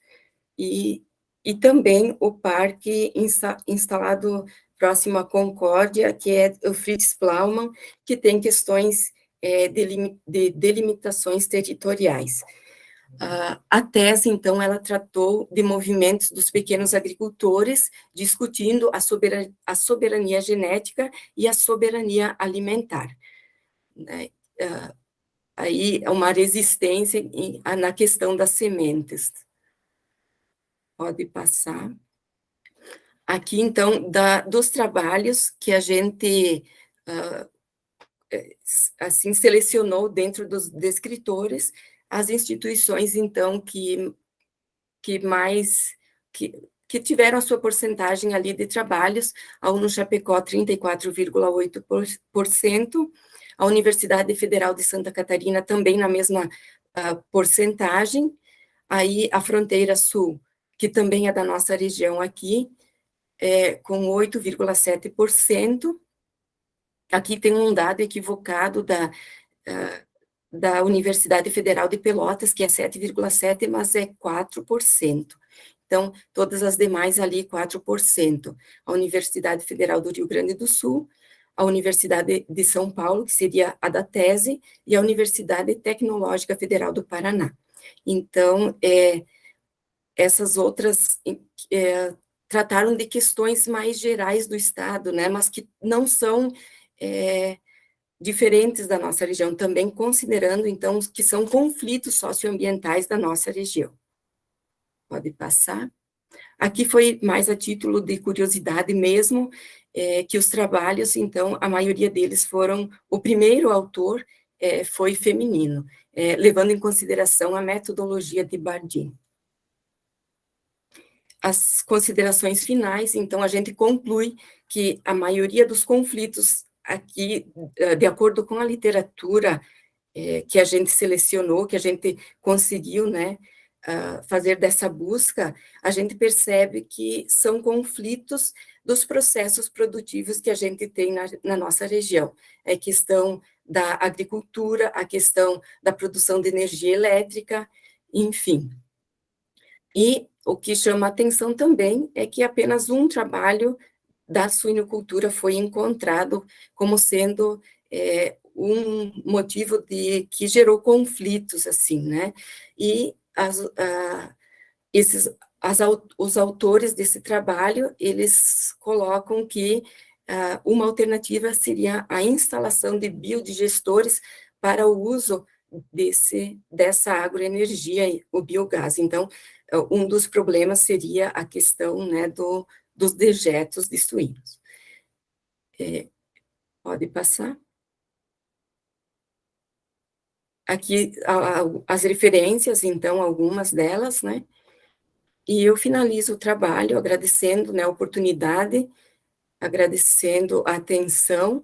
E, e também o parque insta, instalado próximo à Concórdia, que é o Fritz Plaumann, que tem questões é, de, de delimitações territoriais. Uh, a tese, então, ela tratou de movimentos dos pequenos agricultores, discutindo a soberania, a soberania genética e a soberania alimentar. Né? Uh, aí, uma resistência em, na questão das sementes. Pode passar. Aqui, então, da, dos trabalhos que a gente, uh, assim, selecionou dentro dos descritores, as instituições, então, que, que mais, que, que tiveram a sua porcentagem ali de trabalhos, a UNO Chapecó 34,8%, a Universidade Federal de Santa Catarina também na mesma uh, porcentagem, aí a Fronteira Sul, que também é da nossa região aqui, é, com 8,7%, aqui tem um dado equivocado da, uh, da Universidade Federal de Pelotas, que é 7,7%, mas é 4%. então, todas as demais ali, 4%. A Universidade Federal do Rio Grande do Sul, a Universidade de São Paulo, que seria a da tese, e a Universidade Tecnológica Federal do Paraná. Então, é, essas outras é, trataram de questões mais gerais do Estado, né, mas que não são é, diferentes da nossa região, também considerando, então, que são conflitos socioambientais da nossa região. Pode passar. Aqui foi mais a título de curiosidade mesmo, é, que os trabalhos, então, a maioria deles foram, o primeiro autor é, foi feminino, é, levando em consideração a metodologia de Bardin. As considerações finais, então, a gente conclui que a maioria dos conflitos aqui, eh, de acordo com a literatura é, que a gente selecionou, que a gente conseguiu, né, fazer dessa busca, a gente percebe que são conflitos dos processos produtivos que a gente tem na, na nossa região. É questão da agricultura, a questão da produção de energia elétrica, enfim. E o que chama atenção também é que apenas um trabalho da suinocultura foi encontrado como sendo é, um motivo de que gerou conflitos, assim, né? E as, esses, as, os autores desse trabalho, eles colocam que a, uma alternativa seria a instalação de biodigestores para o uso desse, dessa agroenergia, o biogás. Então, um dos problemas seria a questão né, do, dos dejetos de suínos. É, pode passar. Aqui a, a, as referências, então, algumas delas, né? E eu finalizo o trabalho agradecendo né, a oportunidade, agradecendo a atenção,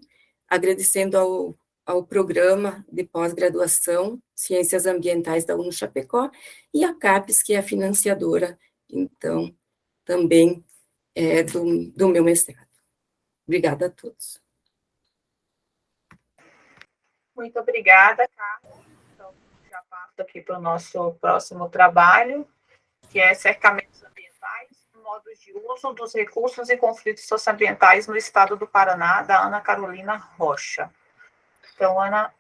agradecendo ao, ao programa de pós-graduação Ciências Ambientais da UNO Chapecó e a CAPES, que é a financiadora, então, também é, do, do meu mestrado. Obrigada a todos. Muito obrigada, Carla. Aqui para o nosso próximo trabalho, que é cercamentos ambientais, modos de uso dos recursos e conflitos socioambientais no estado do Paraná, da Ana Carolina Rocha. Então, Ana,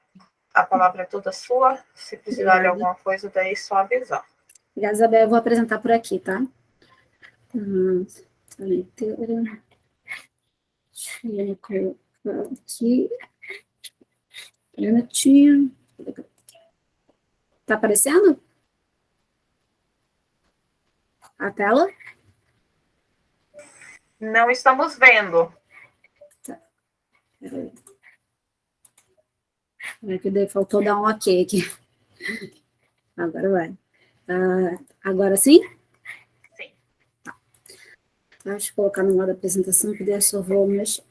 a palavra é toda sua. Se precisar de alguma coisa, daí é só avisar. Obrigada, Isabel. Eu vou apresentar por aqui, tá? Hum. Deixa eu colocar aqui. Minutinho. Tá aparecendo? A tela? Não estamos vendo. Tá. É que faltou dar um ok aqui. Agora vai. Uh, agora sim? Deixa eu colocar no modo apresentação, que daí eu só vou mexer.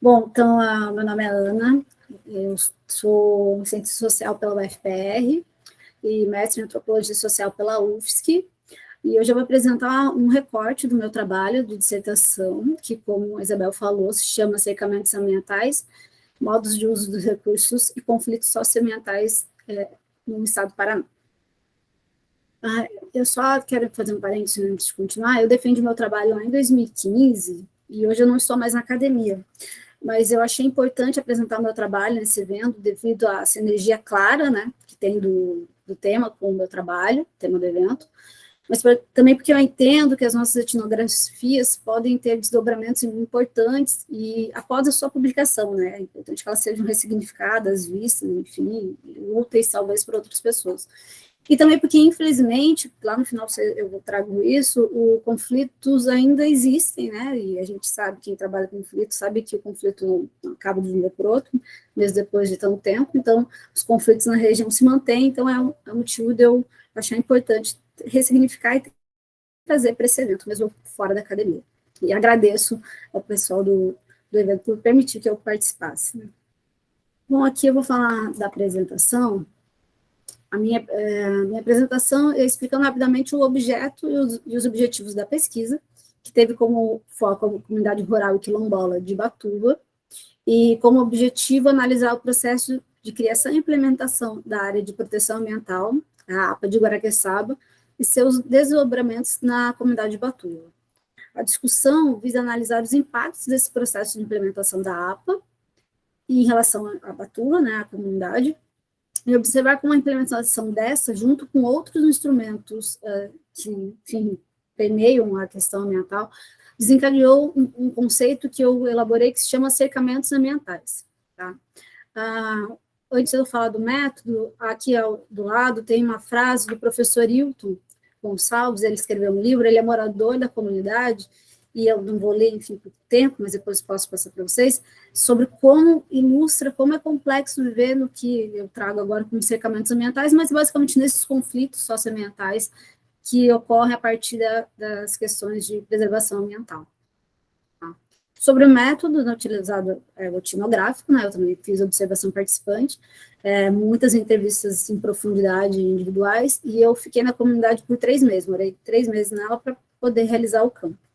Bom, então, uh, meu nome é Ana, eu sou cientista social pela UFPR e mestre em antropologia social pela UFSC, e hoje eu vou apresentar um recorte do meu trabalho de dissertação, que, como a Isabel falou, se chama Cercamentos Ambientais, Modos de Uso dos Recursos e Conflitos Socioambientais é, no Estado do Paraná. Ah, eu só quero fazer um parênteses antes de continuar. Eu defendi meu trabalho lá em 2015 e hoje eu não estou mais na academia. Mas eu achei importante apresentar meu trabalho nesse evento devido à sinergia clara, né, que tem do, do tema com o meu trabalho, tema do evento, mas pra, também porque eu entendo que as nossas etnografias podem ter desdobramentos importantes e após a sua publicação, né, é importante que elas sejam ressignificadas, vistas, enfim, úteis talvez para outras pessoas. E também porque, infelizmente, lá no final eu trago isso, os conflitos ainda existem, né? E a gente sabe, quem trabalha com conflito, sabe que o conflito não acaba de um dia para outro, mesmo depois de tanto tempo. Então, os conflitos na região se mantêm. Então, é um, é um motivo de eu achar importante ressignificar e trazer para esse evento, mesmo fora da academia. E agradeço ao pessoal do, do evento por permitir que eu participasse. Né? Bom, aqui eu vou falar da apresentação a minha, é, minha apresentação é explicando rapidamente o objeto e os, e os, objetivos da pesquisa, que teve como foco a comunidade rural e quilombola de Batuva, e como objetivo analisar o processo de criação e implementação da área de proteção ambiental, a APA de Guaraqueçaba, e seus desdobramentos na comunidade de Batuva. A discussão visa analisar os impactos desse processo de implementação da APA em relação à Batuva, né, à comunidade, e observar como a implementação dessa, junto com outros instrumentos uh, que, enfim, permeiam a questão ambiental, desencadeou um, um, conceito que eu elaborei que se chama cercamentos ambientais. Tá? Uh, antes de eu falar do método, aqui ao, do lado tem uma frase do professor Hilton Gonçalves, ele escreveu um livro, ele é morador da comunidade, e eu não vou ler, enfim, por tempo, mas depois posso passar para vocês, sobre como ilustra, como é complexo viver no que eu trago agora como cercamentos ambientais, mas basicamente nesses conflitos socioambientais que ocorrem a partir da, das questões de preservação ambiental. Sobre o método né, utilizado é, o etnográfico, né, eu também fiz observação participante, é, muitas entrevistas em profundidade individuais, e eu fiquei na comunidade por três meses, morei três meses nela para poder realizar o campo.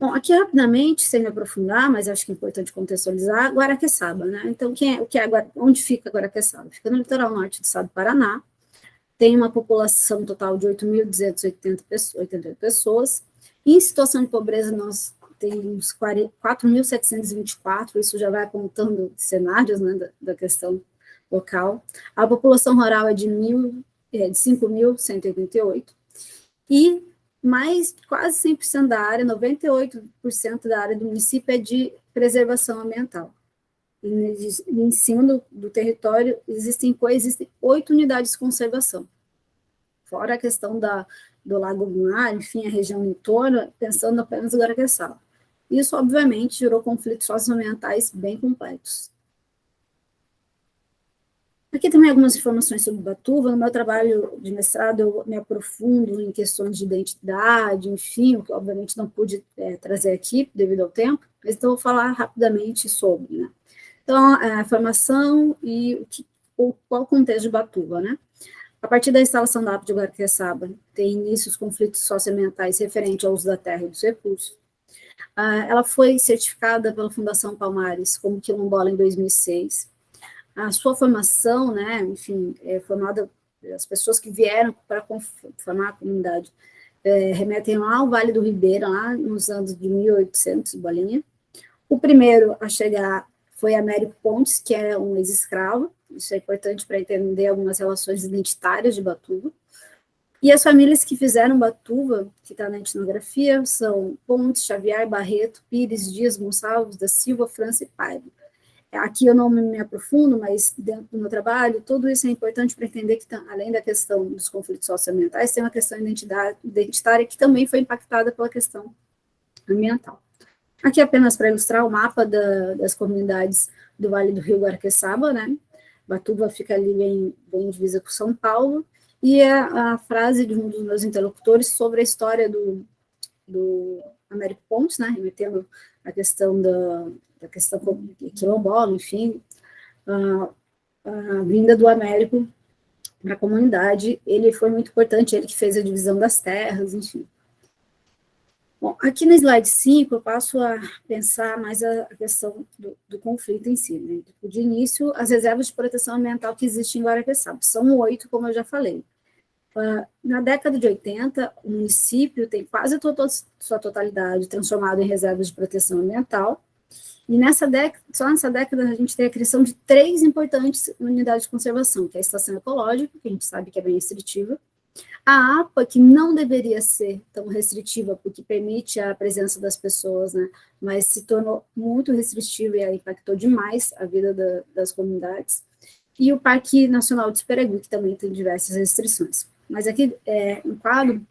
Bom, aqui rapidamente, sem me aprofundar, mas acho que é importante contextualizar, Guaraqueçaba, né? Então, quem é, o que é, onde fica Guaraqueçaba? Fica no litoral norte do estado do Paraná, tem uma população total de 8.288 pessoas, em situação de pobreza, nós temos 4.724, isso já vai apontando cenários né, da, da, questão local. A população rural é de, é, de 5.188, e mais quase 100% da área, 98% da área do município é de preservação ambiental. E em cima do, do território existem coexistem oito unidades de conservação. Fora a questão da do Lago Lunar, enfim, a região torno, pensando apenas em Guaraqueçaba. Isso, obviamente, gerou conflitos socioambientais bem complexos. Aqui também algumas informações sobre Batuva. No meu trabalho de mestrado, eu me aprofundo em questões de identidade, enfim, o que obviamente não pude é, trazer aqui devido ao tempo, mas então vou falar rapidamente sobre. Né? Então, a formação e o que, o, qual o contexto de Batuva, né? A partir da instalação da APA de Guaraqueçaba, tem início os conflitos socioambientais referentes ao uso da terra e dos recursos. Ah, ela foi certificada pela Fundação Palmares como quilombola em 2006. A sua formação, né, enfim, é formada, as pessoas que vieram para formar a comunidade é, remetem lá ao Vale do Ribeira, lá nos anos de 1800, bolinha. O primeiro a chegar foi Américo Pontes, que é um ex-escravo, isso é importante para entender algumas relações identitárias de Batuva. E as famílias que fizeram Batuva, que está na etnografia, são Pontes, Xavier, Barreto, Pires, Dias, Gonçalves, da Silva, França e Paiva. Aqui eu não me aprofundo, mas dentro do meu trabalho, tudo isso é importante para entender que, além da questão dos conflitos socioambientais, tem uma questão identitária que também foi impactada pela questão ambiental. Aqui apenas para ilustrar o mapa da, das comunidades do Vale do Rio Guaraqueçaba, né, Batuba fica ali bem, bem divisa com São Paulo, e a, a, frase de um dos meus interlocutores sobre a história do, do Américo Pontes, né, remetendo a questão da, da questão quilombola, enfim, a, a vinda do Américo para a comunidade, ele foi muito importante, ele que fez a divisão das terras, enfim. Bom, aqui no slide 5, eu passo a pensar mais a questão do, do conflito em si. Né? De início, as reservas de proteção ambiental que existem em Guaraqueçaba, são oito, como eu já falei. Uh, na década de 80, o município tem quase toda sua totalidade transformado em reservas de proteção ambiental, e nessa década, só nessa década a gente tem a criação de três importantes unidades de conservação, que é a estação ecológica, que a gente sabe que é bem restritiva, a APA, que não deveria ser tão restritiva, porque permite a presença das pessoas, né, mas se tornou muito restritiva e impactou demais a vida da, das comunidades, e o Parque Nacional de Superagui, que também tem diversas restrições. Mas aqui, é, um quadro,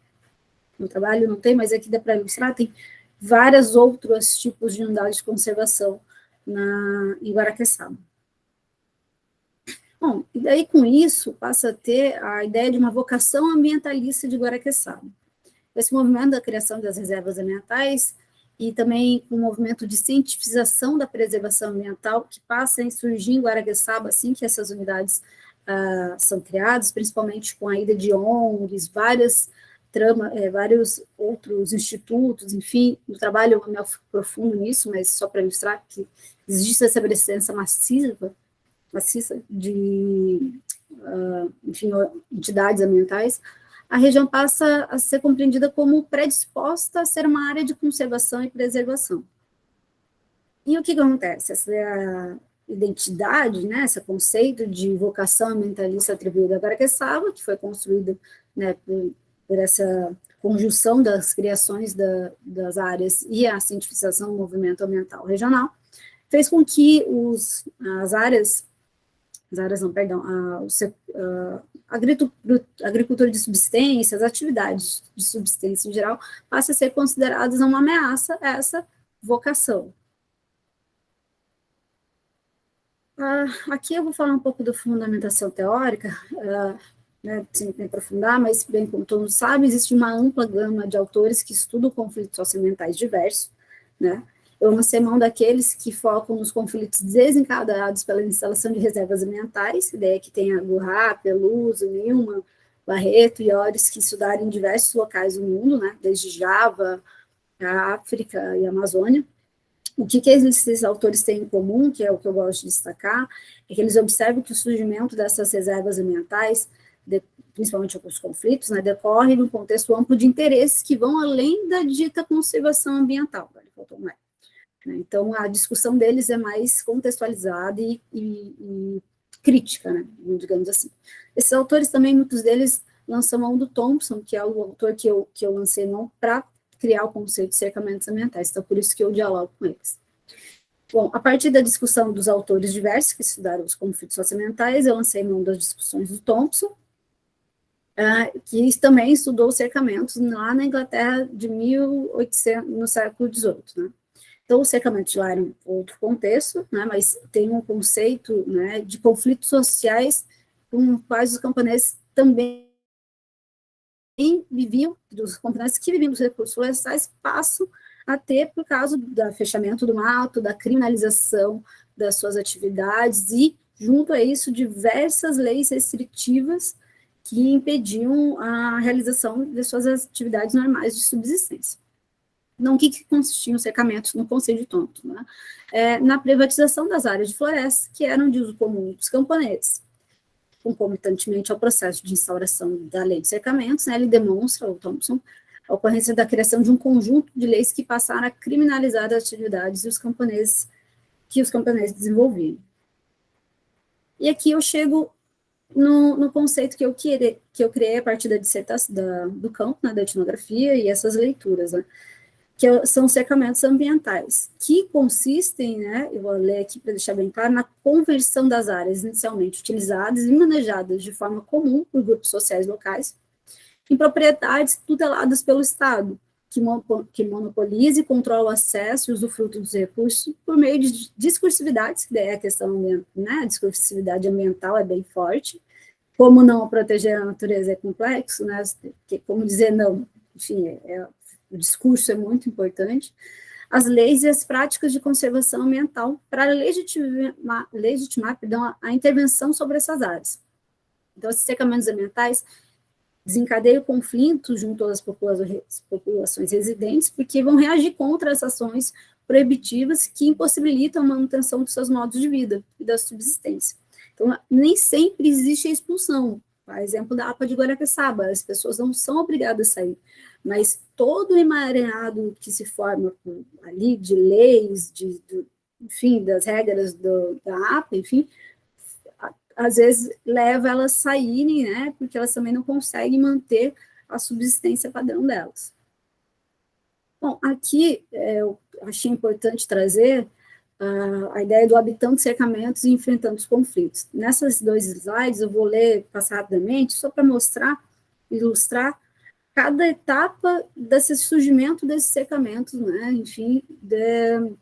no trabalho não tem, mas aqui dá para ilustrar, tem vários outros tipos de unidades de conservação na, em Guaraqueçaba. Bom, e daí com isso passa a ter a ideia de uma vocação ambientalista de Guaraqueçaba. Esse movimento da criação das reservas ambientais e também o um movimento de cientificação da preservação ambiental que passa a surgir em Guaraqueçaba assim que essas unidades uh, são criadas, principalmente com a ida de ONGs, várias trama, é, vários outros institutos, enfim, no trabalho eu me aprofundo nisso, mas só para ilustrar que existe essa presença massiva maciça de uh, enfim, entidades ambientais, a região passa a ser compreendida como predisposta a ser uma área de conservação e preservação. E o que, que acontece? Essa identidade, né, esse conceito de vocação ambientalista atribuída a Guaraqueçaba, que foi construído né, por, por, essa conjunção das criações da, das áreas e a cientificação do movimento ambiental regional, fez com que os, as áreas, as áreas não, perdão, a, a, a agricultura de subsistência, as atividades de subsistência em geral, passem a ser consideradas uma ameaça a essa vocação. Ah, aqui eu vou falar um pouco da fundamentação teórica, ah, né, sem me aprofundar, mas, bem como todos sabem, existe uma ampla gama de autores que estudam conflitos socioambientais diversos, né, eu lancei mão daqueles que focam nos conflitos desencadeados pela instalação de reservas ambientais, ideia que tem a Gurra, Peluso, Nilman, Barreto e Ores, que estudaram em diversos locais do mundo, né, desde Java, a África e a Amazônia, o que, que esses autores têm em comum, que é o que eu gosto de destacar, é que eles observam que o surgimento dessas reservas ambientais, principalmente os conflitos, né, decorre num contexto amplo de interesses que vão além da dita conservação ambiental. Né? Então, a discussão deles é mais contextualizada e, e, e crítica, né, digamos assim. Esses autores também, muitos deles lançam mão do Thompson, que é o autor que eu, que eu lancei não para criar o conceito de cercamentos ambientais, então por isso que eu dialogo com eles. Bom, a partir da discussão dos autores diversos que estudaram os conflitos socioambientais, eu lancei mão das discussões do Thompson, uh, que também estudou cercamentos lá na Inglaterra de 1800, no século XVIII, né? Então, o cercamento de lá era um outro contexto, né, mas tem um conceito né, de conflitos sociais com quais os camponeses também viviam, dos camponeses que viviam dos recursos florestais, passam a ter por causa do fechamento do mato, da criminalização das suas atividades e, junto a isso, diversas leis restritivas que impediam a realização de suas atividades normais de subsistência. Não, o que, que consistiam os cercamentos no Conselho de Tonto? Né? É, na privatização das áreas de floresta, que eram de uso comum dos camponeses concomitantemente ao processo de instauração da lei de cercamentos, né, ele demonstra, o Thompson, a ocorrência da criação de um conjunto de leis que passaram a criminalizar as atividades os camponeses que os camponeses desenvolviam. E aqui eu chego no, no conceito que eu, queria, que eu criei a partir da dissertação da, do campo, né, da etnografia e essas leituras, né, que é são cercamentos ambientais, que consistem, né, eu vou ler aqui para deixar bem claro, na conversão das áreas inicialmente utilizadas e manejadas de forma comum por grupos sociais locais, em propriedades tuteladas pelo Estado, que, que monopoliza e controla o acesso e usufruto dos recursos por meio de discursividades, que daí é a questão, né, a discursividade ambiental é bem forte, como não proteger a natureza é complexo, né, como dizer não, enfim, é, é o discurso é muito importante, as leis e as práticas de conservação ambiental para legitimar, legitimar perdão, a, intervenção sobre essas áreas. Então, esses cercamentos ambientais desencadeiam conflitos junto às populações residentes, porque vão reagir contra as ações proibitivas que impossibilitam a manutenção dos seus modos de vida e da subsistência. Então, nem sempre existe a expulsão. A exemplo da APA de Guaraqueçaba, as pessoas não são obrigadas a sair, mas todo o emaranhado que se forma ali de leis, de, de, enfim, das regras do, da APA, enfim, às vezes leva elas a saírem, né, porque elas também não conseguem manter a subsistência padrão delas. Bom, aqui é, eu achei importante trazer uh, a ideia do habitando cercamentos e enfrentando os conflitos. Nessas dois slides, eu vou ler, passar rapidamente, só para mostrar, ilustrar cada etapa desse surgimento desses secamentos, né, enfim, de,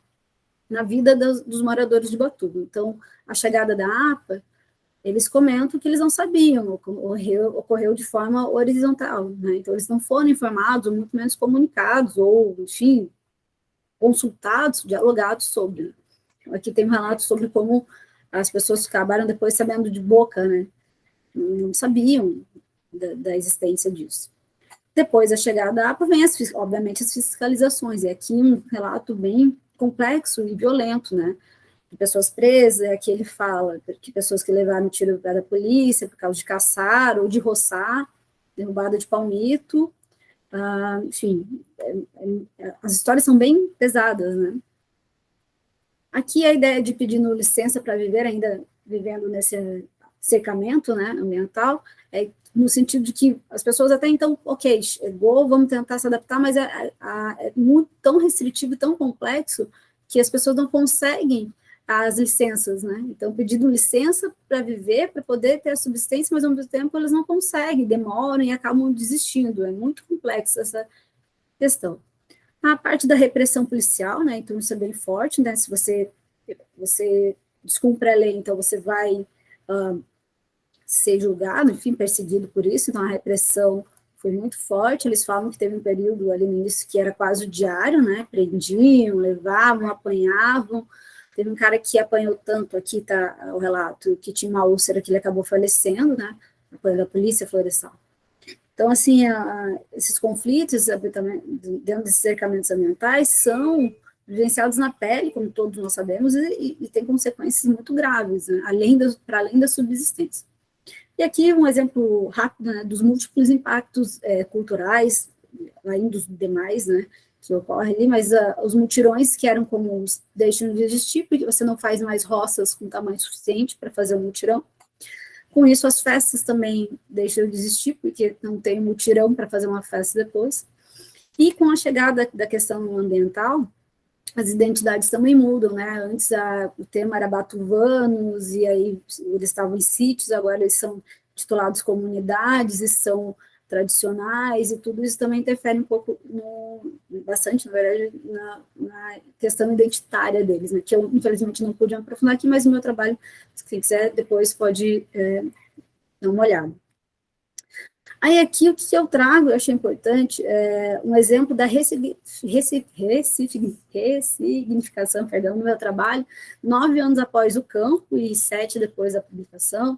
na vida dos, dos, moradores de Batuba. Então, a chegada da APA, eles comentam que eles não sabiam, ocorreu, ocorreu de forma horizontal, né, então eles não foram informados, muito menos comunicados, ou, enfim, consultados, dialogados sobre. Então, aqui tem um relato sobre como as pessoas acabaram depois sabendo de boca, né, não sabiam da, da existência disso. Depois da chegada da APA, vem, as, obviamente, as fiscalizações, e aqui um relato bem complexo e violento, né? De pessoas presas, aqui ele fala que pessoas que levaram tiro da polícia por causa de caçar ou de roçar, derrubada de palmito, ah, enfim, é, é, as histórias são bem pesadas, né? Aqui a ideia de pedindo licença para viver, ainda vivendo nesse cercamento né, ambiental, é no sentido de que as pessoas até então, ok, chegou, vamos tentar se adaptar, mas é, é, é muito, tão restritivo e tão complexo que as pessoas não conseguem as licenças, né? Então, pedindo licença para viver, para poder ter a subsistência, mas ao mesmo tempo elas não conseguem, demoram e acabam desistindo. É muito complexa essa questão. A parte da repressão policial, né? Então, isso é bem forte, né? Se você, você descumpre a lei, então você vai uh, ser julgado, enfim, perseguido por isso. Então, a repressão foi muito forte. Eles falam que teve um período ali no início que era quase o diário, né? Prendiam, levavam, apanhavam. Teve um cara que apanhou tanto, aqui está o relato, que tinha uma úlcera que ele acabou falecendo, né, apoio da polícia florestal. Então, assim, a, esses conflitos dentro desses cercamentos ambientais são vivenciados na pele, como todos nós sabemos, e, e tem consequências muito graves, né, além para além da subsistência. E aqui um exemplo rápido né, dos múltiplos impactos é, culturais, além dos demais, né, que ocorre ali, mas uh, os mutirões que eram comuns deixam de existir, porque você não faz mais roças com tamanho suficiente para fazer um mutirão. Com isso, as festas também deixam de existir, porque não tem mutirão para fazer uma festa depois. E com a chegada da questão ambiental, as identidades também mudam, né? Antes a, o tema era batuvanos, e aí eles estavam em sítios, agora eles são titulados comunidades e são tradicionais, e tudo isso também interfere um pouco, no, bastante, na verdade, na, na, questão identitária deles, né, que eu, infelizmente, não pude aprofundar aqui, mas o meu trabalho, se quiser, depois pode é, dar uma olhada. Aí aqui o que eu trago, eu achei importante, é um exemplo da ressignificação, perdão, no meu trabalho, nove anos após o campo e sete depois da publicação,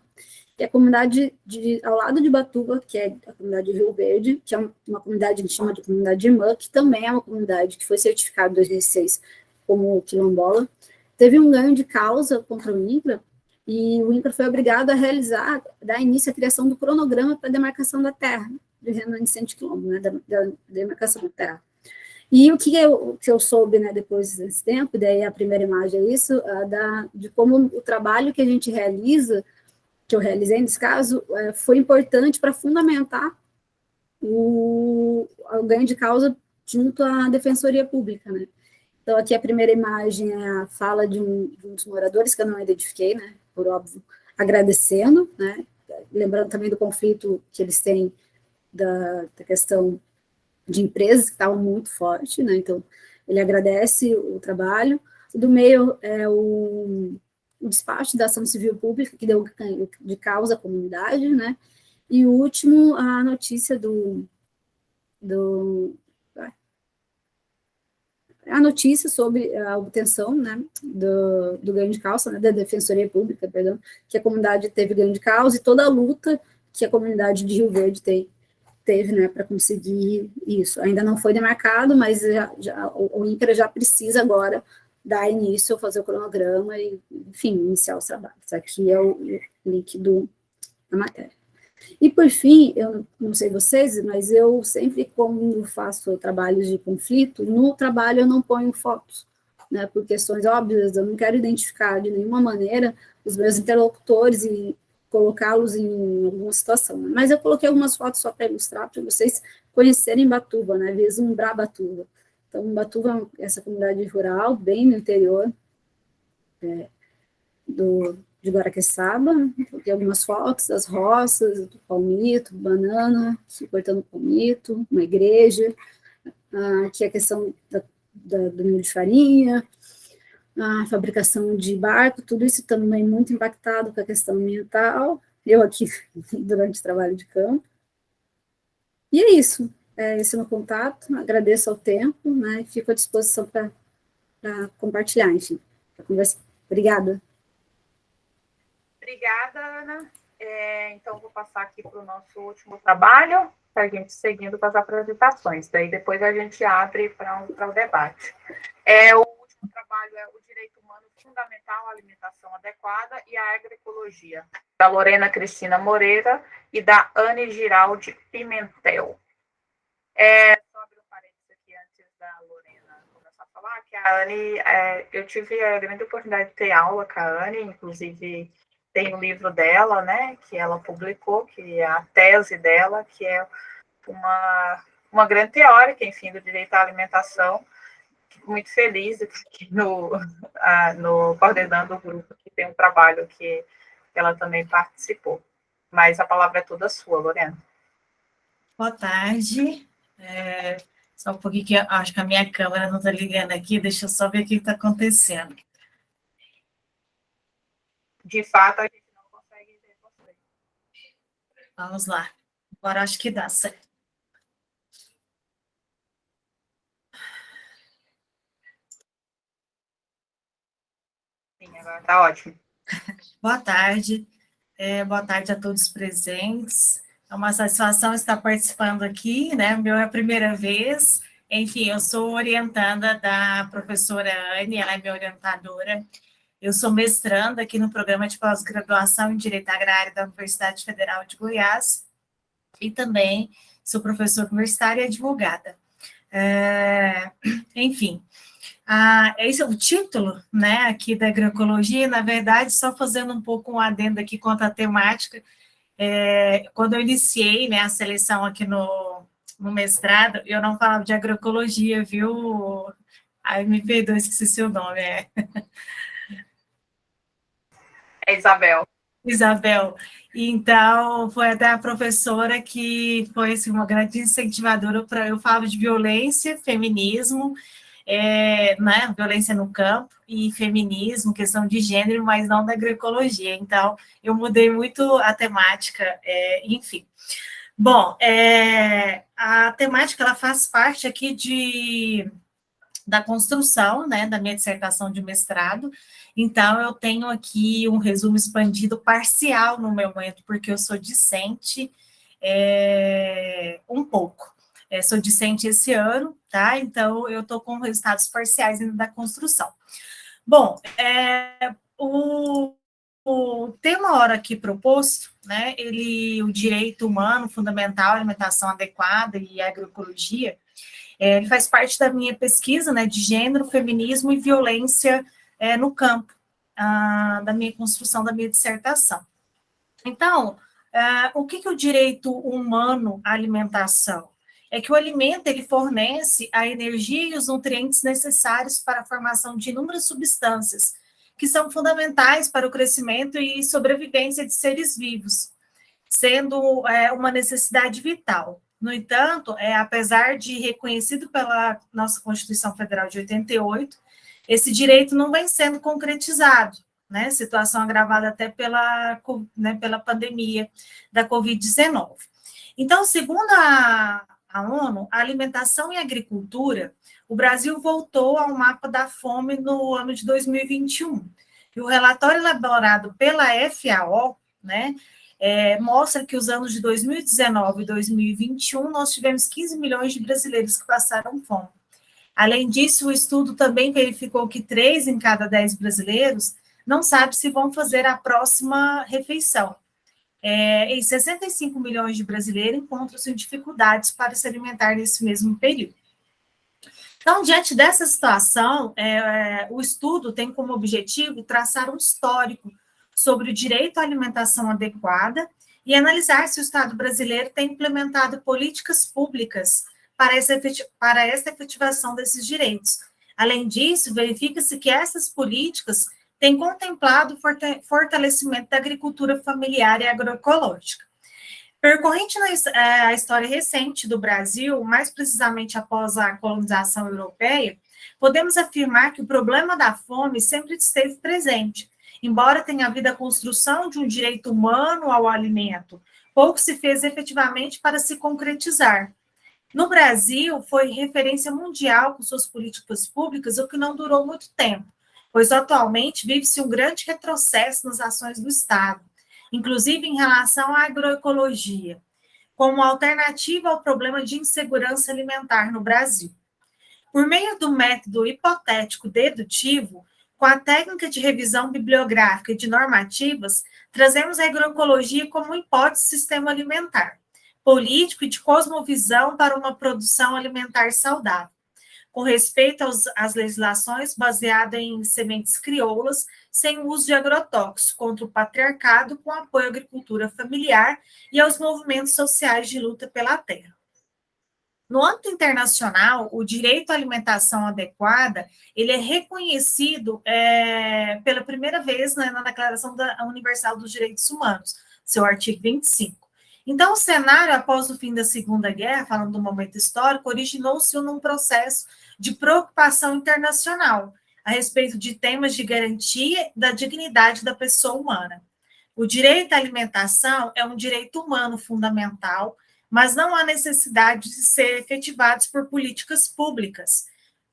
que é a comunidade de, ao lado de Batuba, que é a comunidade de Rio Verde, que é uma comunidade que a gente chama de comunidade irmã, que também é uma comunidade que foi certificada em 2006 como quilombola, teve um ganho de causa contra o INCRA, e o INCRA foi obrigado a realizar, dar início à criação do cronograma para demarcação da terra, de remanescente quilombo, né, da, da, demarcação da terra. E o que eu, que eu soube, né, depois desse tempo, daí a primeira imagem é isso, da, de como o trabalho que a gente realiza que eu realizei nesse caso, é, foi importante para fundamentar o, o, ganho de causa junto à Defensoria Pública, né? Então, aqui a primeira imagem é a fala de um, de um dos moradores, que eu não identifiquei, né, por óbvio, agradecendo, né, lembrando também do conflito que eles têm da, da questão de empresas, que estavam muito forte, né, então ele agradece o trabalho. Do meio é o o despacho da ação civil pública, que deu de causa à comunidade, né? E o último, a notícia do, do a notícia sobre a obtenção, né, do, do ganho de causa, né, da Defensoria Pública, perdão, que a comunidade teve ganho de causa e toda a luta que a comunidade de Rio Verde tem, teve, né, para conseguir isso. Ainda não foi demarcado, mas já, já, o, INCRA já precisa agora dar início, fazer o cronograma e, enfim, iniciar os trabalhos. Aqui é o link do, da matéria. E, por fim, eu não sei vocês, mas eu sempre, quando faço trabalhos de conflito, no trabalho eu não ponho fotos, né, por questões óbvias, eu não quero identificar de nenhuma maneira os meus interlocutores e colocá-los em alguma situação. Né? Mas eu coloquei algumas fotos só para ilustrar, para vocês conhecerem Batuba, né, vislumbrar Batuba. Então, Batuva é essa comunidade rural, bem no interior é, do, de Guaraqueçaba, tem algumas fotos das roças, do palmito, banana, cortando palmito, uma igreja, ah, aqui a questão da, da, do milho de farinha, a fabricação de barco, tudo isso também muito impactado com a questão ambiental, eu aqui durante o trabalho de campo. E é isso, é, esse é meu contato, agradeço ao tempo, né, e fico à disposição para compartilhar, enfim, para conversar. Obrigada. Obrigada, Ana. É, então, vou passar aqui para o nosso último trabalho, para a gente seguindo com as apresentações. Daí, depois a gente abre para um, o debate. É, o último trabalho é o Direito Humano fundamental a alimentação adequada e a agroecologia, da Lorena Cristina Moreira e da Anne Giraldi Pimentel. É, só abrir um parênteses aqui antes da Lorena começar a falar, que a Anne, é, eu tive a grande oportunidade de ter aula com a Anne, inclusive tem o um livro dela, né, que ela publicou, que é a tese dela, que é uma, uma grande teórica, enfim, do direito à alimentação, fico muito feliz aqui no, a, no coordenando o grupo, que tem um trabalho que ela também participou. Mas a palavra é toda sua, Lorena. Boa tarde. É, só um pouquinho que acho que a minha câmera não está ligando aqui, deixa eu só ver o que está acontecendo. De fato, a gente não consegue ver você. Vamos lá. Agora acho que dá certo. Sim, agora está ótimo. Boa tarde. É, boa tarde a todos presentes. É uma satisfação estar participando aqui, né? Meu é a primeira vez. Enfim, eu sou orientanda da professora Anne, ela é minha orientadora. Eu sou mestranda aqui no programa de pós-graduação em Direito Agrário da Universidade Federal de Goiás e também sou professora universitária e advogada. É, enfim, ah, esse é o título, né, aqui da agroecologia, na verdade, só fazendo um pouco um adendo aqui quanto à temática, é, quando eu iniciei, né, a seleção aqui no, no mestrado, eu não falava de agroecologia, viu? Ai, me perdoe, esqueci seu nome, é... É Isabel. Isabel. Então, foi até a professora que foi assim, uma grande incentivadora para eu falar de violência, feminismo, é, né, violência no campo e feminismo, questão de gênero, mas não da agroecologia. Então, eu mudei muito a temática, é, enfim. Bom, é, a temática ela faz parte aqui de, da construção né, da minha dissertação de mestrado, então eu tenho aqui um resumo expandido parcial no meu momento, porque eu sou discente é, um pouco. É, sou discente esse ano, tá? Então, eu estou com resultados parciais ainda da construção. Bom, é, o, o tema hora aqui proposto, né, ele, o direito humano fundamental, alimentação adequada e agroecologia, é, ele faz parte da minha pesquisa, né, de gênero, feminismo e violência é, no campo, da minha construção da minha dissertação. Então, é, o que, que o direito humano à alimentação? É que o alimento ele fornece a energia e os nutrientes necessários para a formação de inúmeras substâncias que são fundamentais para o crescimento e sobrevivência de seres vivos, sendo é, uma necessidade vital. No entanto, é, apesar de reconhecido pela nossa Constituição Federal de 88, esse direito não vem sendo concretizado, né? Situação agravada até pela, né, pela pandemia da Covid-19. Então, segundo a, a ONU, alimentação e agricultura, o Brasil voltou ao mapa da fome no ano de 2021. E o relatório elaborado pela FAO, né, é, mostra que os anos de 2019 e 2021 nós tivemos 15 milhões de brasileiros que passaram fome. Além disso, o estudo também verificou que três em cada dez brasileiros não sabe se vão fazer a próxima refeição. É, e 65 milhões de brasileiros encontram-se em dificuldades para se alimentar nesse mesmo período. Então, diante dessa situação, é, o estudo tem como objetivo traçar um histórico sobre o direito à alimentação adequada e analisar se o Estado brasileiro tem implementado políticas públicas para essa, para essa efetivação desses direitos. Além disso, verifica-se que essas políticas tem contemplado o fortalecimento da agricultura familiar e agroecológica. Percorrente é, a história recente do Brasil, mais precisamente após a colonização europeia, podemos afirmar que o problema da fome sempre esteve presente, embora tenha havido a construção de um direito humano ao alimento, pouco se fez efetivamente para se concretizar. No Brasil, foi referência mundial com suas políticas públicas, o que não durou muito tempo pois atualmente vive-se um grande retrocesso nas ações do Estado, inclusive em relação à agroecologia, como alternativa ao problema de insegurança alimentar no Brasil. Por meio do método hipotético dedutivo, Com a técnica de revisão bibliográfica e de normativas, trazemos a agroecologia como hipótese sistema alimentar, político e de cosmovisão para uma produção alimentar saudável, com respeito aos, às legislações baseadas em sementes crioulas, sem uso de agrotóxicos, contra o patriarcado, com apoio à agricultura familiar e aos movimentos sociais de luta pela terra. No âmbito internacional, o direito à alimentação adequada ele é reconhecido é, pela primeira vez né, na Declaração da Universal dos Direitos Humanos, seu artigo 25. Então, o cenário após o fim da Segunda Guerra, falando do momento histórico, originou-se num processo de preocupação internacional a respeito de temas de garantia da dignidade da pessoa humana. O direito à alimentação é um direito humano fundamental mas não há necessidade de ser efetivados por políticas públicas.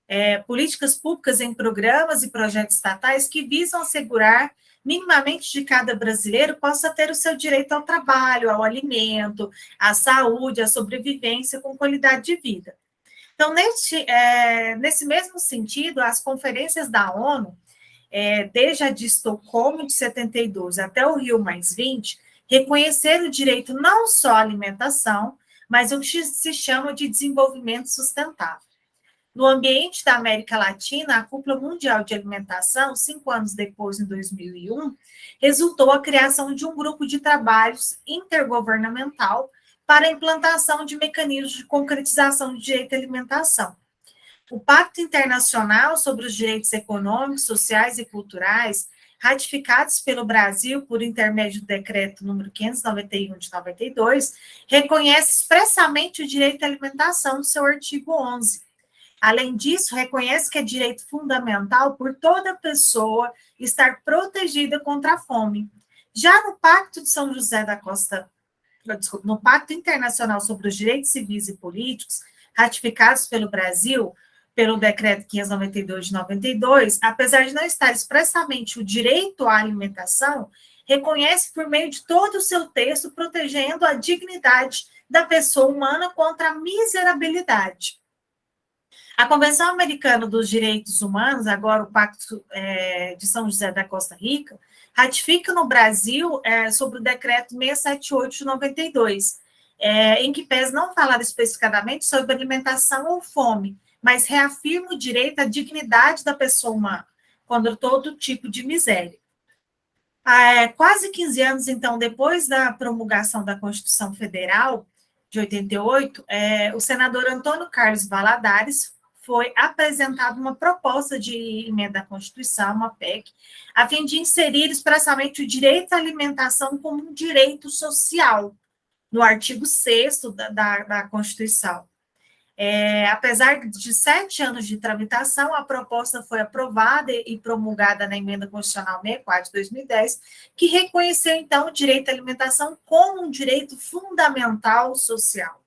É, políticas públicas em programas e projetos estatais que visam assegurar minimamente de cada brasileiro possa ter o seu direito ao trabalho, ao alimento, à saúde, à sobrevivência com qualidade de vida. Então, neste, é, nesse mesmo sentido, as conferências da ONU, é, desde a de Estocolmo de 72 até o Rio Mais 20, reconhecer o direito não só à alimentação, mas o que se chama de desenvolvimento sustentável. No ambiente da América Latina, a Cúpula Mundial de Alimentação, cinco anos depois, em 2001, resultou a criação de um grupo de trabalhos intergovernamental para a implantação de mecanismos de concretização do direito à alimentação. O Pacto Internacional sobre os Direitos Econômicos, Sociais e Culturais ratificados pelo Brasil por intermédio do decreto número 591 de 92, reconhece expressamente o direito à alimentação no seu artigo 11. Além disso, reconhece que é direito fundamental por toda pessoa estar protegida contra a fome. Já no Pacto de São José da Costa, desculpa, no Pacto Internacional sobre os Direitos Civis e Políticos, ratificados pelo Brasil, pelo decreto 592 de 92, apesar de não estar expressamente o direito à alimentação, reconhece por meio de todo o seu texto protegendo a dignidade da pessoa humana contra a miserabilidade. A Convenção Americana dos Direitos Humanos, agora o Pacto é, de São José da Costa Rica, ratifica no Brasil é, sobre o decreto 678 de 92, é, em que pese não falar especificadamente sobre alimentação ou fome, mas reafirma o direito à dignidade da pessoa humana contra todo tipo de miséria. É, quase 15 anos, então, depois da promulgação da Constituição Federal de 88, é, o senador Antônio Carlos Valadares foi apresentada uma proposta de emenda à Constituição, uma PEC, a fim de inserir expressamente o direito à alimentação como um direito social, no artigo 6 da, da, da Constituição. É, apesar de sete anos de tramitação, a proposta foi aprovada e promulgada na Emenda Constitucional 64 de 2010, que reconheceu, então, o direito à alimentação como um direito fundamental social.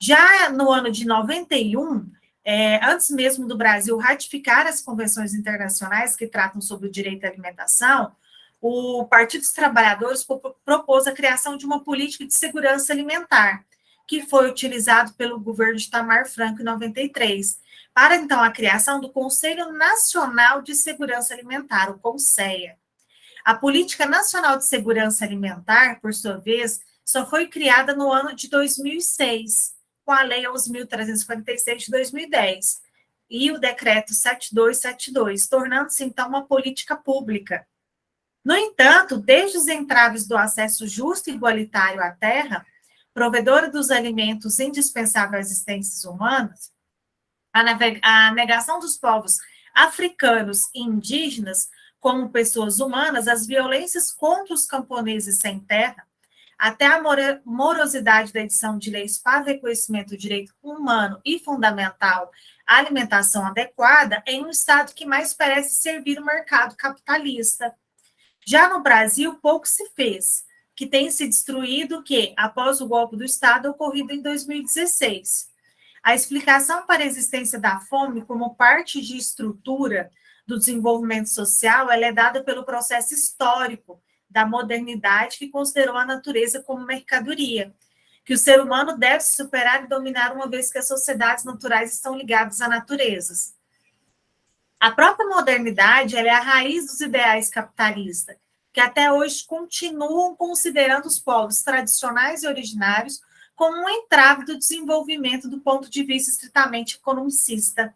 Já no ano de 91, é, antes mesmo do Brasil ratificar as convenções internacionais que tratam sobre o direito à alimentação, o Partido dos Trabalhadores propôs a criação de uma política de segurança alimentar, que foi utilizado pelo governo de Tamar Franco em 93, para então a criação do Conselho Nacional de Segurança Alimentar, o CONSEA. A Política Nacional de Segurança Alimentar, por sua vez, só foi criada no ano de 2006, com a Lei 11.346 de 2010 e o Decreto 7272, tornando-se então uma política pública. No entanto, desde os entraves do acesso justo e igualitário à terra, provedora dos alimentos indispensáveis às existências humanas, a negação dos povos africanos e indígenas como pessoas humanas, as violências contra os camponeses sem terra, até a morosidade da edição de leis para reconhecimento do direito humano e fundamental à alimentação adequada em um Estado que mais parece servir o mercado capitalista. Já no Brasil, pouco se fez que tem se destruído que, após o golpe do Estado ocorrido em 2016. A explicação para a existência da fome como parte de estrutura do desenvolvimento social é dada pelo processo histórico da modernidade que considerou a natureza como mercadoria, que o ser humano deve se superar e dominar uma vez que as sociedades naturais estão ligadas a naturezas. A própria modernidade é a raiz dos ideais capitalistas, que até hoje continuam considerando os povos tradicionais e originários como um entrave do desenvolvimento do ponto de vista estritamente economicista.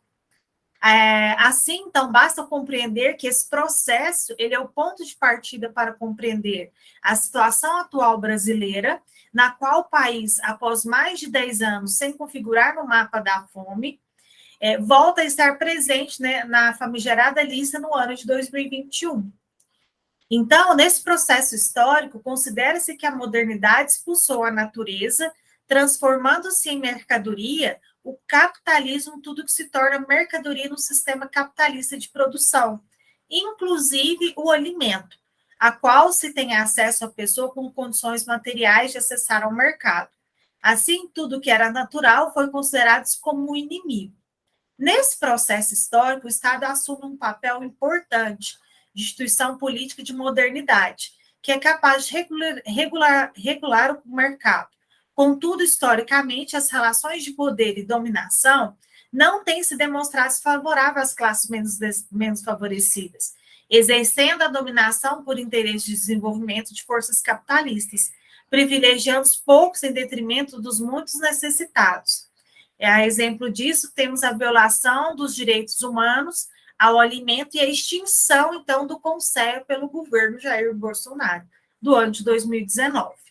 É, assim, então, basta compreender que esse processo ele é o ponto de partida para compreender a situação atual brasileira, na qual o país, após mais de 10 anos sem configurar no mapa da fome, é, volta a estar presente né, na famigerada lista no ano de 2021. Então, nesse processo histórico, considera-se que a modernidade expulsou a natureza, transformando-se em mercadoria o capitalismo, tudo que se torna mercadoria no sistema capitalista de produção, inclusive o alimento, a qual se tem acesso a pessoa com condições materiais de acessar ao mercado. Assim, tudo que era natural foi considerado como um inimigo. Nesse processo histórico, o Estado assume um papel importante de instituição política de modernidade, que é capaz de regular, regular, regular o mercado, Contudo, historicamente, as relações de poder e dominação não têm se demonstrado favoráveis às classes menos, menos favorecidas, exercendo a dominação por interesse de desenvolvimento de forças capitalistas, privilegiando os poucos em detrimento dos muitos necessitados. É, a exemplo disso, temos a violação dos direitos humanos ao alimento e a extinção, então, do Conselho pelo governo Jair Bolsonaro, do ano de 2019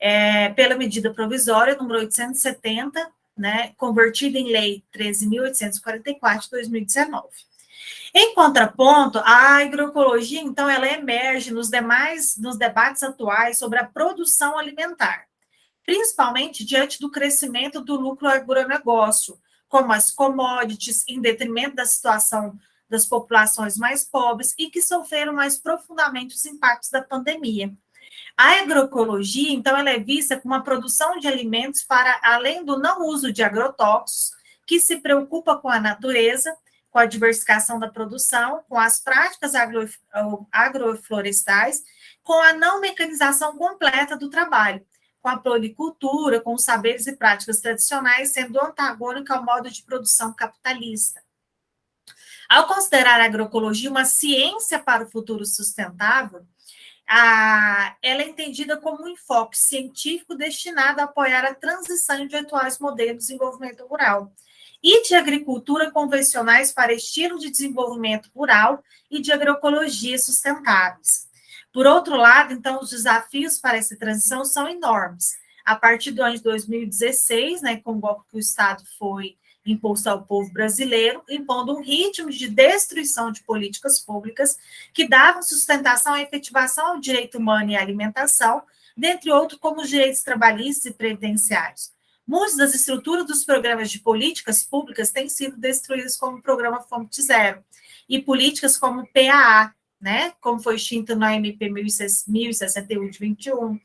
é, pela medida provisória número 870, né, convertida em lei 13.844 de 2019. Em contraponto, a agroecologia, então, ela emerge nos demais, nos debates atuais sobre a produção alimentar, principalmente diante do crescimento do lucro agronegócio, como as commodities, em detrimento da situação das populações mais pobres e que sofreram mais profundamente os impactos da pandemia. A agroecologia, então, ela é vista como uma produção de alimentos para além do não uso de agrotóxicos, que se preocupa com a natureza, com a diversificação da produção, com as práticas agro, agroflorestais, com a não mecanização completa do trabalho, com a policultura, com os saberes e práticas tradicionais, sendo antagônica ao modo de produção capitalista. Ao considerar a agroecologia uma ciência para o futuro sustentável, a, ela é entendida como um enfoque científico destinado a apoiar a transição de atuais modelos de desenvolvimento rural e de agricultura convencionais para estilo de desenvolvimento rural e de agroecologia sustentáveis. Por outro lado, então, os desafios para essa transição são enormes. A partir do ano de 2016, né, com o golpe que o Estado foi imposto ao povo brasileiro, impondo um ritmo de destruição de políticas públicas que davam sustentação à efetivação ao direito humano e à alimentação, dentre outros como os direitos trabalhistas e previdenciários. Muitas das estruturas dos programas de políticas públicas têm sido destruídas como o programa Fonte Zero, e políticas como o PAA, né, como foi extinto na MP 1061 de 21,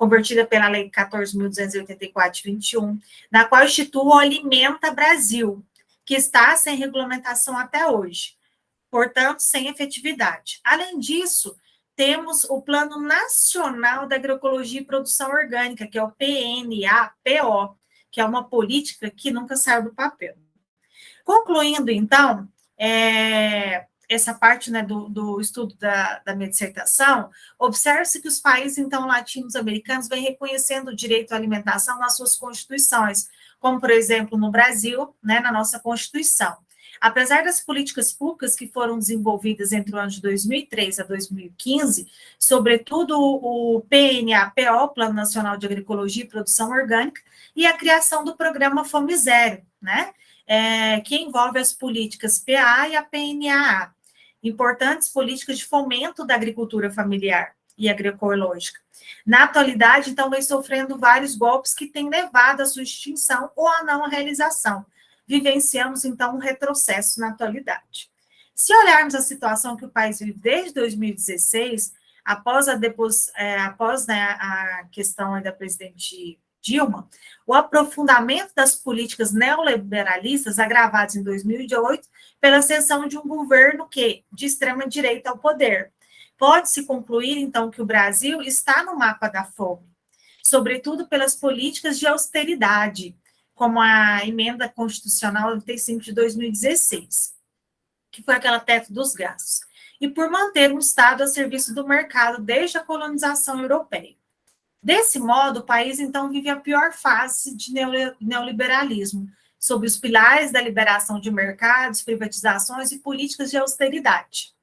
convertida pela Lei 14.284 de 21, na qual institui o Alimenta Brasil, que está sem regulamentação até hoje, portanto, sem efetividade. Além disso, temos o Plano Nacional da Agroecologia e Produção Orgânica, que é o PNAPO, que é uma política que nunca saiu do papel. Concluindo, então, é, essa parte né, do, do estudo da, da minha dissertação, observe-se que os países, então, latinos-americanos vêm reconhecendo o direito à alimentação nas suas constituições, como, por exemplo, no Brasil, né, na nossa Constituição. Apesar das políticas públicas que foram desenvolvidas entre o ano de 2003 a 2015, sobretudo o PNAPO, Plano Nacional de Agroecologia e Produção Orgânica, e a criação do programa Fome Zero, né, é, que envolve as políticas PA e a PNAA importantes políticas de fomento da agricultura familiar e agroecológica. Na atualidade, então, vem sofrendo vários golpes que têm levado à sua extinção ou à não realização. Vivenciamos, então, um retrocesso na atualidade. Se olharmos a situação que o país vive desde 2016, após a, depos, é, após, né, a questão da presidente Dilma, o aprofundamento das políticas neoliberalistas agravadas em 2008 pela ascensão de um governo que de extrema direita ao poder. Pode-se concluir então que o Brasil está no mapa da fome, sobretudo pelas políticas de austeridade, como a emenda constitucional 95 de 2016. que foi aquela teto dos gastos, e por manter um Estado a serviço do mercado desde a colonização europeia. Desse modo, o país então vive a pior fase de neoliberalismo, sob os pilares da liberação de mercados, privatizações e políticas de austeridade,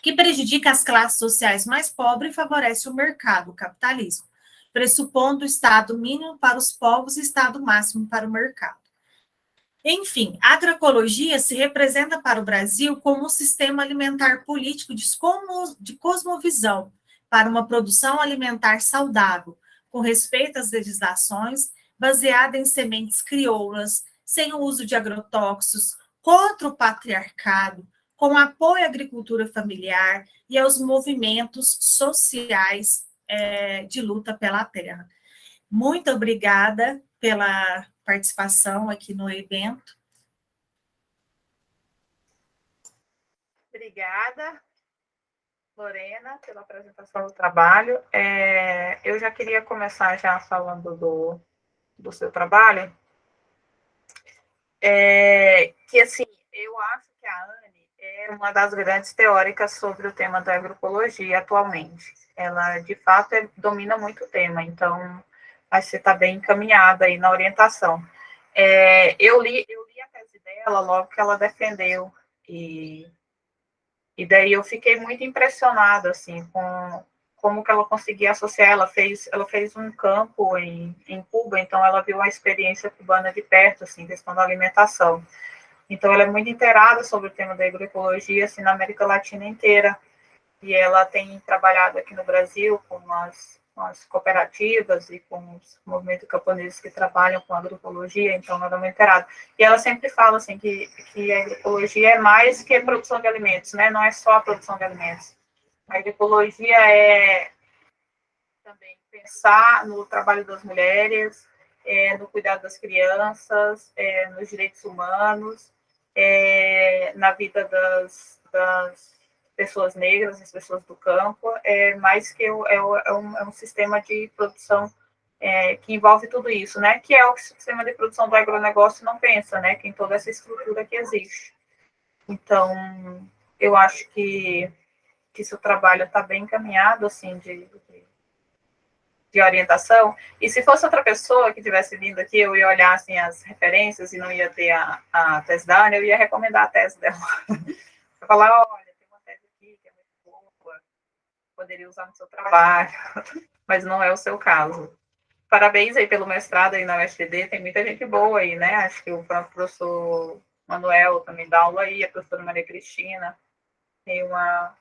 que prejudica as classes sociais mais pobres e favorece o mercado, o capitalismo, pressupondo o Estado mínimo para os povos e Estado máximo para o mercado. Enfim, a agroecologia se representa para o Brasil como um sistema alimentar político de cosmovisão para uma produção alimentar saudável, com respeito às legislações, baseada em sementes crioulas, sem o uso de agrotóxicos, contra o patriarcado, com apoio à agricultura familiar e aos movimentos sociais é, de luta pela terra. Muito obrigada pela participação aqui no evento. Obrigada, Lorena, pela apresentação do trabalho. É, eu já queria começar já falando do, do seu trabalho, é, que assim, eu acho que a Anne é uma das grandes teóricas sobre o tema da agroecologia atualmente. Ela, de fato, é, domina muito o tema, então acho que você está bem encaminhada aí na orientação. É, eu, li, eu li a tese dela logo que ela defendeu, e, e daí eu fiquei muito impressionada, assim, com como que ela conseguia associar, ela fez, ela fez um campo em, em Cuba, então ela viu a experiência cubana de perto, assim, questão da alimentação. Então ela é muito inteirada sobre o tema da agroecologia, assim, na América Latina inteira, e ela tem trabalhado aqui no Brasil com as com as cooperativas e com os movimentos camponeses que trabalham com agroecologia, então é muito inteirada. E ela sempre fala assim que, que a agroecologia é mais que a produção de alimentos, né? Não é só a produção de alimentos. A agroecologia é também pensar no trabalho das mulheres, é, no cuidado das crianças, é, nos direitos humanos, é, na vida das, das pessoas negras, as pessoas do campo, é mais que é, é, um, é um sistema de produção é, que envolve tudo isso, né? Que é o que o sistema de produção do agronegócio não pensa, né? Que em toda essa estrutura que existe. Então, eu acho que, que seu trabalho está bem encaminhado, assim, de, de, de, orientação. E se fosse outra pessoa que tivesse vindo aqui, eu ia olhar, assim, as referências e não ia ter a, a tese da Ana, eu ia recomendar a tese dela. falar, olha, poderia usar no seu trabalho, mas não é o seu caso. Parabéns aí pelo mestrado aí na UFD, tem muita gente boa aí, né? Acho que o próprio professor Manuel também dá aula aí, a professora Maria Cristina, tem uma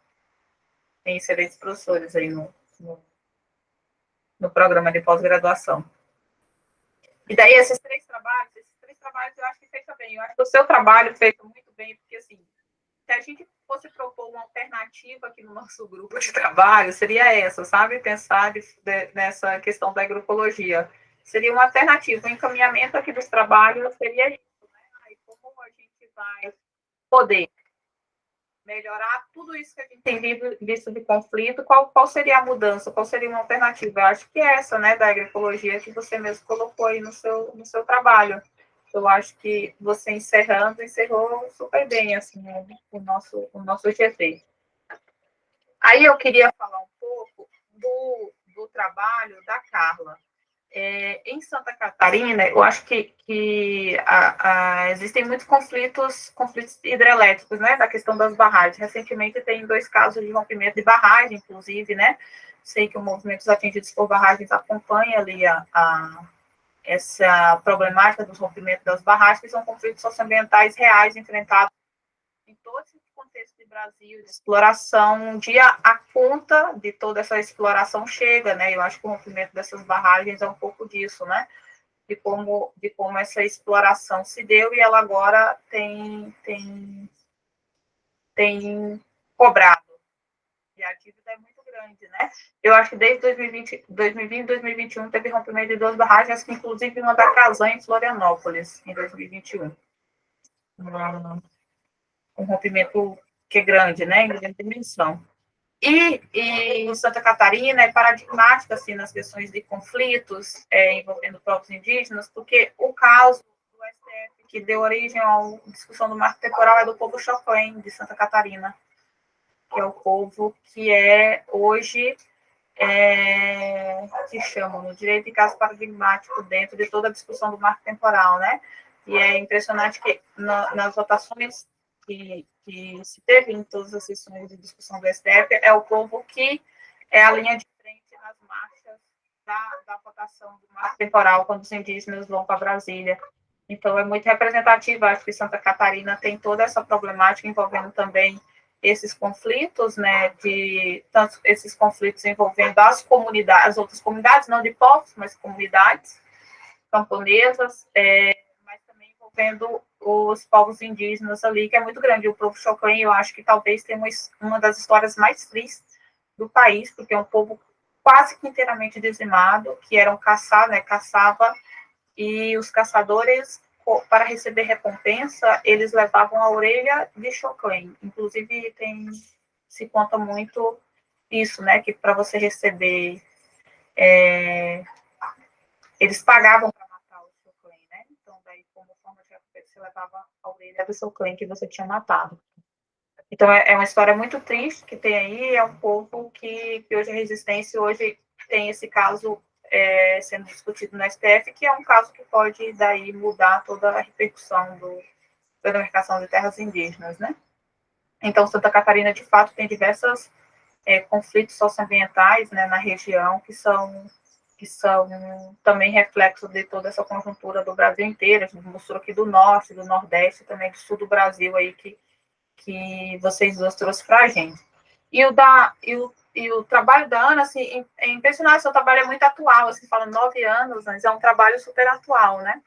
tem excelentes professores aí no, no, no programa de pós-graduação. E daí, esses três trabalhos, esses três trabalhos eu acho que fecha bem. Eu acho que o seu trabalho feito muito bem, porque assim, se a gente fosse propor uma alternativa aqui no nosso grupo de trabalho, seria essa, sabe? Pensar de, de, nessa questão da agroecologia. Seria uma alternativa, o encaminhamento aqui dos trabalhos seria isso, né? Aí como a gente vai poder melhorar tudo isso que a gente tem visto de conflito, qual, qual seria a mudança, qual seria uma alternativa? Eu acho que é essa, né, da agroecologia que você mesmo colocou aí no seu, no seu trabalho eu acho que você encerrando, encerrou super bem, assim, o nosso, o nosso GT. Aí eu queria falar um pouco do, do trabalho da Carla. É, em Santa Catarina, eu acho que, que a, a, existem muitos conflitos, conflitos hidrelétricos, né, da questão das barragens. Recentemente tem dois casos de rompimento de barragem, inclusive, né, sei que o movimento dos atingidos por barragens acompanha ali a, a essa problemática dos rompimentos das barragens, que são conflitos socioambientais reais enfrentados em todo esse contexto de Brasil, de exploração. Um dia a conta de toda essa exploração chega, né? Eu acho que o rompimento dessas barragens é um pouco disso, né? De como, de como essa exploração se deu e ela agora tem, tem, tem cobrado. E a dívida é muito grande, né? Eu acho que desde 2020, 2020 2021 teve rompimento de duas barragens, inclusive uma da Casan em Florianópolis, em 2021. Um rompimento que é grande, né? Em grande dimensão. E, e em Santa Catarina é paradigmática assim, nas questões de conflitos é, envolvendo povos indígenas, porque o caso do STF que deu origem à discussão do marco temporal é do povo Choclen, de Santa Catarina, que é o povo que é hoje é, que chamam no direito de caso paradigmático dentro de toda a discussão do marco temporal, né? E é impressionante que na, nas votações que, que, se teve em todas as sessões de discussão do STF, é o povo que é a linha de frente nas marchas da, da votação do marco temporal, quando os indígenas vão para Brasília. Então, é muito representativo, acho que Santa Catarina tem toda essa problemática envolvendo também esses conflitos, né, de tanto esses conflitos envolvendo as comunidades, as outras comunidades, não de povos, mas comunidades camponesas, é, mas também envolvendo os povos indígenas ali, que é muito grande. O povo Choclen, eu acho que talvez tenha uma, uma das histórias mais tristes do país, porque é um povo quase que inteiramente dizimado, que eram caçar, né, caçava, e os caçadores para receber recompensa, eles levavam a orelha de Choclen. Inclusive, tem, se conta muito isso, né? Que para você receber. É, eles pagavam para matar o Choclen, né? Então, daí, como forma de recompensa, você levava a orelha do Choclen que você tinha matado. Então, é, é, uma história muito triste que tem aí. É um povo que, que hoje a resistência, hoje tem esse caso é, sendo discutido no STF, que é um caso que pode daí mudar toda a repercussão do, da demarcação de terras indígenas, né? Então, Santa Catarina, de fato, tem diversos é, conflitos socioambientais né, na região que são, que são também reflexo de toda essa conjuntura do Brasil inteiro. A gente mostrou aqui do norte, do nordeste, também do sul do Brasil aí que, que vocês dois trouxeram para a gente. E o, da, e o e o trabalho da Ana, assim, é impressionante, seu trabalho é muito atual, assim, fala nove anos, mas é um trabalho super atual, né?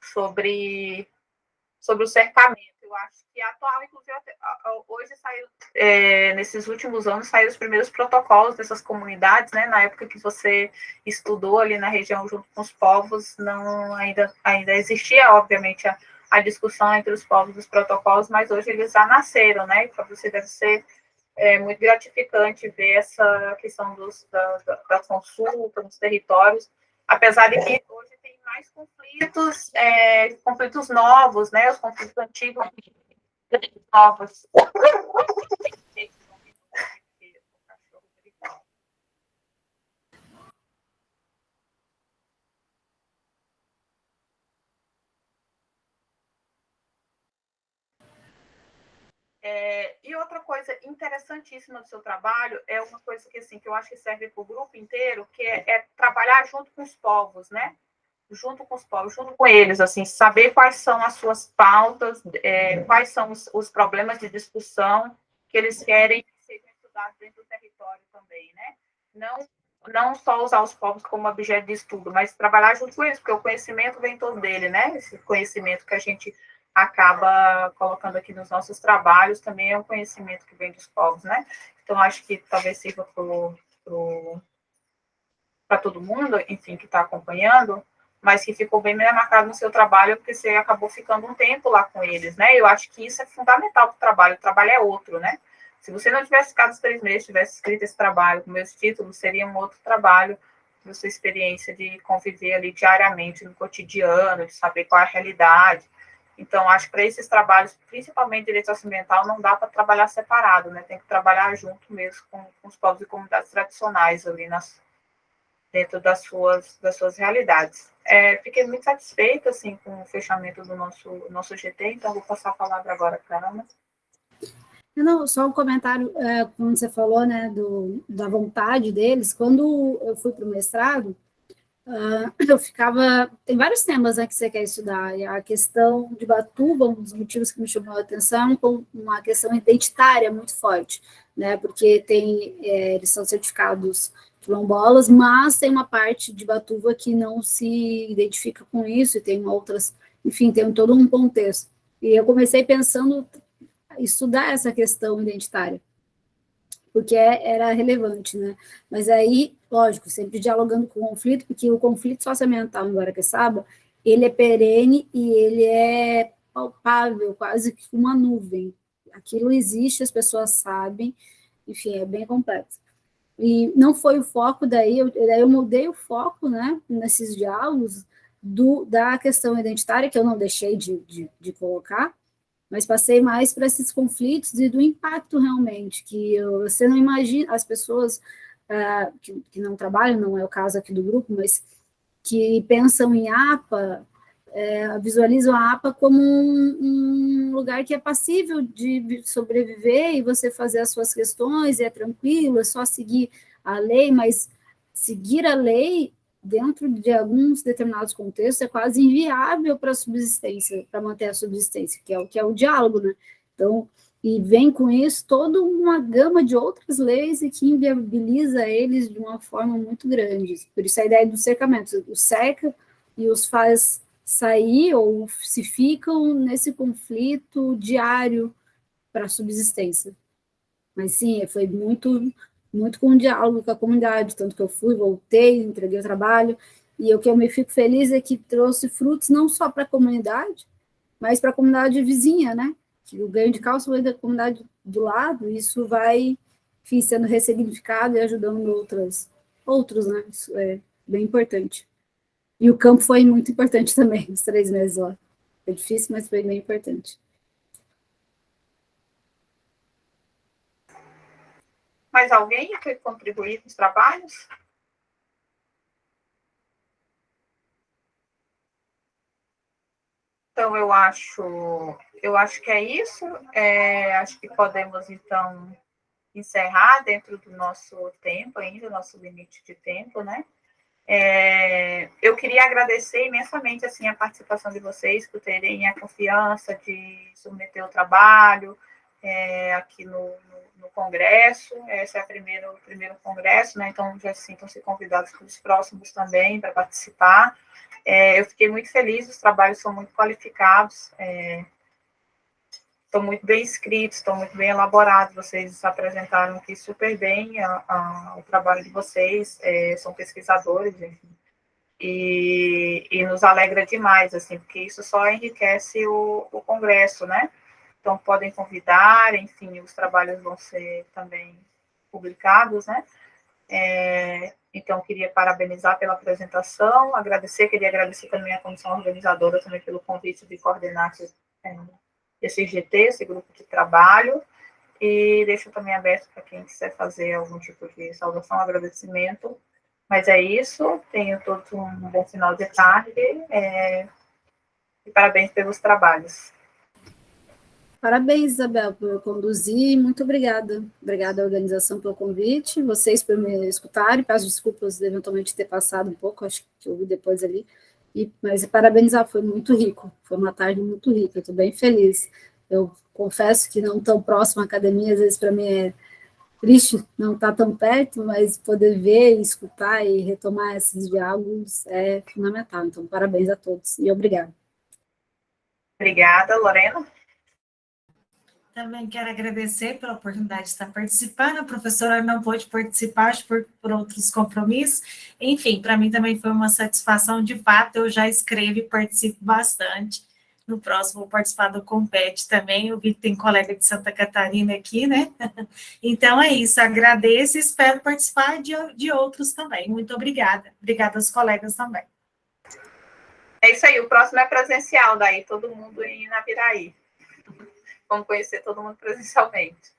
Sobre, sobre o cercamento. Eu acho que é atual, inclusive, hoje saiu, é, nesses últimos anos, saíram os primeiros protocolos dessas comunidades, né? Na época que você estudou ali na região junto com os povos, não ainda, ainda existia, obviamente, a, a discussão entre os povos dos protocolos, mas hoje eles já nasceram, né? Para você deve ser é muito gratificante ver essa questão dos, da, da, consulta nos territórios, apesar de que hoje tem mais conflitos, é, conflitos novos, né, os conflitos antigos novos. É, e outra coisa interessantíssima do seu trabalho é uma coisa que assim que eu acho que serve para o grupo inteiro, que é, é, trabalhar junto com os povos, né? Junto com os povos, junto com eles, assim, saber quais são as suas pautas, é, quais são os, os, problemas de discussão que eles querem que sejam estudados dentro do território também, né? Não não só usar os povos como objeto de estudo, mas trabalhar junto com eles, porque o conhecimento vem todo dele, né? Esse conhecimento que a gente acaba colocando aqui nos nossos trabalhos também é um conhecimento que vem dos povos, né? Então, acho que talvez sirva para todo mundo, enfim, que está acompanhando, mas que ficou bem marcado no seu trabalho, porque você acabou ficando um tempo lá com eles, né? Eu acho que isso é fundamental para o trabalho, o trabalho é outro, né? Se você não tivesse ficado os três meses, tivesse escrito esse trabalho com meus títulos, seria um outro trabalho, da sua experiência de conviver ali diariamente no cotidiano, de saber qual é a realidade, então, acho que para esses trabalhos, principalmente direito socioambiental, não dá para trabalhar separado, né? Tem que trabalhar junto mesmo com, com os povos e comunidades tradicionais ali nas, dentro das suas, das suas realidades. É, fiquei muito satisfeita, assim, com o fechamento do nosso, nosso GT, então vou passar a palavra agora para a Ana. Não, só um comentário, é, quando você falou, né, do, da vontade deles, quando eu fui para o mestrado, Uh, eu ficava. Tem vários temas né, que você quer estudar. E a questão de Batuba, um dos motivos que me chamou a atenção, com uma questão identitária muito forte, né? Porque tem, é, eles são certificados quilombolas, mas tem uma parte de Batuba que não se identifica com isso, e tem outras, enfim, tem todo um contexto. E eu comecei pensando estudar essa questão identitária porque é, era relevante, né? Mas aí, lógico, sempre dialogando com o conflito, porque o conflito socioambiental em Guaraqueçaba, ele é perene e ele é palpável, quase que uma nuvem. Aquilo existe, as pessoas sabem, enfim, é bem complexo. E não foi o foco daí, eu, daí eu mudei o foco, né, nesses diálogos, do, da questão identitária, que eu não deixei de, de, de colocar, mas passei mais para esses conflitos e do impacto realmente, que eu, você não imagina, as pessoas uh, que, que, não trabalham, não é o caso aqui do grupo, mas que pensam em APA, é, visualizam a APA como um, um, lugar que é passível de sobreviver e você fazer as suas questões, é tranquilo, é só seguir a lei, mas seguir a lei dentro de alguns determinados contextos, é quase inviável para a subsistência, para manter a subsistência, que é o que é o diálogo, né? Então, e vem com isso toda uma gama de outras leis e que inviabiliza eles de uma forma muito grande. Por isso a ideia do cercamento, o cerca e os faz sair ou se ficam nesse conflito diário para a subsistência. Mas sim, foi muito muito com o diálogo com a comunidade, tanto que eu fui, voltei, entreguei o trabalho, e o que eu me fico feliz é que trouxe frutos não só para a comunidade, mas para a comunidade vizinha, né? Que o ganho de cálcio foi da comunidade do lado, isso vai enfim, sendo ressignificado e ajudando outras, outros, né? Isso é bem importante. E o campo foi muito importante também, os três meses lá. Foi difícil, mas foi bem importante. Mais alguém quer contribuir com os trabalhos? Então, eu acho, eu acho que é isso. É, acho que podemos, então, encerrar dentro do nosso tempo ainda, nosso limite de tempo, né? É, eu queria agradecer imensamente, assim, a participação de vocês, por terem a confiança de submeter o trabalho é, aqui no, no no congresso, esse é o primeiro, primeiro congresso, né, então já sintam-se convidados para os próximos também para participar. É, eu fiquei muito feliz, os trabalhos são muito qualificados, é, estão muito bem escritos, estão muito bem elaborados, vocês apresentaram aqui super bem a, a, o trabalho de vocês, é, são pesquisadores, enfim, e, e, nos alegra demais, assim, porque isso só enriquece o, o congresso, né, então, podem convidar, enfim, os trabalhos vão ser também publicados, né? É, então, queria parabenizar pela apresentação, agradecer, queria agradecer também a comissão organizadora também pelo convite de coordenar esse, é, esse GT, esse grupo de trabalho, e deixo também aberto para quem quiser fazer algum tipo de saudação, agradecimento. Mas é isso, tenho todos um bom final de tarde, é, e parabéns pelos trabalhos. Parabéns, Isabel, por conduzir. Muito obrigada. Obrigada à organização pelo convite, vocês por me escutarem. Peço desculpas de eventualmente ter passado um pouco, acho que eu vi depois ali. E, mas parabenizar, foi muito rico. Foi uma tarde muito rica, estou bem feliz. Eu confesso que não tão próximo à academia, às vezes para mim é triste não estar tá tão perto, mas poder ver, escutar e retomar esses diálogos é fundamental. Então, parabéns a todos e obrigada. Obrigada, Lorena. Também quero agradecer pela oportunidade de estar participando. A professora não pôde participar por, por outros compromissos. Enfim, para mim também foi uma satisfação. De fato, eu já escrevo e participo bastante. No próximo, vou participar do Compete também. Eu vi que tem colega de Santa Catarina aqui, né? Então é isso. Agradeço e espero participar de, de outros também. Muito obrigada. Obrigada aos colegas também. É isso aí. O próximo é presencial, daí todo mundo em Naviraí. Vamos conhecer todo mundo presencialmente.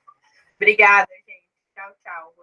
Obrigada, gente. Tchau, tchau.